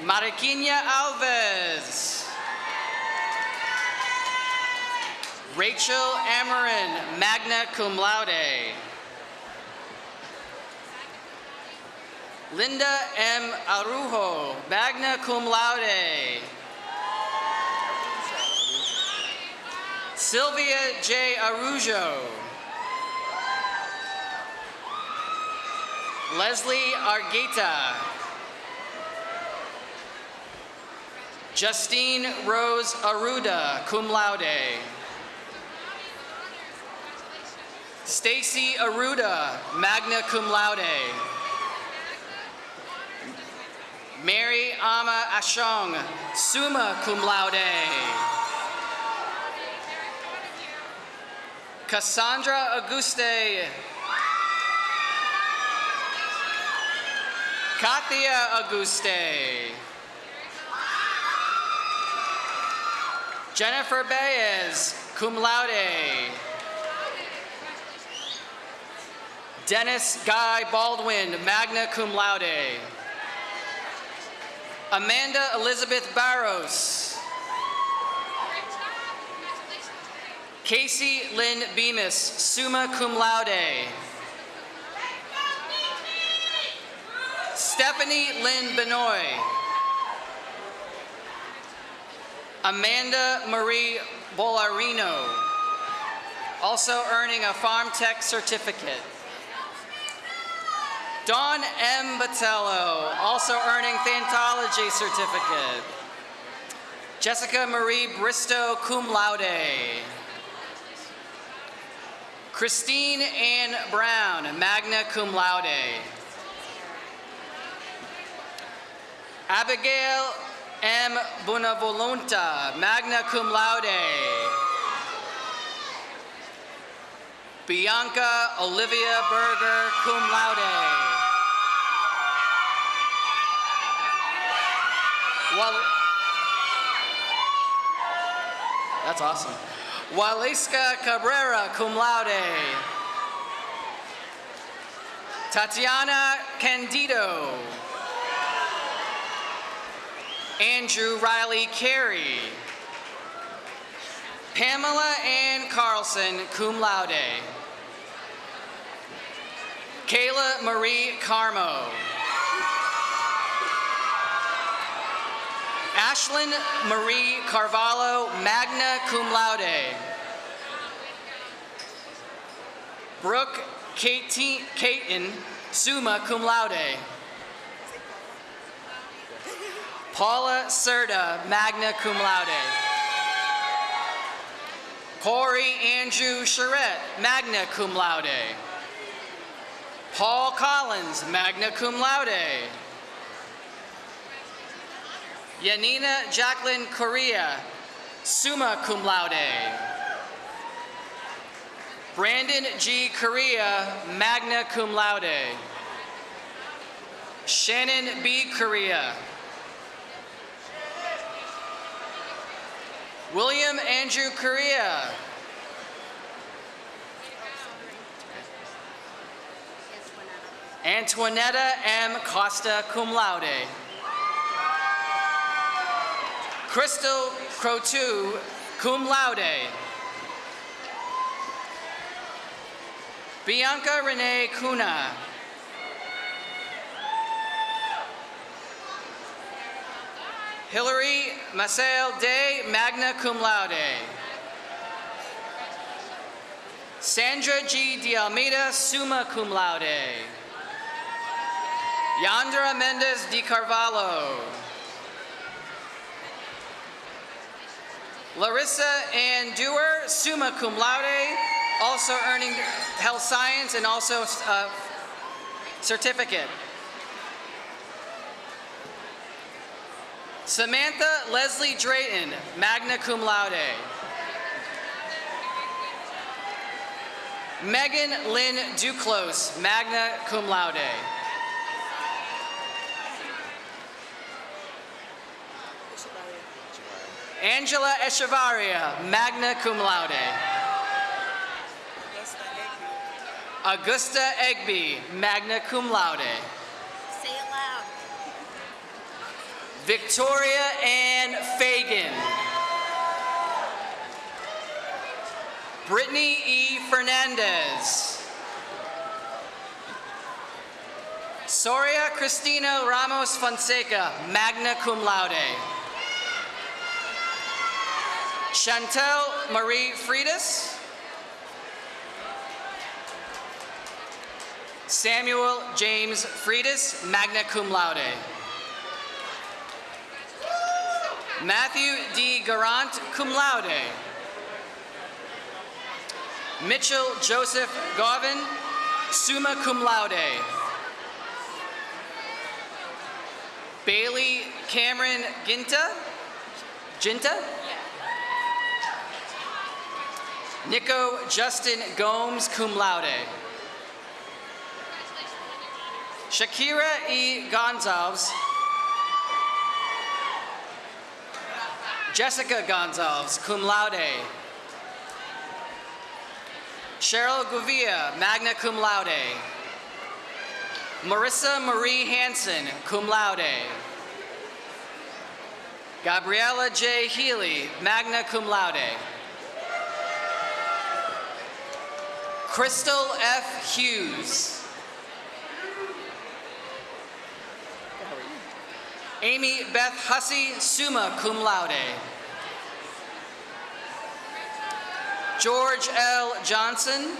Mariquinha Alves. Rachel Amarin, magna cum laude. Linda M. Arujo, magna cum laude. Sylvia J. Arujo. Leslie Argueta. Justine Rose Aruda, cum laude. Stacy Aruda, magna cum laude. Mary Ama Ashong, summa cum laude. Cassandra Auguste. Katia Auguste. Jennifer Baez, cum laude. Dennis Guy Baldwin, magna cum laude. Amanda Elizabeth Barros. Casey Lynn Bemis, summa cum laude. Stephanie Lynn Benoit. Amanda Marie Bolarino, also earning a Farm Tech certificate. Dawn M. Batello, also earning Thanatology certificate. Jessica Marie Bristow, cum laude. Christine Ann Brown, magna cum laude. Abigail M. Bonavolunta, magna cum laude. Bianca Olivia Berger, cum laude. That's awesome. Waleska Cabrera, cum laude. Tatiana Candido. Andrew Riley Carey. Pamela Ann Carlson, cum laude. Kayla Marie Carmo. Ashlyn Marie Carvalho, magna cum laude. Brooke Caton, summa cum laude. Paula Serta, magna cum laude. Corey Andrew Charette, magna cum laude. Paul Collins, magna cum laude. Yanina Jacqueline Correa, summa cum laude. Brandon G. Correa, magna cum laude. Shannon B. Correa. William Andrew Correa. Antoinetta M. Costa, cum laude. Crystal Crotu, cum laude. Bianca Renee Cuna. Hillary Maciel Day, magna cum laude. Sandra G. De Almeida, summa cum laude. Yandra Mendez de Carvalho. Larissa Ann Dewar, summa cum laude, also earning health science and also uh, certificate. Samantha Leslie Drayton, magna cum laude. Megan Lynn Duclos, magna cum laude. Angela Echevarria, magna cum laude. Augusta Egby, magna cum laude. Say it loud. Victoria Ann Fagan. Brittany E. Fernandez. Soria Cristina Ramos Fonseca, magna cum laude. Chantel Marie Freitas. Samuel James Freitas, magna cum laude. Matthew D. Garant, cum laude. Mitchell Joseph Garvin, summa cum laude. Bailey Cameron Ginta, Ginta? Nico Justin Gomes, cum laude. Shakira E. Gonzalez, Jessica Gonzalez, cum laude. Cheryl Guvia, magna cum laude. Marissa Marie Hanson, cum laude. Gabriella J. Healy, magna cum laude. Crystal F. Hughes. Amy Beth Hussey, summa cum laude. George L. Johnson.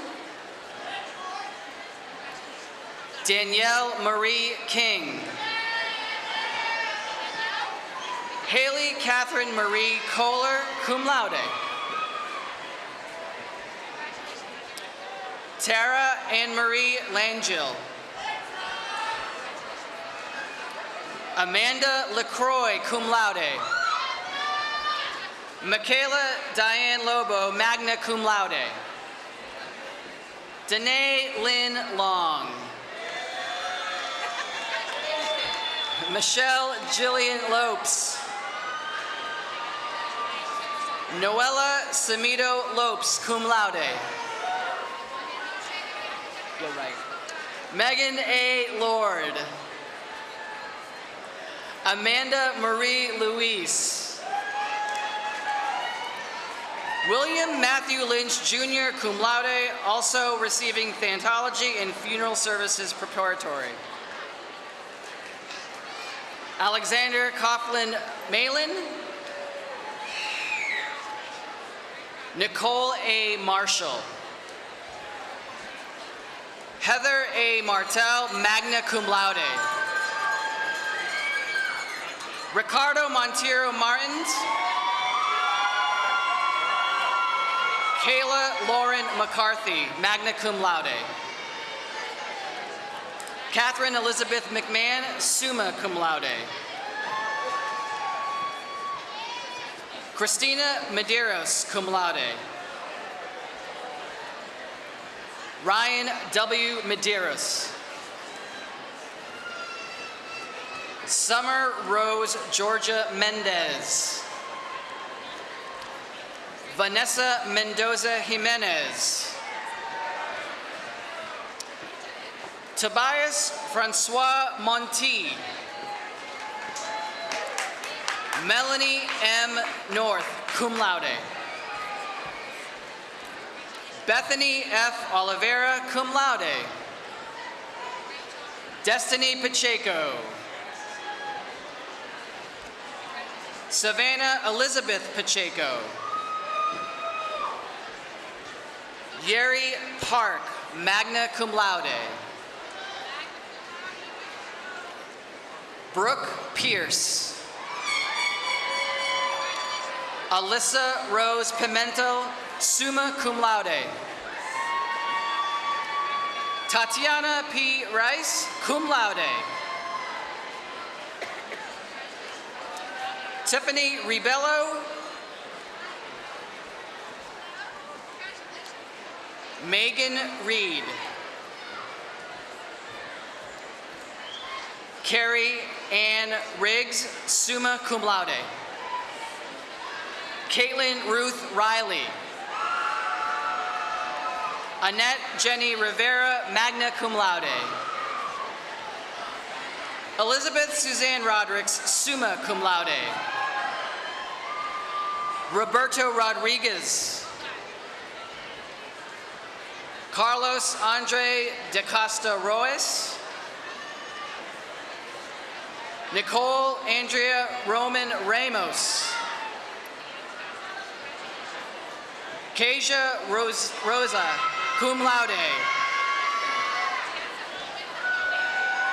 Danielle Marie King. Haley Catherine Marie Kohler, cum laude. Tara Anne Marie Langell. Amanda LaCroix, cum laude. Michaela Diane Lobo, magna cum laude. Danae Lynn Long. Michelle Jillian Lopes. Noella Samito Lopes, cum laude. You're right. Megan A. Lord. Amanda Marie Louise. William Matthew Lynch Jr., cum laude, also receiving Thanatology and Funeral Services Preparatory. Alexander Coughlin Malin. Nicole A. Marshall. Heather A. Martel, magna cum laude. Ricardo Montero Martins. Kayla Lauren McCarthy, magna cum laude. Catherine Elizabeth McMahon, summa cum laude. Christina Medeiros, cum laude. Ryan W. Medeiros. Summer Rose Georgia Mendez. Vanessa Mendoza Jimenez. Tobias Francois Monti. Melanie M. North, cum laude. Bethany F. Oliveira, cum laude. Destiny Pacheco. Savannah Elizabeth Pacheco. Yeri Park, magna cum laude. Brooke Pierce. Alyssa Rose Pimentel, summa cum laude. Tatiana P. Rice, cum laude. Tiffany Ribello. Megan Reed. Carrie Ann Riggs, summa cum laude. Caitlin Ruth Riley. Annette Jenny Rivera, magna cum laude. Elizabeth Suzanne Rodericks, summa cum laude. Roberto Rodriguez. Carlos Andre de Costa Royce. Nicole Andrea Roman Ramos. Kasia Rose, Rosa, cum laude.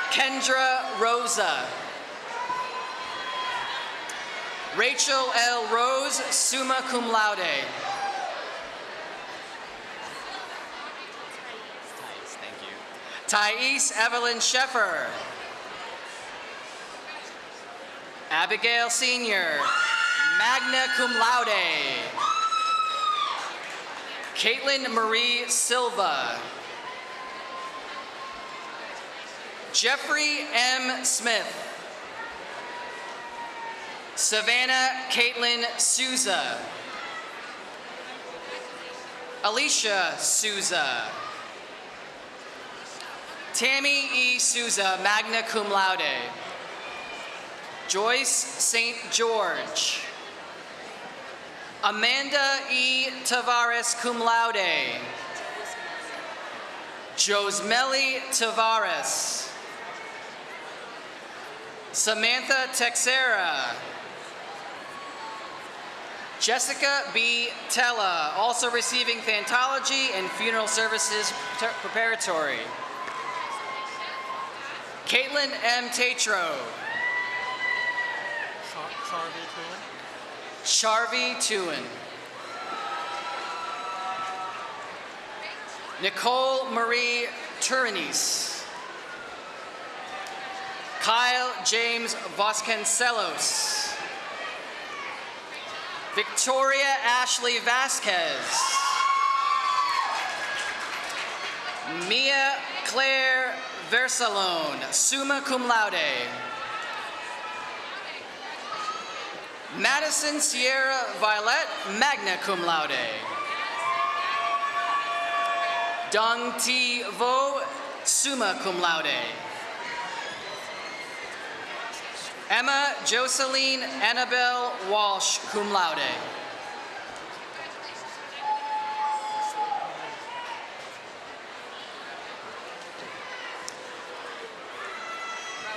Kendra Rosa. Rachel L. Rose, summa cum laude. Thank you. Thais Evelyn Sheffer. Abigail Senior, magna cum laude. Caitlin Marie Silva. Jeffrey M. Smith. Savannah Caitlin Souza. Alicia Souza. Tammy E. Souza, magna cum laude. Joyce St. George. Amanda E. Tavares, cum laude. Josmeli Tavares. Samantha Texera. Jessica B. Tella, also receiving Thanatology and Funeral Services Preparatory. Caitlin M. Tatro. Charvi Tuin. Nicole Marie Turanis. Kyle James Vasconcelos. Victoria Ashley Vasquez. Mia Claire Versalone, summa cum laude. Madison Sierra Violet, magna cum laude. Dong T. Vo, summa cum laude. Emma Jocelyn Annabelle Walsh, cum laude.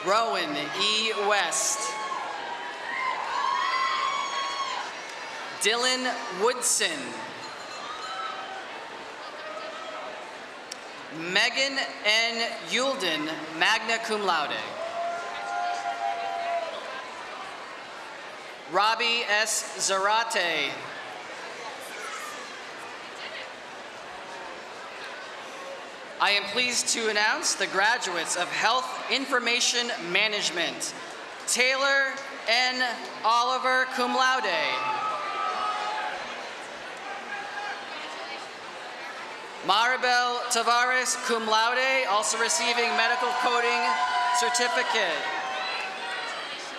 Rowan E. West. Dylan Woodson. Megan N. Yulden, magna cum laude. Robbie S. Zarate. I am pleased to announce the graduates of Health Information Management. Taylor N. Oliver, cum laude. Maribel Tavares, cum laude, also receiving medical coding certificate.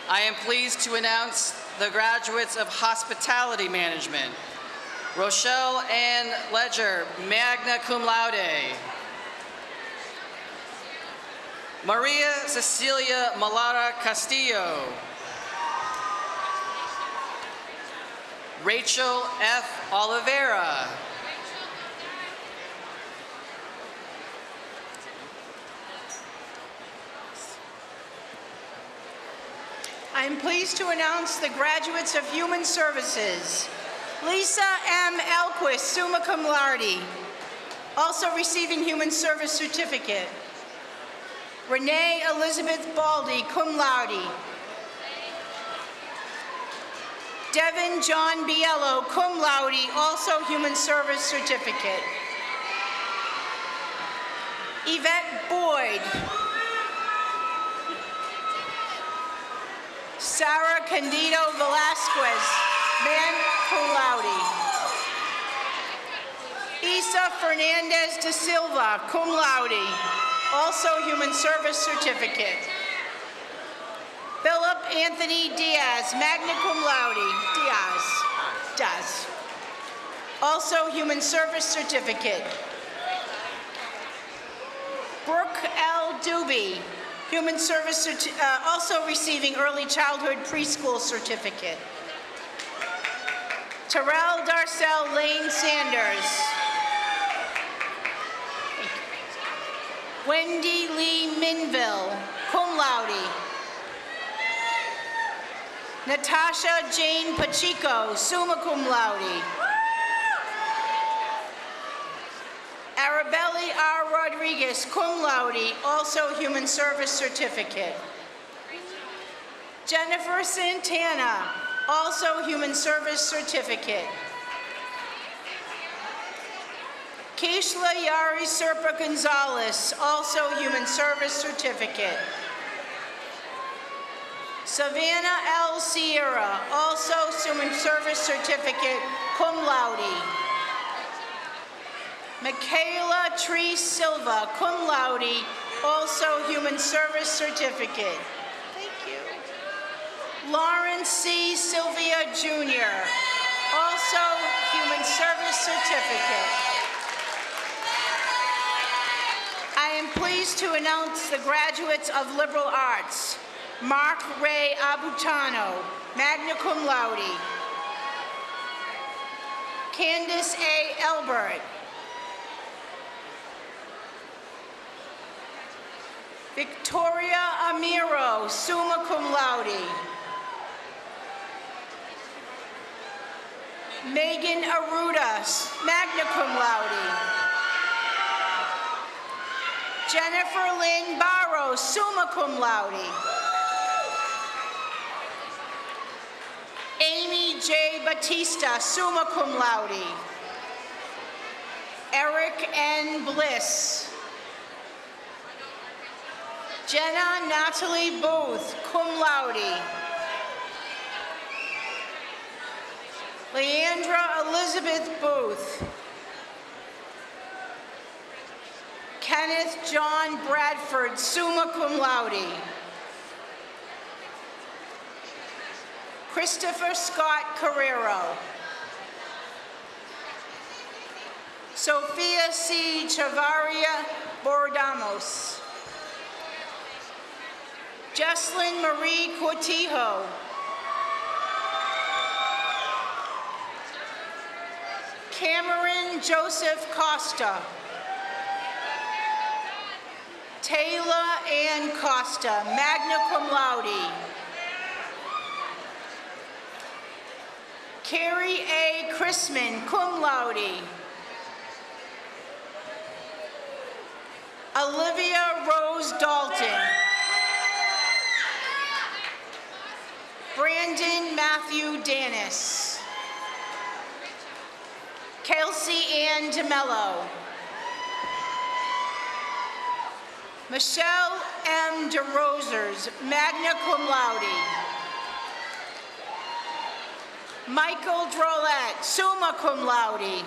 I am pleased to announce the graduates of Hospitality Management. Rochelle Ann Ledger, magna cum laude. Maria Cecilia Malara Castillo. Rachel F. Oliveira. I'm pleased to announce the graduates of Human Services. Lisa M. Elquist, summa cum laude, also receiving Human Service Certificate. Renee Elizabeth Baldy, cum laude. Devin John Biello, cum laude, also Human Service Certificate. Yvette Boyd. Sarah Candido Velasquez, man cum laude. Isa Fernandez de Silva, cum laude, also Human Service Certificate. Philip Anthony Diaz, magna cum laude, Diaz, Diaz. Also Human Service Certificate. Brooke L. Doobie, Human Service, uh, also receiving Early Childhood Preschool Certificate. Terrell Darcell Lane Sanders. Wendy Lee Minville, cum laude. Natasha Jane Pacheco, summa cum laude. Arabelli R. Rodriguez, cum laude, also Human Service Certificate. Jennifer Santana, also Human Service Certificate. Keishla Yari Serpa Gonzalez, also Human Service Certificate. Savannah L. Sierra, also Human Service Certificate, cum laude. Michaela Tree Silva, cum laude, also Human Service Certificate. Thank you. Lawrence C. Sylvia Jr., also Human Service Certificate. I am pleased to announce the graduates of liberal arts. Mark Ray Abutano, magna cum laude. Candace A. Elbert. Victoria Amiro, summa cum laude. Megan Aruda, magna cum laude. Jennifer Lynn Barrows, summa cum laude. Amy J. Batista, summa cum laude. Eric N. Bliss. Jenna Natalie Booth, cum laude. Leandra Elizabeth Booth. Kenneth John Bradford, summa cum laude. Christopher Scott Carrero. Sophia C. Chavaria Bordamos. Jesselyn Marie Cortijo. Cameron Joseph Costa. Taylor Ann Costa, magna cum laude. Carrie A. Chrisman, cum laude. Olivia Rose Dalton. Brandon Matthew Danis. Kelsey Ann DeMello. Michelle M. DeRosers, magna cum laude. Michael Drolet, summa cum laude.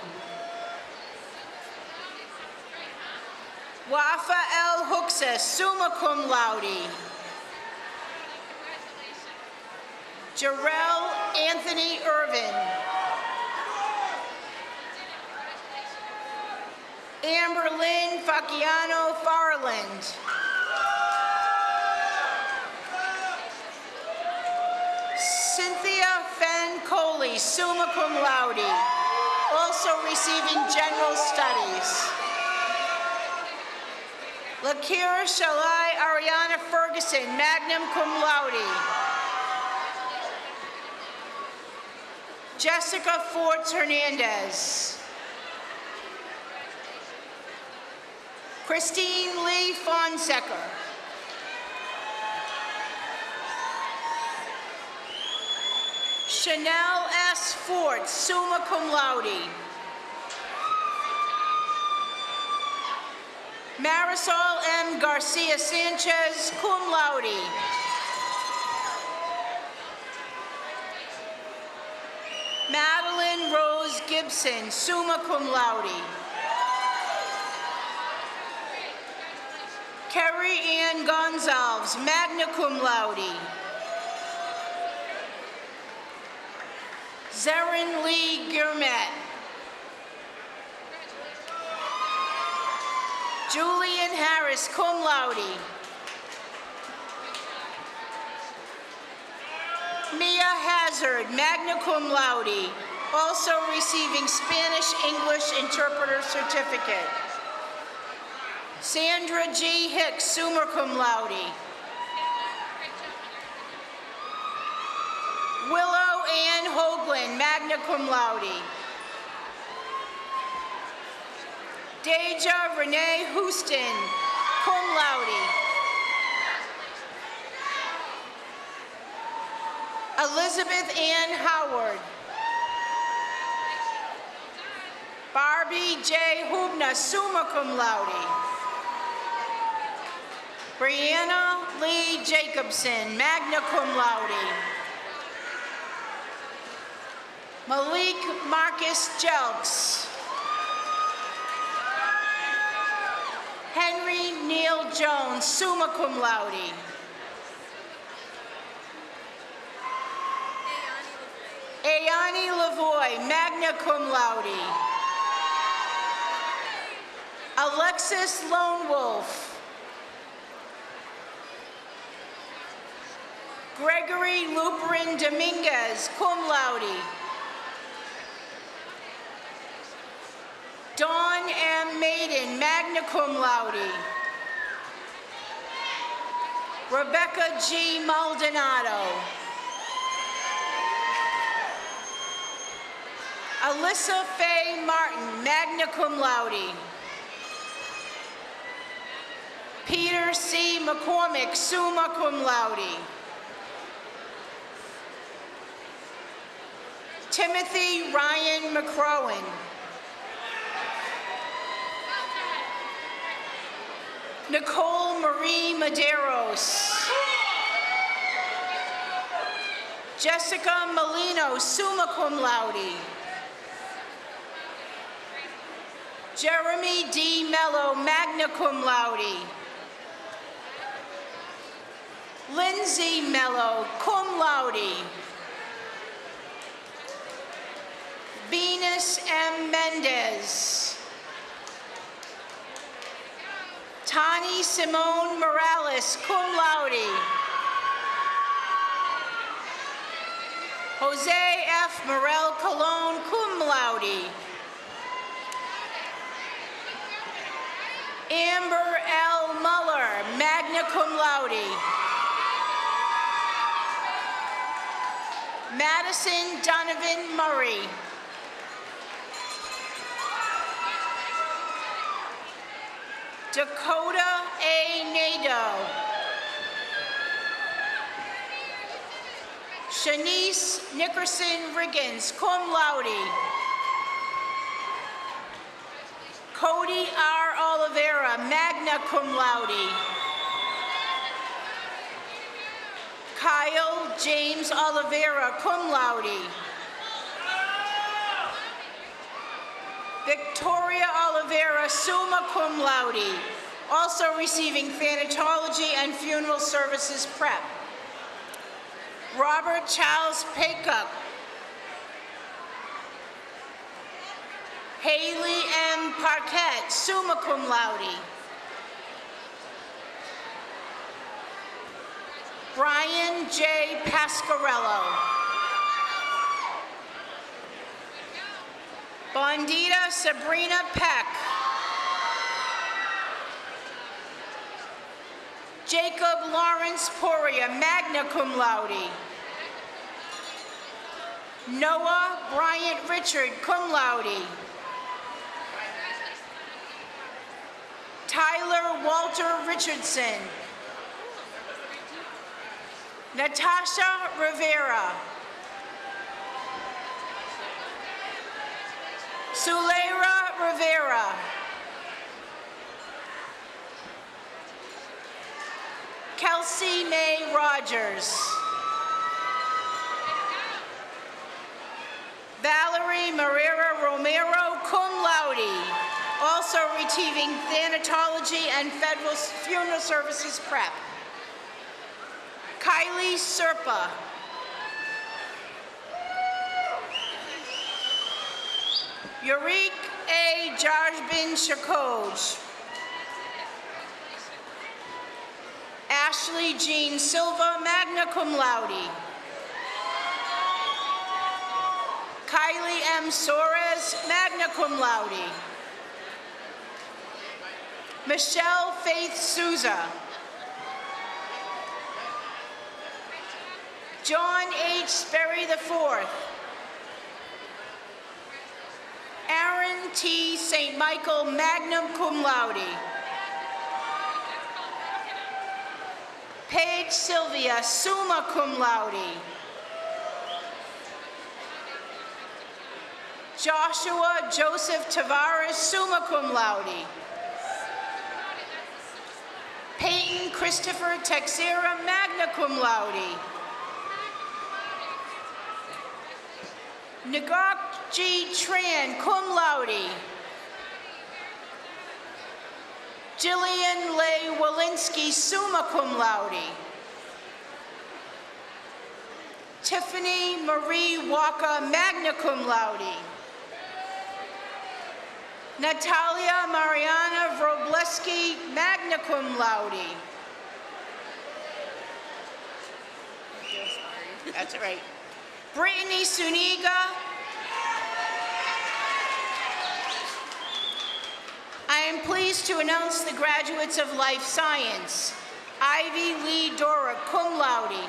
Wafa L. Huxas, summa cum laude. Jarrell Anthony Irvin. Amber Lynn Facciano Farland. Cynthia Fenn Coley, summa cum laude, also receiving general studies. Lakira Shalai Ariana Ferguson, magna cum laude. Jessica Forts Hernandez. Christine Lee Fonseca. Chanel S. Ford, summa cum laude. Marisol M. Garcia Sanchez, cum laude. Madeline Rose Gibson, summa cum laude. Kerry Ann Gonzalez, magna cum laude. Zarin Lee Gurmet. Julian Harris, cum laude. Mia Hazard, magna cum laude, also receiving Spanish-English interpreter certificate. Sandra G. Hicks, summa cum laude. Willow Ann Hoagland, magna cum laude. Deja Renee Houston, cum laude. Elizabeth Ann Howard. Barbie J. Hubna, summa cum laude. Brianna Lee Jacobson, magna cum laude. Malik Marcus Jelks. Henry Neil Jones, summa cum laude. Ayani Lavoy, magna cum laude. Alexis Lone Wolf. Gregory Luperin Dominguez, cum laude. Dawn M. Maiden, magna cum laude. Rebecca G. Maldonado. Alyssa Faye Martin, magna cum laude. Peter C. McCormick, summa cum laude. Timothy Ryan McCrowan. Nicole Marie Maderos. Jessica Molino, summa cum laude. Jeremy D. Mello, magna cum laude. Lindsay Mello, cum laude. Venus M. Mendez. Tani Simone Morales, cum laude. Jose F. Morel Colon, cum laude. Amber L. Muller, magna cum laude. Madison Donovan Murray. Dakota A. Nado. Shanice Nickerson Riggins, cum laude. Cody R. Oliveira, magna cum laude. Kyle James Oliveira, cum laude. Victoria Oliveira, summa cum laude, also receiving thanatology and funeral services prep. Robert Charles Paycock. Haley M. Parquette, summa cum laude. Brian J. Pascarello. Bondita Sabrina Peck. Jacob Lawrence Poria, magna cum laude. Noah Bryant Richard, cum laude. Tyler Walter Richardson. Natasha Rivera. Suleira Rivera. Kelsey May Rogers. Valerie Marrera Romero, cum laude, also receiving thanatology and federal funeral services prep. Kylie Serpa. Yurik A. Jarjbin Shakoj. Ashley Jean Silva, magna cum laude. Kylie M. Soares, magna cum laude. Michelle Faith Souza. John H. Sperry IV. Aaron T. St. Michael, magna cum laude. Paige Sylvia, summa cum laude. Joshua Joseph Tavares, summa cum laude. Peyton Christopher Texera, magna cum laude. Nagok G. Tran, cum laude. Jillian Leigh Walensky, summa cum laude. Tiffany Marie Walker, magna cum laude. Natalia Mariana Vrobleski, magna cum laude. That's right. Brittany Suniga. I am pleased to announce the graduates of Life Science. Ivy Lee Dora, cum laude.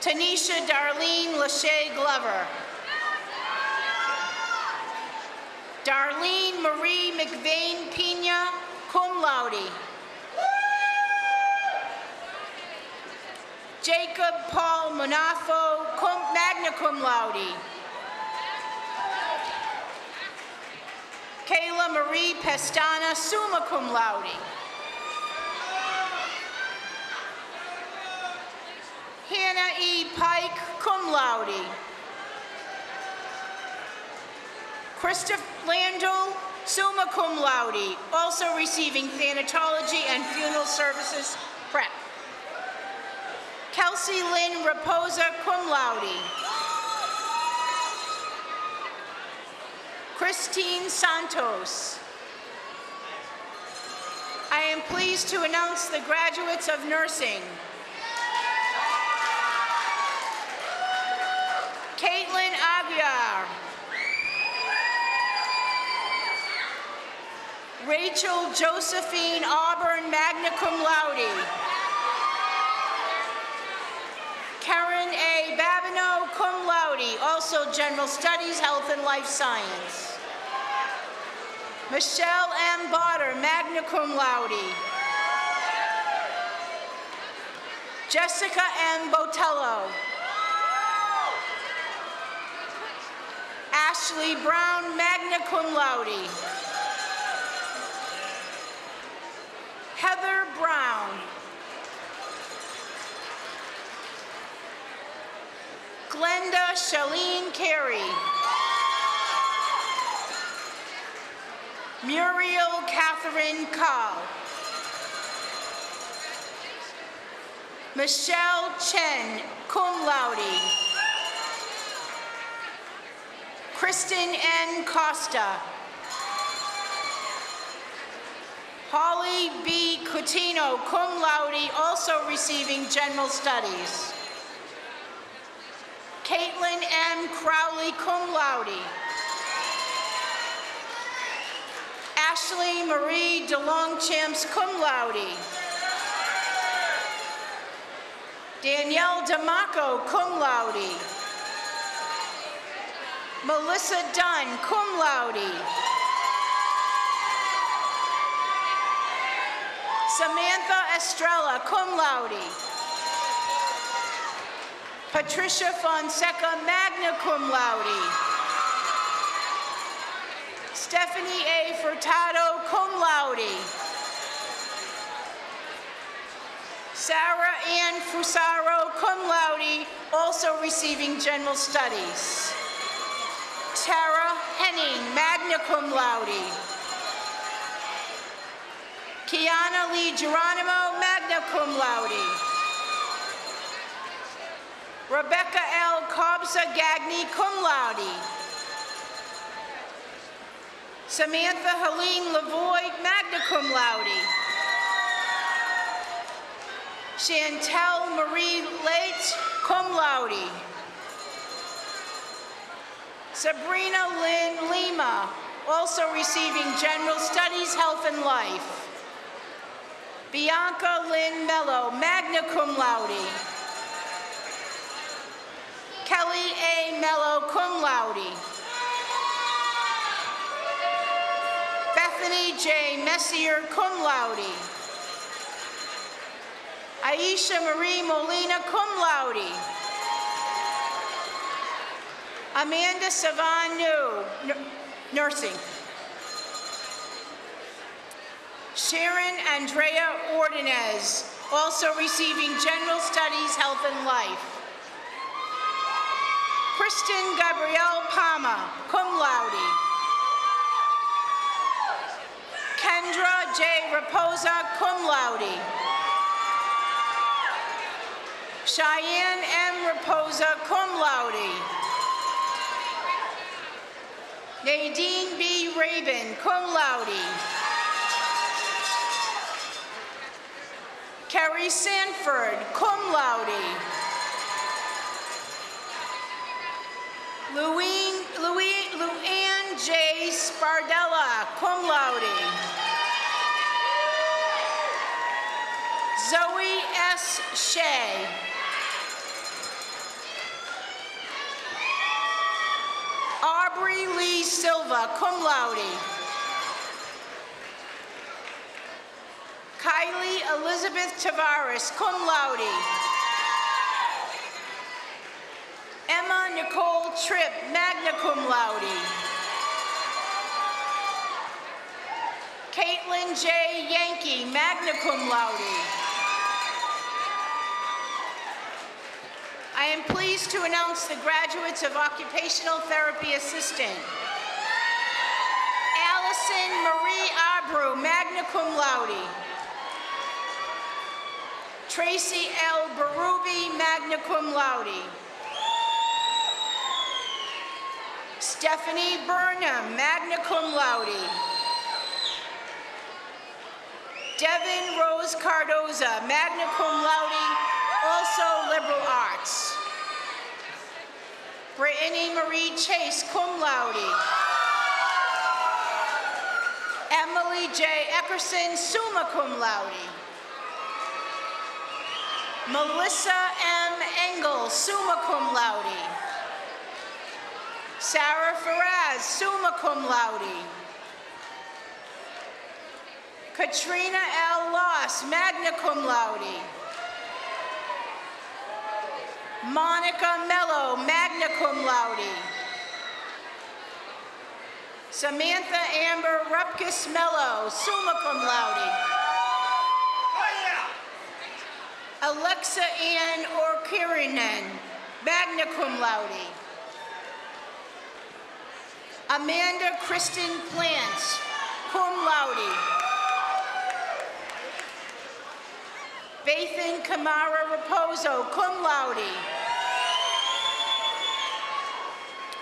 Tanisha Darlene Lachey Glover. Darlene Marie McVeigh Pina, cum laude. Jacob Paul Monafo, cum, magna cum laude. Kayla Marie Pestana, summa cum laude. Hannah E. Pike, cum laude. Christopher Landau, summa cum laude, also receiving thanatology and funeral services prep. Kelsey Lynn Raposa, cum laude. Christine Santos. I am pleased to announce the graduates of nursing. Caitlin Aguiar. Rachel Josephine Auburn, magna cum laude. General Studies, Health and Life Science. Michelle M. Botter, magna cum laude. Jessica M. Botello. Ashley Brown, magna cum laude. Heather Brown. Glenda Shalene Carey. Muriel Catherine Carl. Michelle Chen, cum laude. Kristen N. Costa. Holly B. Cutino, cum laude, also receiving general studies. Caitlin M. Crowley, cum laude. Ashley Marie DeLongchamps, cum laude. Danielle Damaco, cum laude. Melissa Dunn, cum laude. Samantha Estrella, cum laude. Patricia Fonseca, magna cum laude. Stephanie A. Furtado, cum laude. Sarah Ann Fusaro, cum laude, also receiving general studies. Tara Henning, magna cum laude. Kiana Lee Geronimo, magna cum laude. Rebecca L. Cobbsa Gagny, cum laude. Samantha Helene Lavoy, magna cum laude. Chantel Marie Late, cum laude. Sabrina Lynn Lima, also receiving General Studies, Health and Life. Bianca Lynn Mello, magna cum laude. Kelly A. Mello, cum laude. Bethany J. Messier, cum laude. Aisha Marie Molina, cum laude. Amanda Savanu, nursing. Sharon Andrea Ordonez, also receiving General Studies, Health and Life. Kristen Gabrielle Palma, cum laude. Kendra J. Reposa, cum laude. Cheyenne M. Reposa, cum laude. Nadine B. Rabin, cum laude. Kerry Sanford, cum laude. Louine, Louis, Luann J. Spardella, cum laude. Zoe S. Shea. Aubrey Lee Silva, cum laude. Kylie Elizabeth Tavares, cum laude. Emma Nicole Tripp, magna cum laude. Caitlin J. Yankee, magna cum laude. I am pleased to announce the graduates of Occupational Therapy Assistant. Allison Marie Abreu, magna cum laude. Tracy L. Berube, magna cum laude. Stephanie Burnham, magna cum laude. Devin Rose Cardoza, magna cum laude, also liberal arts. Brittany Marie Chase, cum laude. Emily J. Eckerson, summa cum laude. Melissa M. Engel, summa cum laude. Sarah Faraz, summa cum laude. Katrina L. Loss, magna cum laude. Monica Mello, magna cum laude. Samantha Amber Rupkis Mello, summa cum laude. Alexa Ann Orkirinen, magna cum laude. Amanda Kristen Plants, cum laude. Bathan Kamara Raposo, cum laude.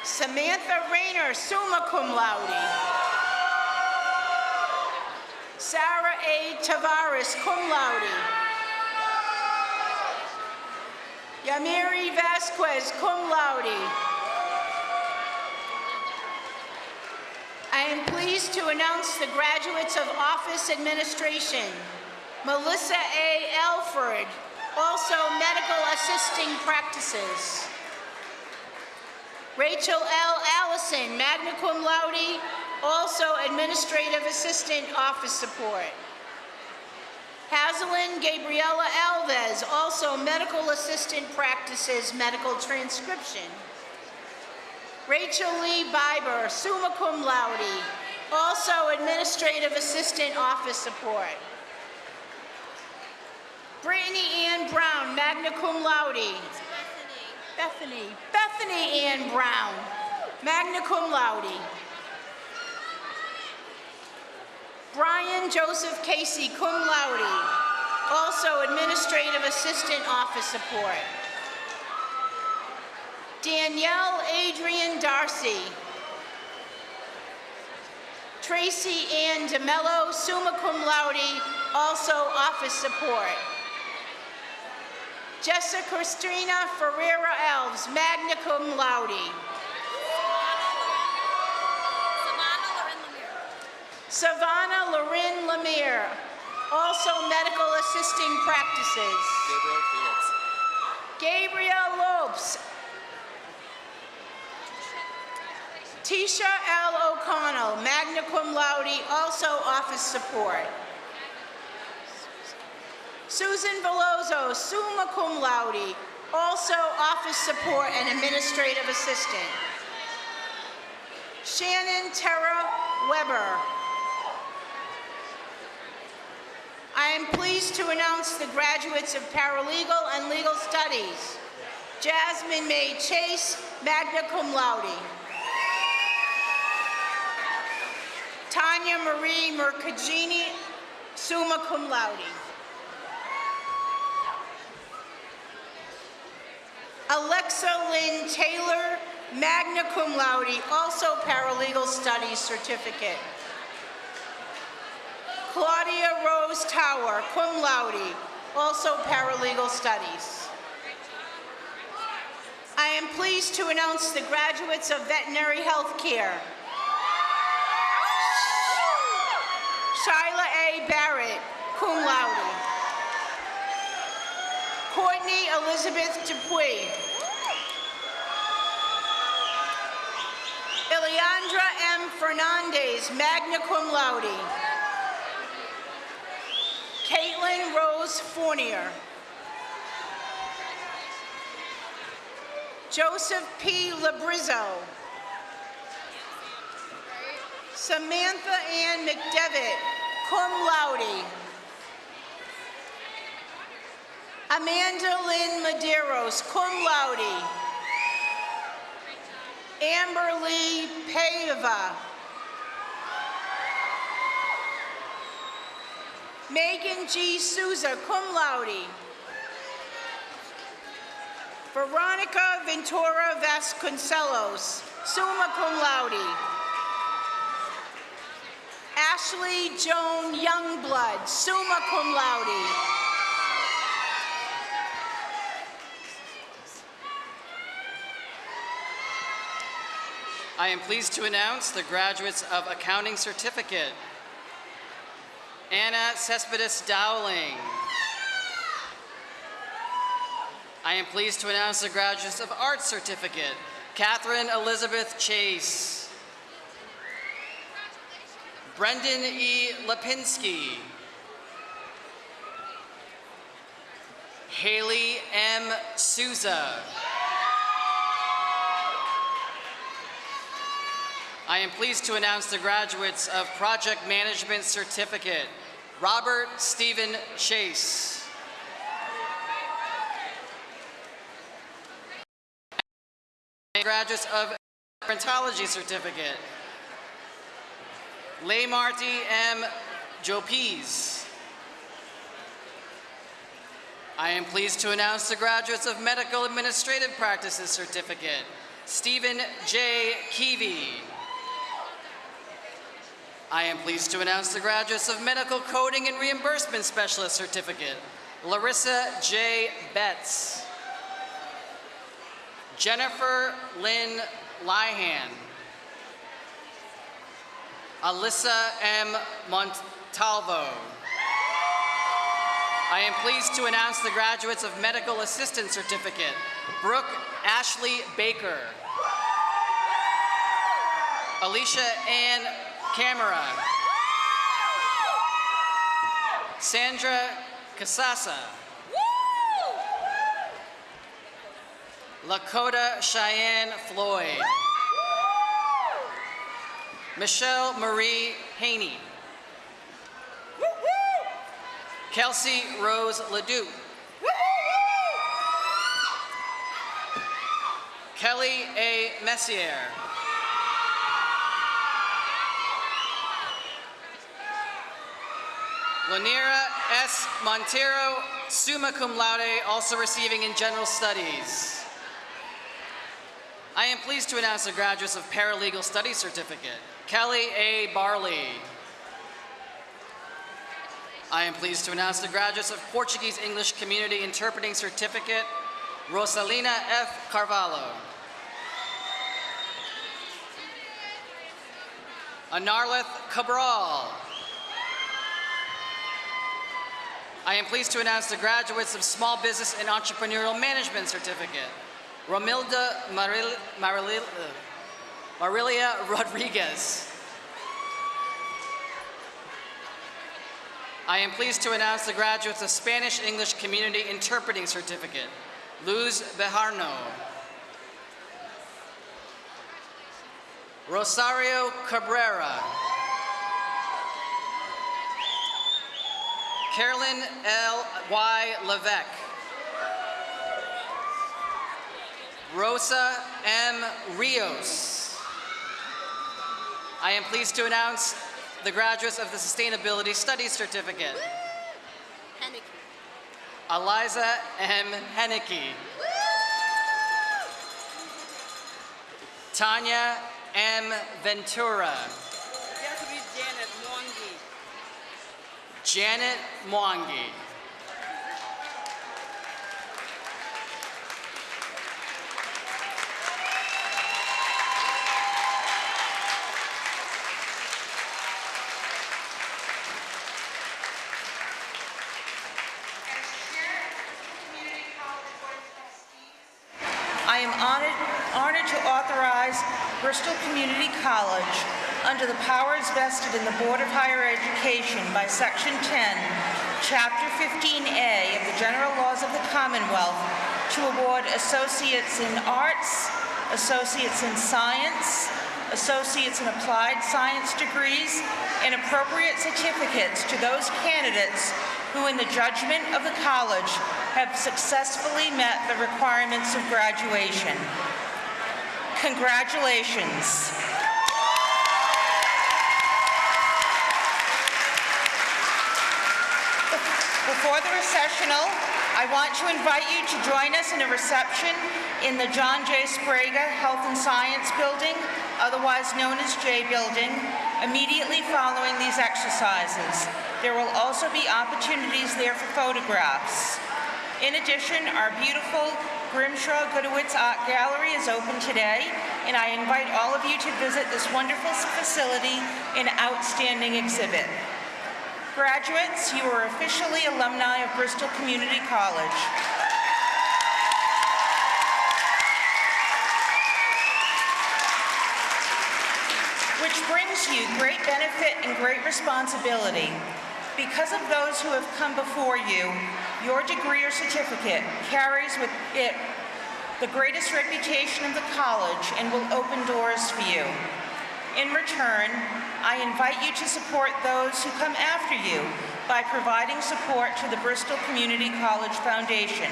Samantha Rayner, summa cum laude. Sarah A. Tavares, cum laude. Yamiri Vasquez, cum laude. I am pleased to announce the graduates of office administration. Melissa A. Alford, also medical assisting practices. Rachel L. Allison, magna cum laude, also administrative assistant office support. Hazelin Gabriela Alves, also medical assistant practices medical transcription. Rachel Lee Biber, summa cum laude, also administrative assistant office support. Brittany Ann Brown, magna cum laude. Bethany. Bethany Bethany Ann Brown, magna cum laude. Brian Joseph Casey, cum laude, also administrative assistant office support. Danielle Adrian Darcy. Tracy Ann DeMello, summa cum laude, also office support. Jessica Christina Ferreira Elves, magna cum laude. Savannah. Lorin Lemire, also medical assisting practices. Gabriel Lopes. Tisha L. O'Connell, magna cum laude, also office support. Susan Veloso, summa cum laude, also office support and administrative assistant. Shannon Terra Weber. I am pleased to announce the graduates of paralegal and legal studies. Jasmine May Chase, magna cum laude. Tanya Marie Mercagini, summa cum laude. Alexa Lynn Taylor, magna cum laude, also paralegal studies certificate. Claudia Rose Tower, cum laude, also paralegal studies. I am pleased to announce the graduates of veterinary health care. Shyla A. Barrett, cum laude. Courtney Elizabeth Dupuy. Ileandra M. Fernandez, magna cum laude. Caitlin Rose Fournier. Joseph P. Labrizzo. Samantha Ann McDevitt, cum laude. Amanda Lynn Maderos, cum laude. Amber Lee Paiva. Megan G. Souza, cum laude. Veronica Ventura Vasconcelos, summa cum laude. Ashley Joan Youngblood, summa cum laude. I am pleased to announce the graduates of Accounting Certificate. Anna Cespedes Dowling. I am pleased to announce the graduates of Arts Certificate, Catherine Elizabeth Chase. Brendan E. Lipinski. Haley M. Souza. I am pleased to announce the graduates of Project Management Certificate, Robert Stephen Chase. Graduates of Gerontology Certificate, Leigh Marty M. Jopez. I am pleased to announce the graduates of Medical Administrative Practices Certificate, Stephen J. Keevy. I am pleased to announce the graduates of Medical Coding and Reimbursement Specialist Certificate, Larissa J. Betts. Jennifer Lynn Lyhan. Alyssa M. Montalvo. I am pleased to announce the graduates of Medical Assistant Certificate, Brooke Ashley Baker. Alicia Ann Camera. Sandra Casasa. Lakota Cheyenne Floyd. Michelle Marie Haney. Kelsey Rose Ledoux. Kelly A. Messier. Lanira S. Montero, summa cum laude, also receiving in general studies. I am pleased to announce the graduates of Paralegal Studies Certificate, Kelly A. Barley. I am pleased to announce the graduates of Portuguese English Community Interpreting Certificate, Rosalina F. Carvalho. Anarlith Cabral. I am pleased to announce the graduates of Small Business and Entrepreneurial Management Certificate, Romilda Maril Maril Marilia Rodriguez. I am pleased to announce the graduates of Spanish English Community Interpreting Certificate, Luz Bejarno. Rosario Cabrera. Carolyn L. Y. Levesque. Rosa M. Rios. I am pleased to announce the graduates of the Sustainability Studies Certificate. Eliza M. Henneke. Tanya M. Ventura. Janet Mwangi. I am honored, honored to authorize Bristol Community College, under the powers vested in the Board of Higher Education by Section 10, Chapter 15A of the General Laws of the Commonwealth, to award Associates in Arts, Associates in Science, Associates in Applied Science degrees, and appropriate certificates to those candidates who, in the judgment of the college, have successfully met the requirements of graduation. Congratulations. Before the recessional, I want to invite you to join us in a reception in the John J. Sbrega Health and Science Building, otherwise known as J Building, immediately following these exercises. There will also be opportunities there for photographs. In addition, our beautiful Grimshaw Gudewicz Art Gallery is open today, and I invite all of you to visit this wonderful facility and outstanding exhibit. Graduates, you are officially alumni of Bristol Community College. Which brings you great benefit and great responsibility. Because of those who have come before you, your degree or certificate carries with it the greatest reputation of the college and will open doors for you. In return, I invite you to support those who come after you by providing support to the Bristol Community College Foundation.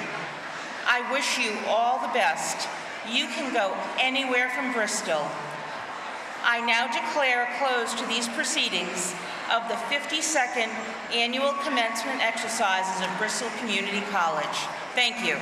I wish you all the best. You can go anywhere from Bristol. I now declare a close to these proceedings of the 52nd Annual Commencement Exercises of Bristol Community College. Thank you.